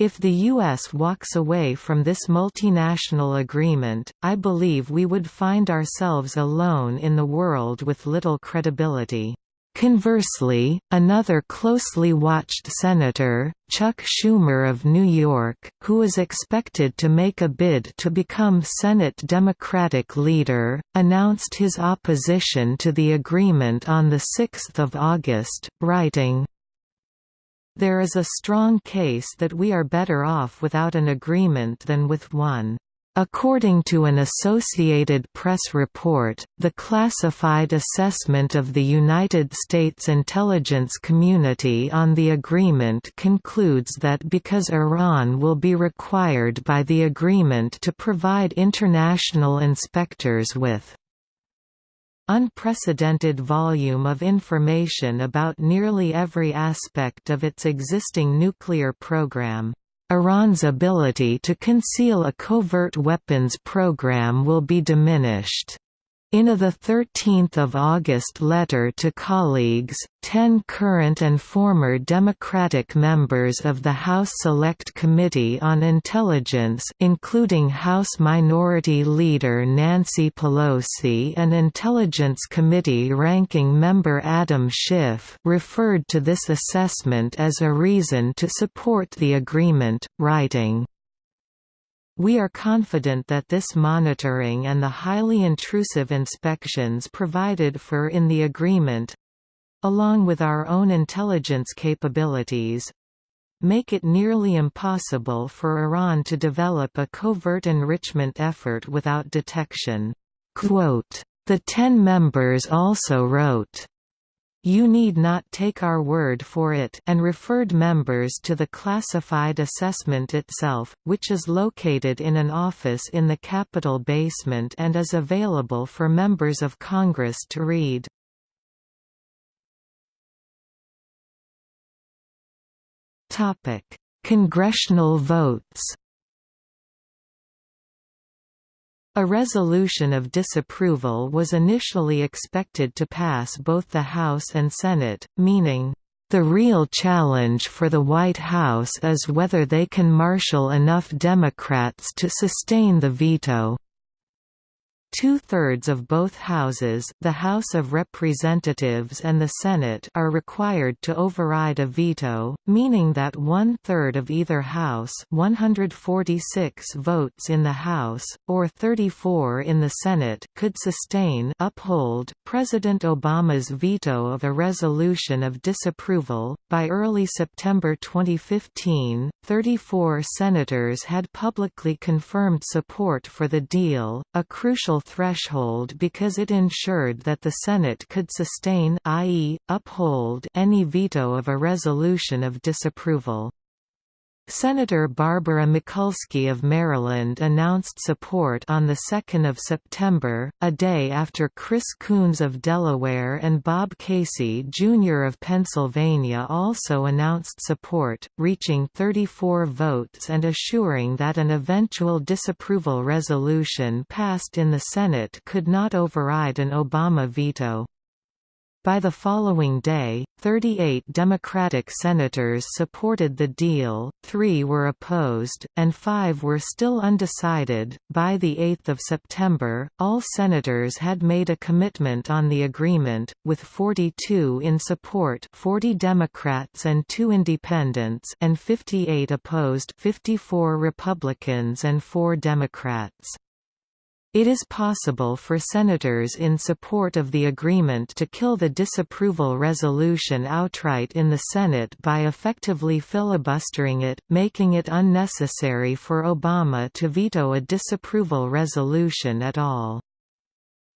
A: if the U.S. walks away from this multinational agreement, I believe we would find ourselves alone in the world with little credibility. Conversely, another closely watched senator, Chuck Schumer of New York, who is expected to make a bid to become Senate Democratic leader, announced his opposition to the agreement on 6 August, writing, There is a strong case that we are better off without an agreement than with one. According to an Associated Press report, the classified assessment of the United States intelligence community on the agreement concludes that because Iran will be required by the agreement to provide international inspectors with unprecedented volume of information about nearly every aspect of its existing nuclear program, Iran's ability to conceal a covert weapons program will be diminished. In a 13 August letter to colleagues, ten current and former Democratic members of the House Select Committee on Intelligence including House Minority Leader Nancy Pelosi and Intelligence Committee Ranking Member Adam Schiff referred to this assessment as a reason to support the agreement, writing, we are confident that this monitoring and the highly intrusive inspections provided for in the agreement along with our own intelligence capabilities make it nearly impossible for Iran to develop a covert enrichment effort without detection. Quote, the ten members also wrote, you need not take our word for it and referred members to the classified assessment itself, which is located in an office in the Capitol basement and is available for members of Congress to read. Congressional votes A resolution of disapproval was initially expected to pass both the House and Senate, meaning, "...the real challenge for the White House is whether they can marshal enough Democrats to sustain the veto." Two-thirds of both houses the House of Representatives and the Senate are required to override a veto, meaning that one-third of either House 146 votes in the House, or 34 in the Senate could sustain uphold President Obama's veto of a resolution of disapproval. By early September 2015, 34 senators had publicly confirmed support for the deal, a crucial threshold because it ensured that the Senate could sustain i.e., uphold any veto of a resolution of disapproval. Senator Barbara Mikulski of Maryland announced support on 2 September, a day after Chris Coons of Delaware and Bob Casey Jr. of Pennsylvania also announced support, reaching 34 votes and assuring that an eventual disapproval resolution passed in the Senate could not override an Obama veto. By the following day, 38 Democratic senators supported the deal, three were opposed, and five were still undecided. By the 8th of September, all senators had made a commitment on the agreement, with 42 in support 40 Democrats and 2 independents and 58 opposed 54 Republicans and 4 Democrats. It is possible for senators in support of the agreement to kill the disapproval resolution outright in the Senate by effectively filibustering it, making it unnecessary for Obama to veto a disapproval resolution at all.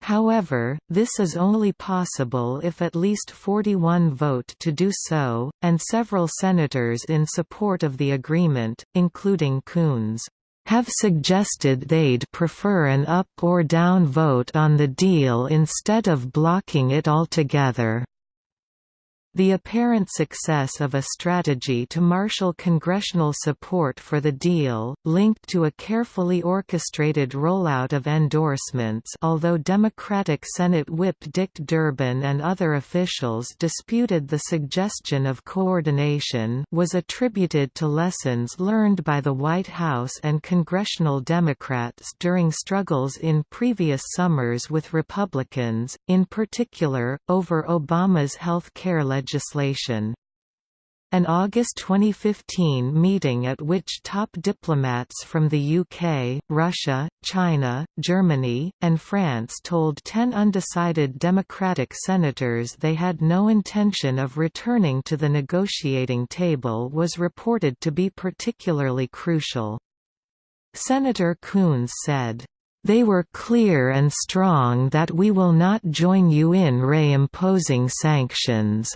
A: However, this is only possible if at least 41 vote to do so, and several senators in support of the agreement, including Coons, have suggested they'd prefer an up or down vote on the deal instead of blocking it altogether. The apparent success of a strategy to marshal congressional support for the deal, linked to a carefully orchestrated rollout of endorsements although Democratic Senate Whip Dick Durbin and other officials disputed the suggestion of coordination was attributed to lessons learned by the White House and congressional Democrats during struggles in previous summers with Republicans, in particular, over Obama's health care legislation. An August 2015 meeting at which top diplomats from the UK, Russia, China, Germany, and France told ten undecided Democratic senators they had no intention of returning to the negotiating table was reported to be particularly crucial. Senator Coons said, they were clear and strong that we will not join you in reimposing sanctions.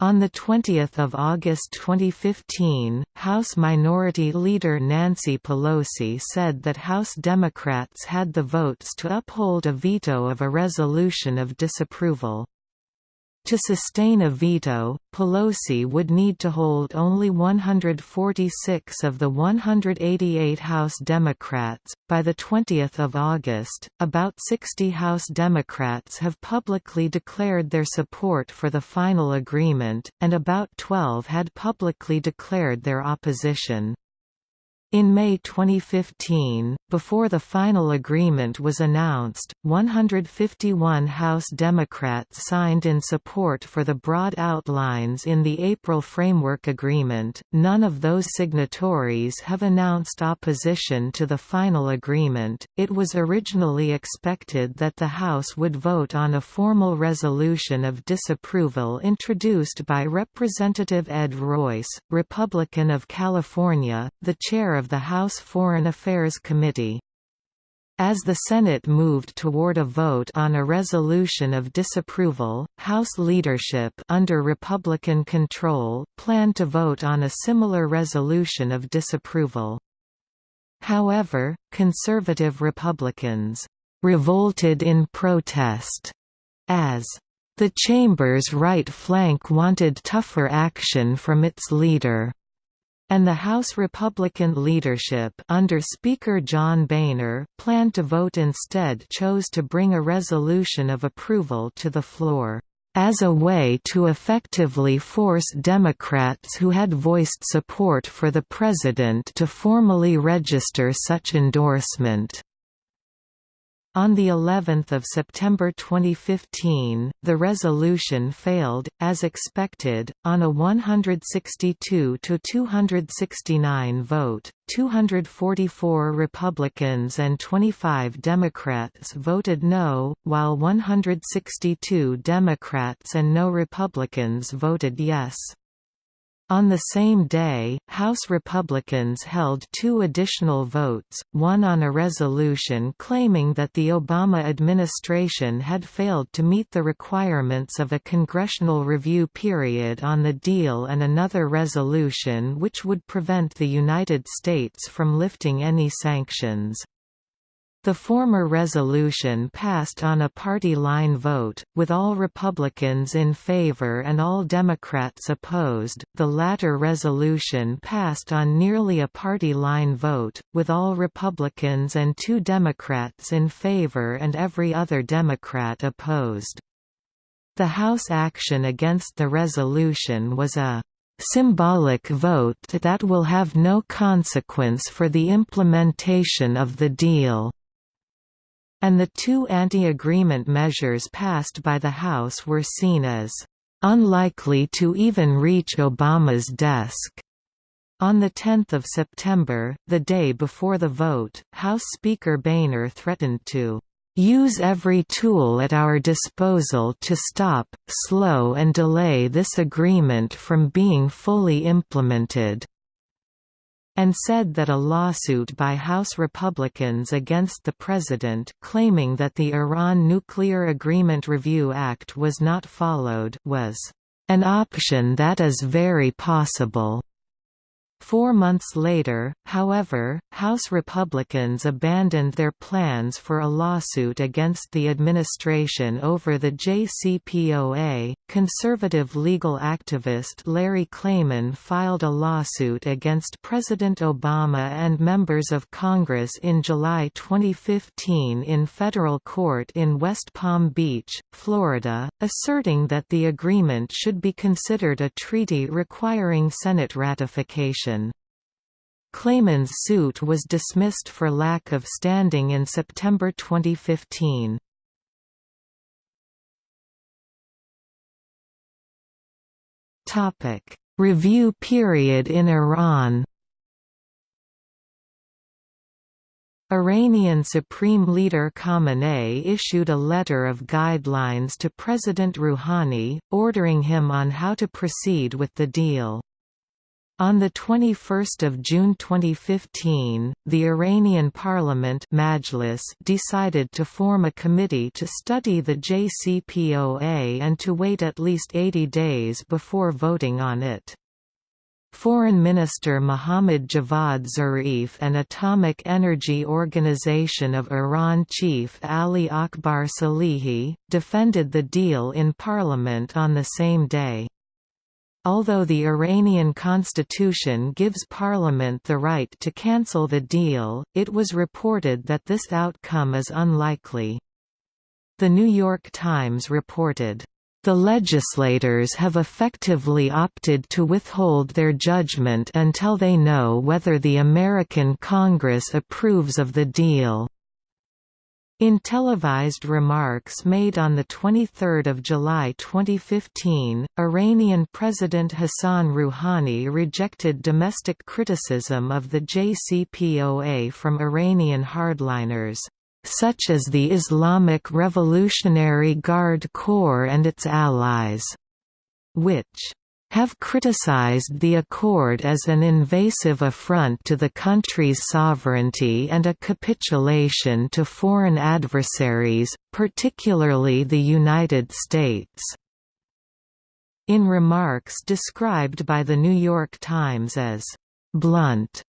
A: On 20 August 2015, House Minority Leader Nancy Pelosi said that House Democrats had the votes to uphold a veto of a resolution of disapproval. To sustain a veto, Pelosi would need to hold only 146 of the 188 House Democrats. By the 20th of August, about 60 House Democrats have publicly declared their support for the final agreement, and about 12 had publicly declared their opposition. In May 2015, before the final agreement was announced, 151 House Democrats signed in support for the broad outlines in the April Framework Agreement. None of those signatories have announced opposition to the final agreement. It was originally expected that the House would vote on a formal resolution of disapproval introduced by Representative Ed Royce, Republican of California, the chair of the House Foreign Affairs Committee. As the Senate moved toward a vote on a resolution of disapproval, House leadership under Republican control planned to vote on a similar resolution of disapproval. However, conservative Republicans revolted in protest as the chamber's right flank wanted tougher action from its leader and the House Republican leadership under Speaker John Boehner planned to vote instead chose to bring a resolution of approval to the floor as a way to effectively force Democrats who had voiced support for the president to formally register such endorsement. On the 11th of September 2015, the resolution failed, as expected, on a 162 to 269 vote. 244 Republicans and 25 Democrats voted no, while 162 Democrats and no Republicans voted yes. On the same day, House Republicans held two additional votes, one on a resolution claiming that the Obama administration had failed to meet the requirements of a congressional review period on the deal and another resolution which would prevent the United States from lifting any sanctions. The former resolution passed on a party line vote, with all Republicans in favor and all Democrats opposed. The latter resolution passed on nearly a party line vote, with all Republicans and two Democrats in favor and every other Democrat opposed. The House action against the resolution was a symbolic vote that will have no consequence for the implementation of the deal and the two anti-agreement measures passed by the House were seen as unlikely to even reach Obama's desk. On 10 September, the day before the vote, House Speaker Boehner threatened to use every tool at our disposal to stop, slow and delay this agreement from being fully implemented. And said that a lawsuit by House Republicans against the president claiming that the Iran Nuclear Agreement Review Act was not followed was an option that is very possible. Four months later, however, House Republicans abandoned their plans for a lawsuit against the administration over the JCPOA. Conservative legal activist Larry Klayman filed a lawsuit against President Obama and members of Congress in July 2015 in federal court in West Palm Beach, Florida, asserting that the agreement should be considered a treaty requiring Senate ratification. Klayman's suit was dismissed for lack of standing in September 2015. Topic: Review period in Iran. Iranian Supreme Leader Khamenei issued a letter of guidelines to President Rouhani, ordering him on how to proceed with the deal. On 21 June 2015, the Iranian parliament Majlis decided to form a committee to study the JCPOA and to wait at least 80 days before voting on it. Foreign Minister Mohammad Javad Zarif and Atomic Energy Organization of Iran chief Ali Akbar Salehi, defended the deal in parliament on the same day. Although the Iranian constitution gives parliament the right to cancel the deal, it was reported that this outcome is unlikely. The New York Times reported, "...the legislators have effectively opted to withhold their judgment until they know whether the American Congress approves of the deal." In televised remarks made on 23 July 2015, Iranian President Hassan Rouhani rejected domestic criticism of the JCPOA from Iranian hardliners, such as the Islamic Revolutionary Guard Corps and its allies, which have criticized the accord as an invasive affront to the country's sovereignty and a capitulation to foreign adversaries, particularly the United States. In remarks described by The New York Times as blunt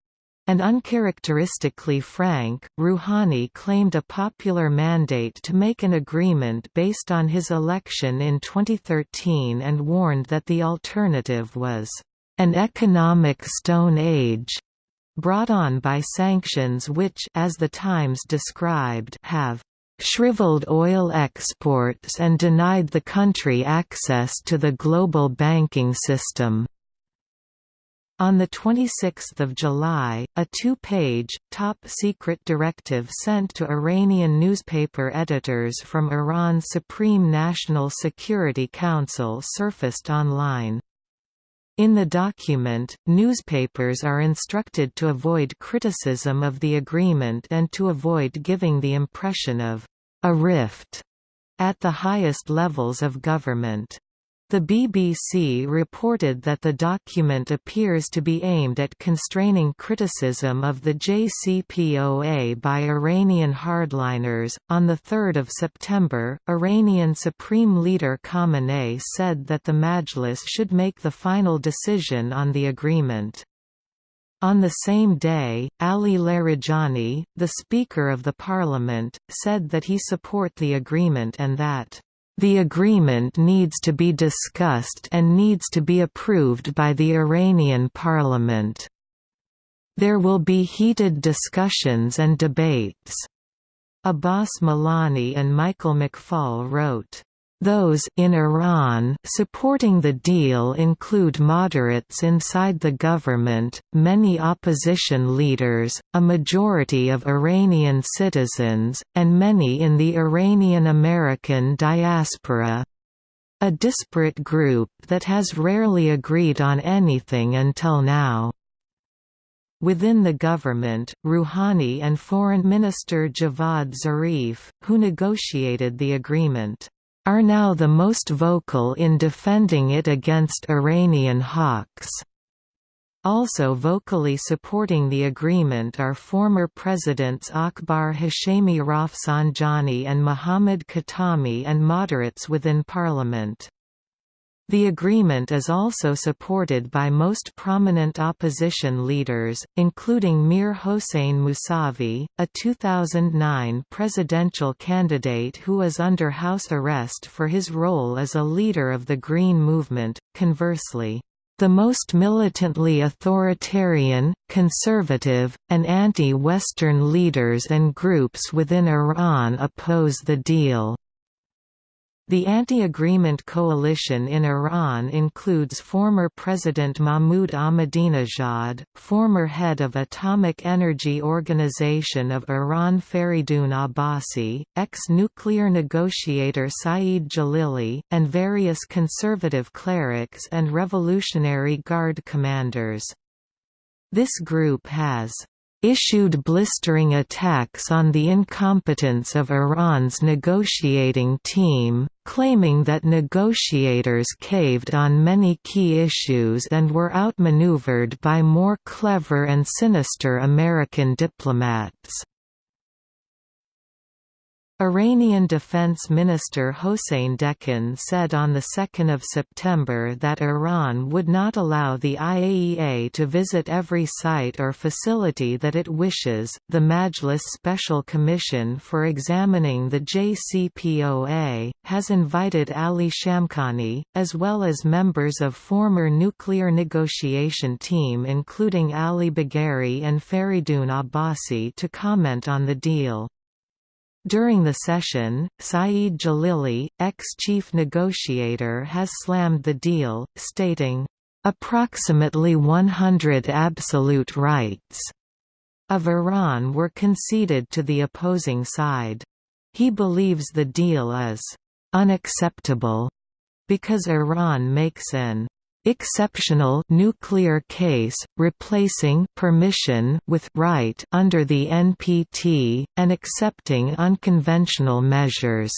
A: and uncharacteristically frank, Rouhani claimed a popular mandate to make an agreement based on his election in 2013 and warned that the alternative was an economic stone age brought on by sanctions which as the Times described have shriveled oil exports and denied the country access to the global banking system. On 26 July, a two-page, top-secret directive sent to Iranian newspaper editors from Iran's Supreme National Security Council surfaced online. In the document, newspapers are instructed to avoid criticism of the agreement and to avoid giving the impression of a rift at the highest levels of government. The BBC reported that the document appears to be aimed at constraining criticism of the JCPOA by Iranian hardliners. On 3 September, Iranian Supreme Leader Khamenei said that the Majlis should make the final decision on the agreement. On the same day, Ali Larijani, the Speaker of the Parliament, said that he support the agreement and that the agreement needs to be discussed and needs to be approved by the Iranian parliament. There will be heated discussions and debates. Abbas Milani and Michael McFaul wrote, those in Iran supporting the deal include moderates inside the government, many opposition leaders, a majority of Iranian citizens, and many in the Iranian American diaspora. A disparate group that has rarely agreed on anything until now. Within the government, Rouhani and Foreign Minister Javad Zarif, who negotiated the agreement, are now the most vocal in defending it against Iranian hawks. Also vocally supporting the agreement are former presidents Akbar Hashemi Rafsanjani and Mohammad Khatami and moderates within parliament. The agreement is also supported by most prominent opposition leaders, including Mir Hossein Mousavi, a 2009 presidential candidate who is under house arrest for his role as a leader of the Green Movement. Conversely, the most militantly authoritarian, conservative, and anti-Western leaders and groups within Iran oppose the deal. The anti-agreement coalition in Iran includes former President Mahmoud Ahmadinejad, former head of Atomic Energy Organization of Iran Faridun Abbasi, ex-nuclear negotiator Saeed Jalili, and various conservative clerics and Revolutionary Guard commanders. This group has issued blistering attacks on the incompetence of Iran's negotiating team, claiming that negotiators caved on many key issues and were outmaneuvered by more clever and sinister American diplomats. Iranian Defense Minister Hossein Dehghan said on 2 September that Iran would not allow the IAEA to visit every site or facility that it wishes. The Majlis Special Commission for examining the JCPOA has invited Ali Shamkhani, as well as members of former nuclear negotiation team including Ali Bagheri and Faridun Abbasi to comment on the deal. During the session, Saeed Jalili, ex-chief negotiator has slammed the deal, stating, "...approximately 100 absolute rights." of Iran were conceded to the opposing side. He believes the deal is unacceptable because Iran makes an exceptional nuclear case, replacing permission with right under the NPT, and accepting unconventional measures.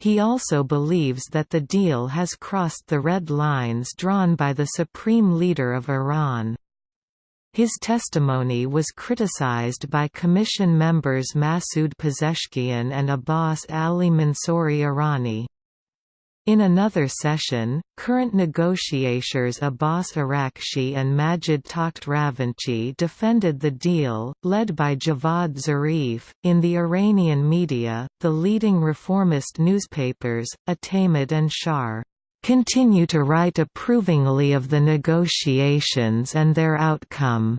A: He also believes that the deal has crossed the red lines drawn by the supreme leader of Iran. His testimony was criticized by Commission members Masoud Pezeshkian and Abbas Ali Mansouri Arani. In another session, current negotiators Abbas Araghchi and Majid Takht Ravanchi defended the deal, led by Javad Zarif. In the Iranian media, the leading reformist newspapers, Etemad and Shargh, continue to write approvingly of the negotiations and their outcome.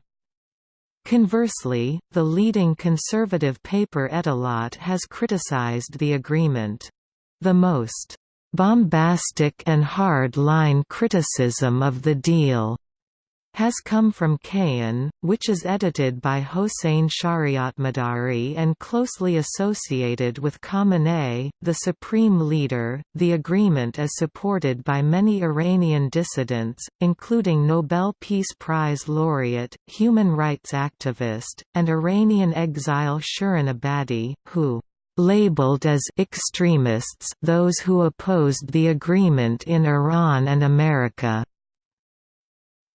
A: Conversely, the leading conservative paper Ettelaat has criticized the agreement. The most Bombastic and hard-line criticism of the deal has come from Kayhan, which is edited by Hossein Shariatmadari and closely associated with Khamenei, the supreme leader. The agreement is supported by many Iranian dissidents, including Nobel Peace Prize laureate, human rights activist, and Iranian exile Shirin Ebadi, who labeled as extremists those who opposed the agreement in Iran and America.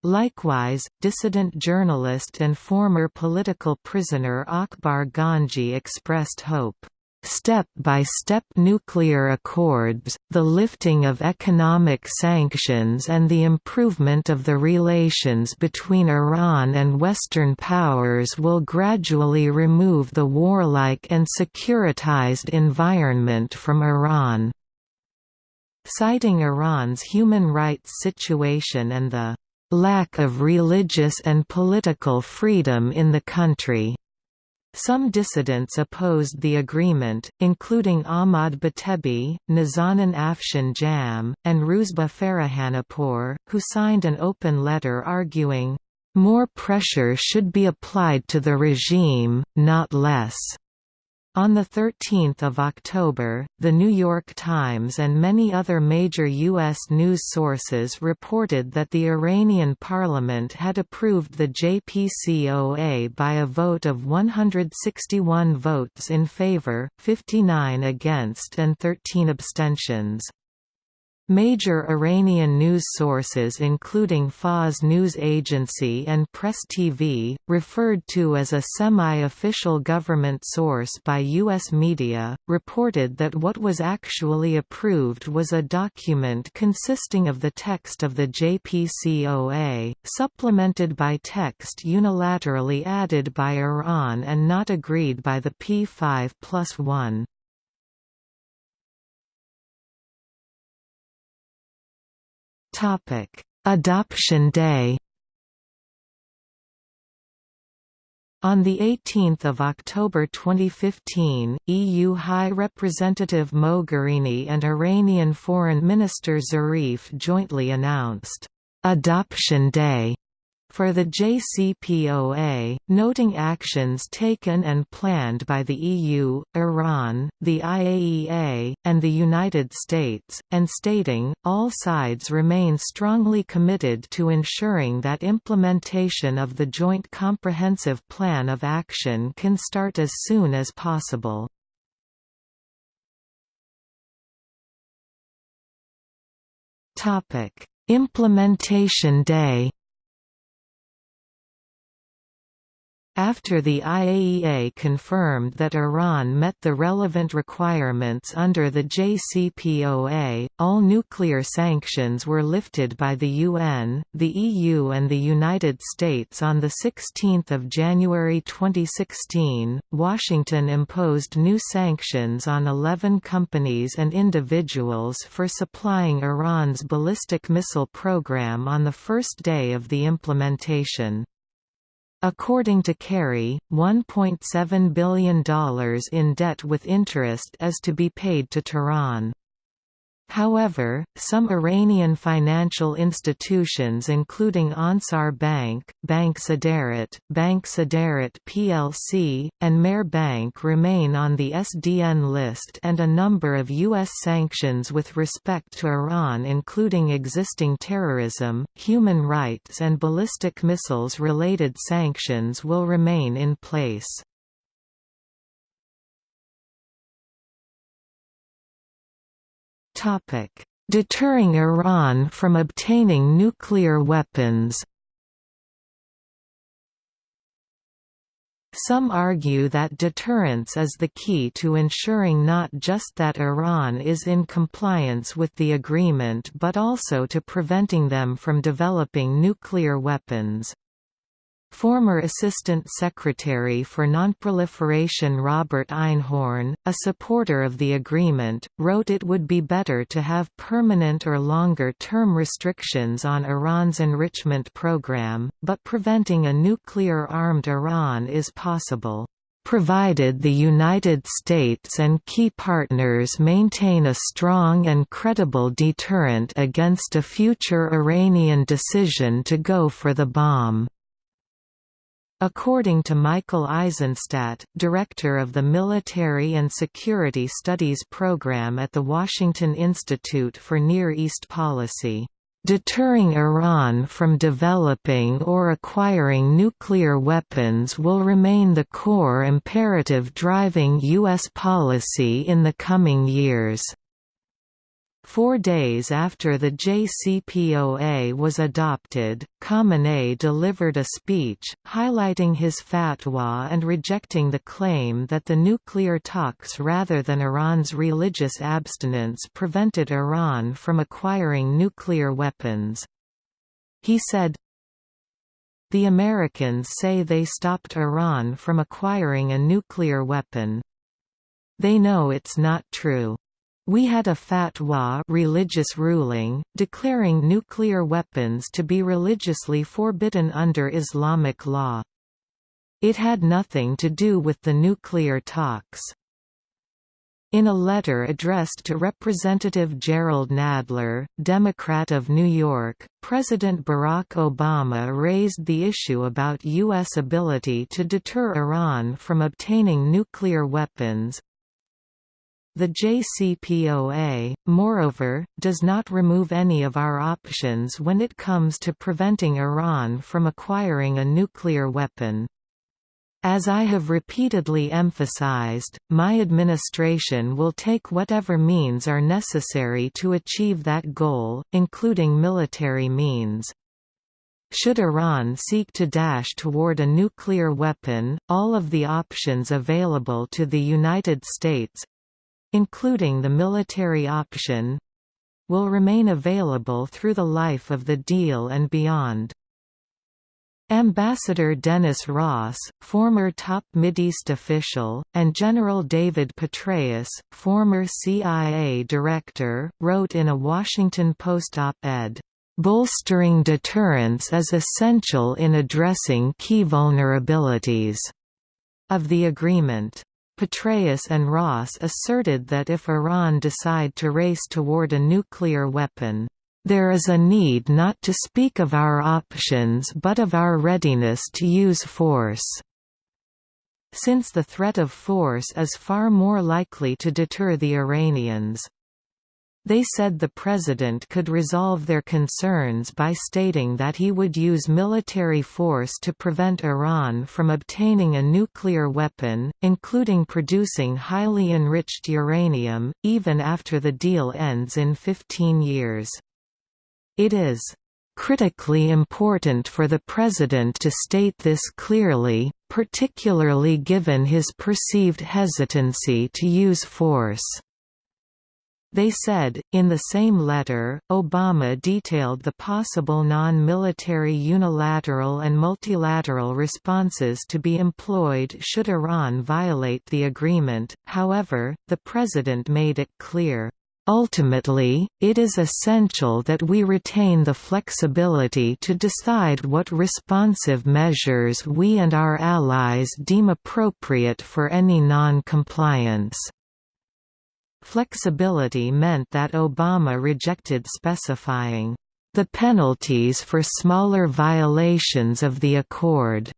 A: Likewise, dissident journalist and former political prisoner Akbar Ganji expressed hope step-by-step -step nuclear accords, the lifting of economic sanctions and the improvement of the relations between Iran and Western powers will gradually remove the warlike and securitized environment from Iran. Citing Iran's human rights situation and the lack of religious and political freedom in the country. Some dissidents opposed the agreement, including Ahmad Batebi, Nazanin Afshin Jam, and Roozbeh Farahanipour, who signed an open letter arguing, "...more pressure should be applied to the regime, not less." On 13 October, The New York Times and many other major U.S. news sources reported that the Iranian parliament had approved the JCPOA by a vote of 161 votes in favor, 59 against and 13 abstentions. Major Iranian news sources including Fars News Agency and Press TV, referred to as a semi-official government source by U.S. media, reported that what was actually approved was a document consisting of the text of the JCPOA, supplemented by text unilaterally added by Iran and not agreed by the P5 plus 1. Topic: Adoption Day. On 18 October 2015, EU High Representative Mogherini and Iranian Foreign Minister Zarif jointly announced, "'Adoption Day' for the JCPOA, noting actions taken and planned by the EU, Iran, the IAEA, and the United States, and stating, all sides remain strongly committed to ensuring that implementation of the Joint Comprehensive Plan of Action can start as soon as possible. Implementation Day After the IAEA confirmed that Iran met the relevant requirements under the JCPOA, all nuclear sanctions were lifted by the UN, the EU and the United States on 16 January 2016. Washington imposed new sanctions on 11 companies and individuals for supplying Iran's ballistic missile program on the first day of the implementation. According to Kerry, $1.7 billion in debt with interest is to be paid to Tehran. However, some Iranian financial institutions including Ansar Bank, Bank Saderat, Bank Saderat plc, and Mehr Bank remain on the SDN list and a number of U.S. sanctions with respect to Iran including existing terrorism, human rights and ballistic missiles-related sanctions will remain in place. Deterring Iran from obtaining nuclear weapons Some argue that deterrence is the key to ensuring not just that Iran is in compliance with the agreement but also to preventing them from developing nuclear weapons. Former Assistant Secretary for Nonproliferation Robert Einhorn, a supporter of the agreement, wrote it would be better to have permanent or longer-term restrictions on Iran's enrichment program, but preventing a nuclear-armed Iran is possible provided the United States and key partners maintain a strong and credible deterrent against a future Iranian decision to go for the bomb. According to Michael Eisenstadt, director of the Military and Security Studies program at the Washington Institute for Near East Policy, Deterring Iran from developing or acquiring nuclear weapons will remain the core imperative driving U.S. policy in the coming years. Four days after the JCPOA was adopted, Khamenei delivered a speech, highlighting his fatwa and rejecting the claim that the nuclear talks rather than Iran's religious abstinence prevented Iran from acquiring nuclear weapons. He said, The Americans say they stopped Iran from acquiring a nuclear weapon. They know it's not true. We had a fatwa religious ruling, declaring nuclear weapons to be religiously forbidden under Islamic law. It had nothing to do with the nuclear talks. In a letter addressed to Representative Jerrold Nadler, Democrat of New York, President Barack Obama raised the issue about U.S. ability to deter Iran from obtaining nuclear weapons, the JCPOA, moreover, does not remove any of our options when it comes to preventing Iran from acquiring a nuclear weapon. As I have repeatedly emphasized, my administration will take whatever means are necessary to achieve that goal, including military means. Should Iran seek to dash toward a nuclear weapon, all of the options available to the United States—including the military option—will remain available through the life of the deal and beyond. Ambassador Dennis Ross, former top Mideast official, and General David Petraeus, former CIA director, wrote in a Washington Post op-ed, "...bolstering deterrence is essential in addressing key vulnerabilities." of the agreement. Petraeus and Ross asserted that if Iran decide to race toward a nuclear weapon, there is a need not to speak of our options but of our readiness to use force. Since the threat of force is far more likely to deter the Iranians. They said the president could resolve their concerns by stating that he would use military force to prevent Iran from obtaining a nuclear weapon, including producing highly enriched uranium, even after the deal ends in 15 years. It is critically important for the President to state this clearly, particularly given his perceived hesitancy to use force." They said, in the same letter, Obama detailed the possible non-military unilateral and multilateral responses to be employed should Iran violate the agreement, however, the President made it clear, Ultimately, it is essential that we retain the flexibility to decide what responsive measures we and our allies deem appropriate for any non-compliance. Flexibility meant that Obama rejected specifying the penalties for smaller violations of the accord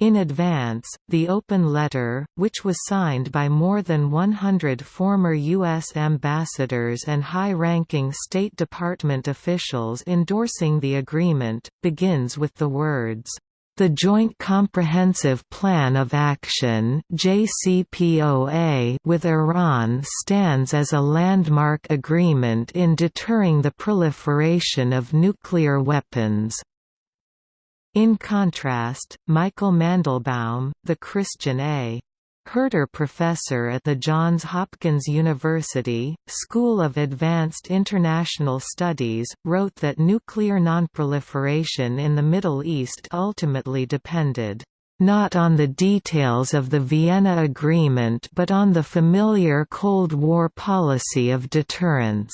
A: in advance, the open letter, which was signed by more than 100 former U.S. ambassadors and high-ranking State Department officials endorsing the agreement, begins with the words, the Joint Comprehensive Plan of Action with Iran stands as a landmark agreement in deterring the proliferation of nuclear weapons. In contrast, Michael Mandelbaum, the Christian A. Herter Professor at the Johns Hopkins University, School of Advanced International Studies, wrote that nuclear nonproliferation in the Middle East ultimately depended not on the details of the Vienna Agreement but on the familiar Cold War policy of deterrence.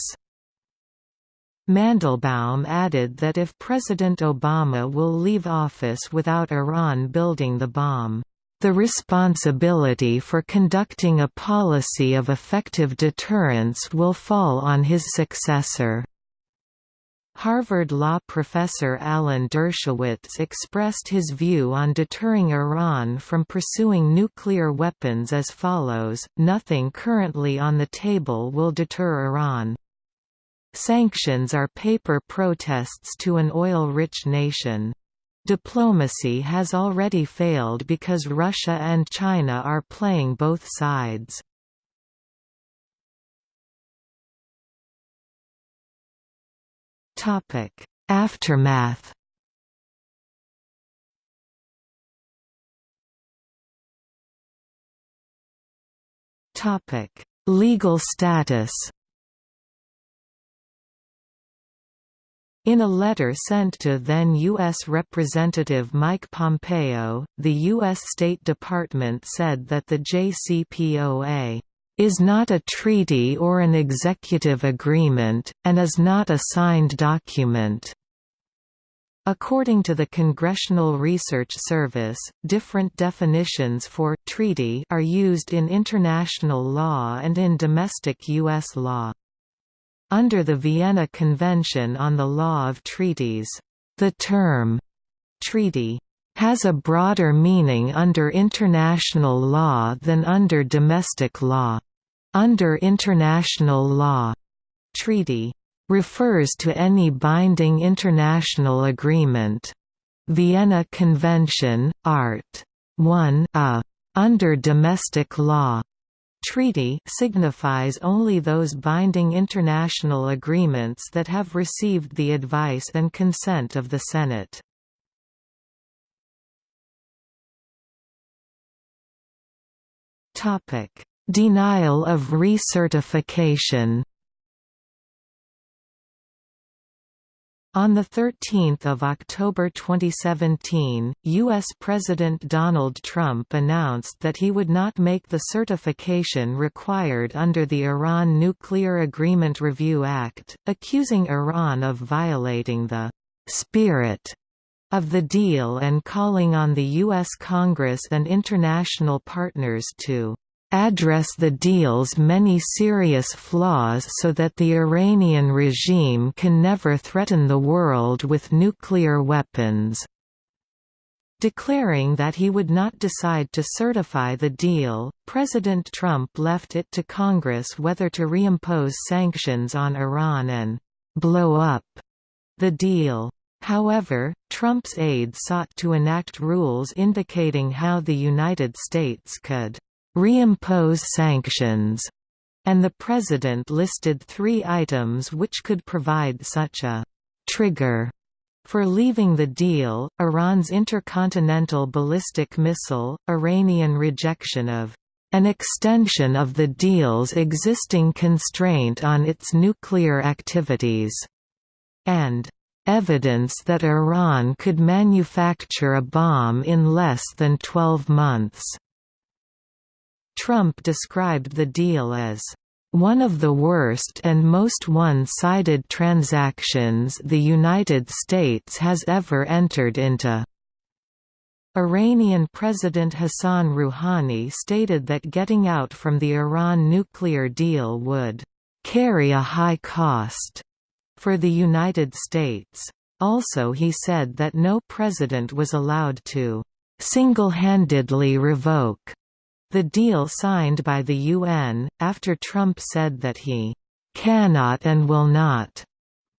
A: Mandelbaum added that if President Obama will leave office without Iran building the bomb, the responsibility for conducting a policy of effective deterrence will fall on his successor. Harvard law professor Alan Dershowitz expressed his view on deterring Iran from pursuing nuclear weapons as follows, nothing currently on the table will deter Iran. Sanctions are paper protests to an oil-rich nation. Diplomacy has already failed because Russia and China are playing both sides. Aftermath Legal status In a letter sent to then U.S. Representative Mike Pompeo, the U.S. State Department said that the JCPOA is not a treaty or an executive agreement, and is not a signed document. According to the Congressional Research Service, different definitions for «treaty» are used in international law and in domestic U.S. law. Under the Vienna Convention on the Law of Treaties, the term «treaty» has a broader meaning under international law than under domestic law. Under international law, treaty refers to any binding international agreement. Vienna Convention, Art. 1 a under domestic law treaty signifies only those binding international agreements that have received the advice and consent of the Senate. Denial of recertification On 13 October 2017, U.S. President Donald Trump announced that he would not make the certification required under the Iran Nuclear Agreement Review Act, accusing Iran of violating the «spirit» of the deal and calling on the U.S. Congress and international partners to address the deal's many serious flaws so that the Iranian regime can never threaten the world with nuclear weapons." Declaring that he would not decide to certify the deal, President Trump left it to Congress whether to reimpose sanctions on Iran and «blow up» the deal. However, Trump's aides sought to enact rules indicating how the United States could reimpose sanctions, and the President listed three items which could provide such a trigger for leaving the deal, Iran's intercontinental ballistic missile, Iranian rejection of an extension of the deal's existing constraint on its nuclear activities, and evidence that Iran could manufacture a bomb in less than 12 months. Trump described the deal as one of the worst and most one-sided transactions the United States has ever entered into. Iranian President Hassan Rouhani stated that getting out from the Iran nuclear deal would carry a high cost for the United States. Also he said that no president was allowed to single-handedly revoke the deal signed by the UN, after Trump said that he cannot and will not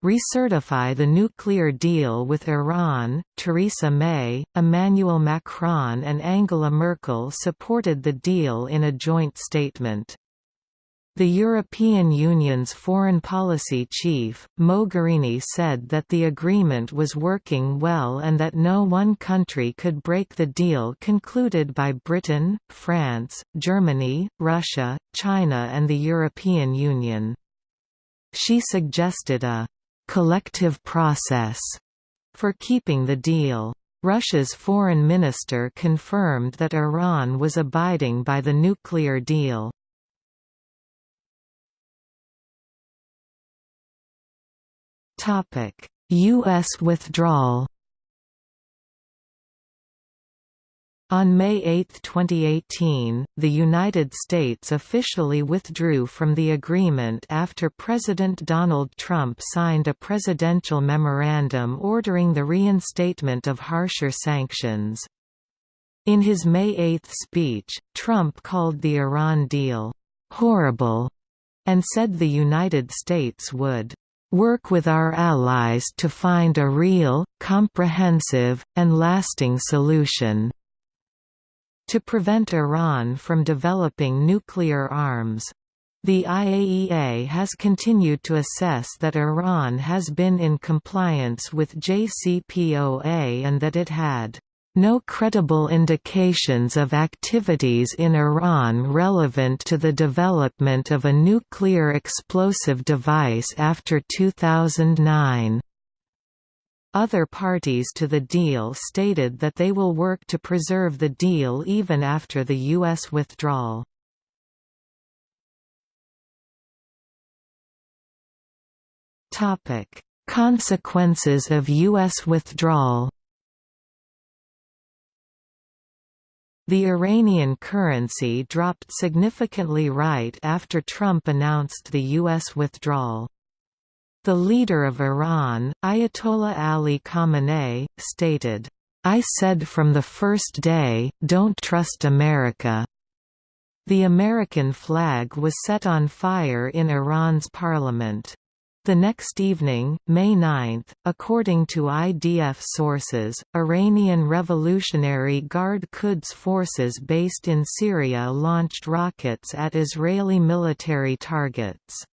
A: recertify the nuclear deal with Iran. Theresa May, Emmanuel Macron, and Angela Merkel supported the deal in a joint statement. The European Union's foreign policy chief, Mogherini said that the agreement was working well and that no one country could break the deal concluded by Britain, France, Germany, Russia, China and the European Union. She suggested a «collective process» for keeping the deal. Russia's foreign minister confirmed that Iran was abiding by the nuclear deal. U.S. withdrawal On May 8, 2018, the United States officially withdrew from the agreement after President Donald Trump signed a presidential memorandum ordering the reinstatement of harsher sanctions. In his May 8 speech, Trump called the Iran deal, "...horrible", and said the United States would work with our allies to find a real, comprehensive, and lasting solution to prevent Iran from developing nuclear arms. The IAEA has continued to assess that Iran has been in compliance with JCPOA and that it had no credible indications of activities in Iran relevant to the development of a nuclear explosive device after 2009. Other parties to the deal stated that they will work to preserve the deal even after the U.S. withdrawal. Consequences of U.S. withdrawal The Iranian currency dropped significantly right after Trump announced the U.S. withdrawal. The leader of Iran, Ayatollah Ali Khamenei, stated, I said from the first day, don't trust America. The American flag was set on fire in Iran's parliament. The next evening, May 9, according to IDF sources, Iranian Revolutionary Guard Quds forces based in Syria launched rockets at Israeli military targets.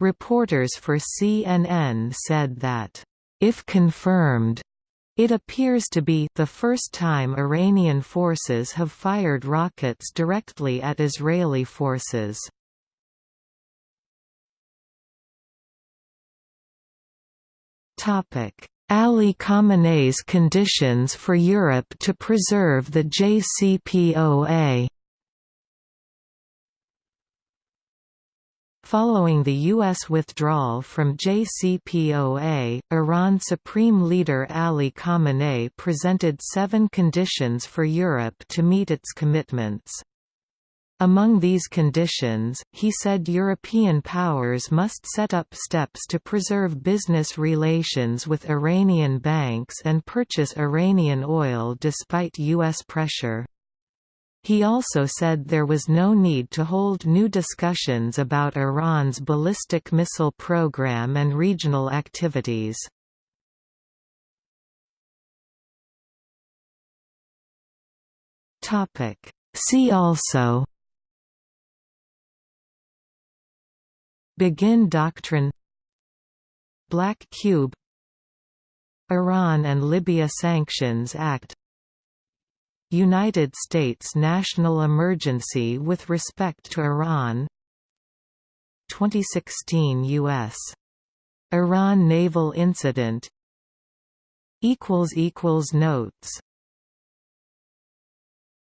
A: Reporters for CNN said that, if confirmed, it appears to be the first time Iranian forces have fired rockets directly at Israeli forces. Ali Khamenei's conditions for Europe to preserve the JCPOA Following the U.S. withdrawal from JCPOA, Iran Supreme Leader Ali Khamenei presented seven conditions for Europe to meet its commitments. Among these conditions, he said European powers must set up steps to preserve business relations with Iranian banks and purchase Iranian oil despite U.S. pressure. He also said there was no need to hold new discussions about Iran's ballistic missile program and regional activities. See also Begin Doctrine. Black Cube. Iran and Libya Sanctions Act. United States national emergency with respect to Iran. 2016 U.S. Iran naval incident. Notes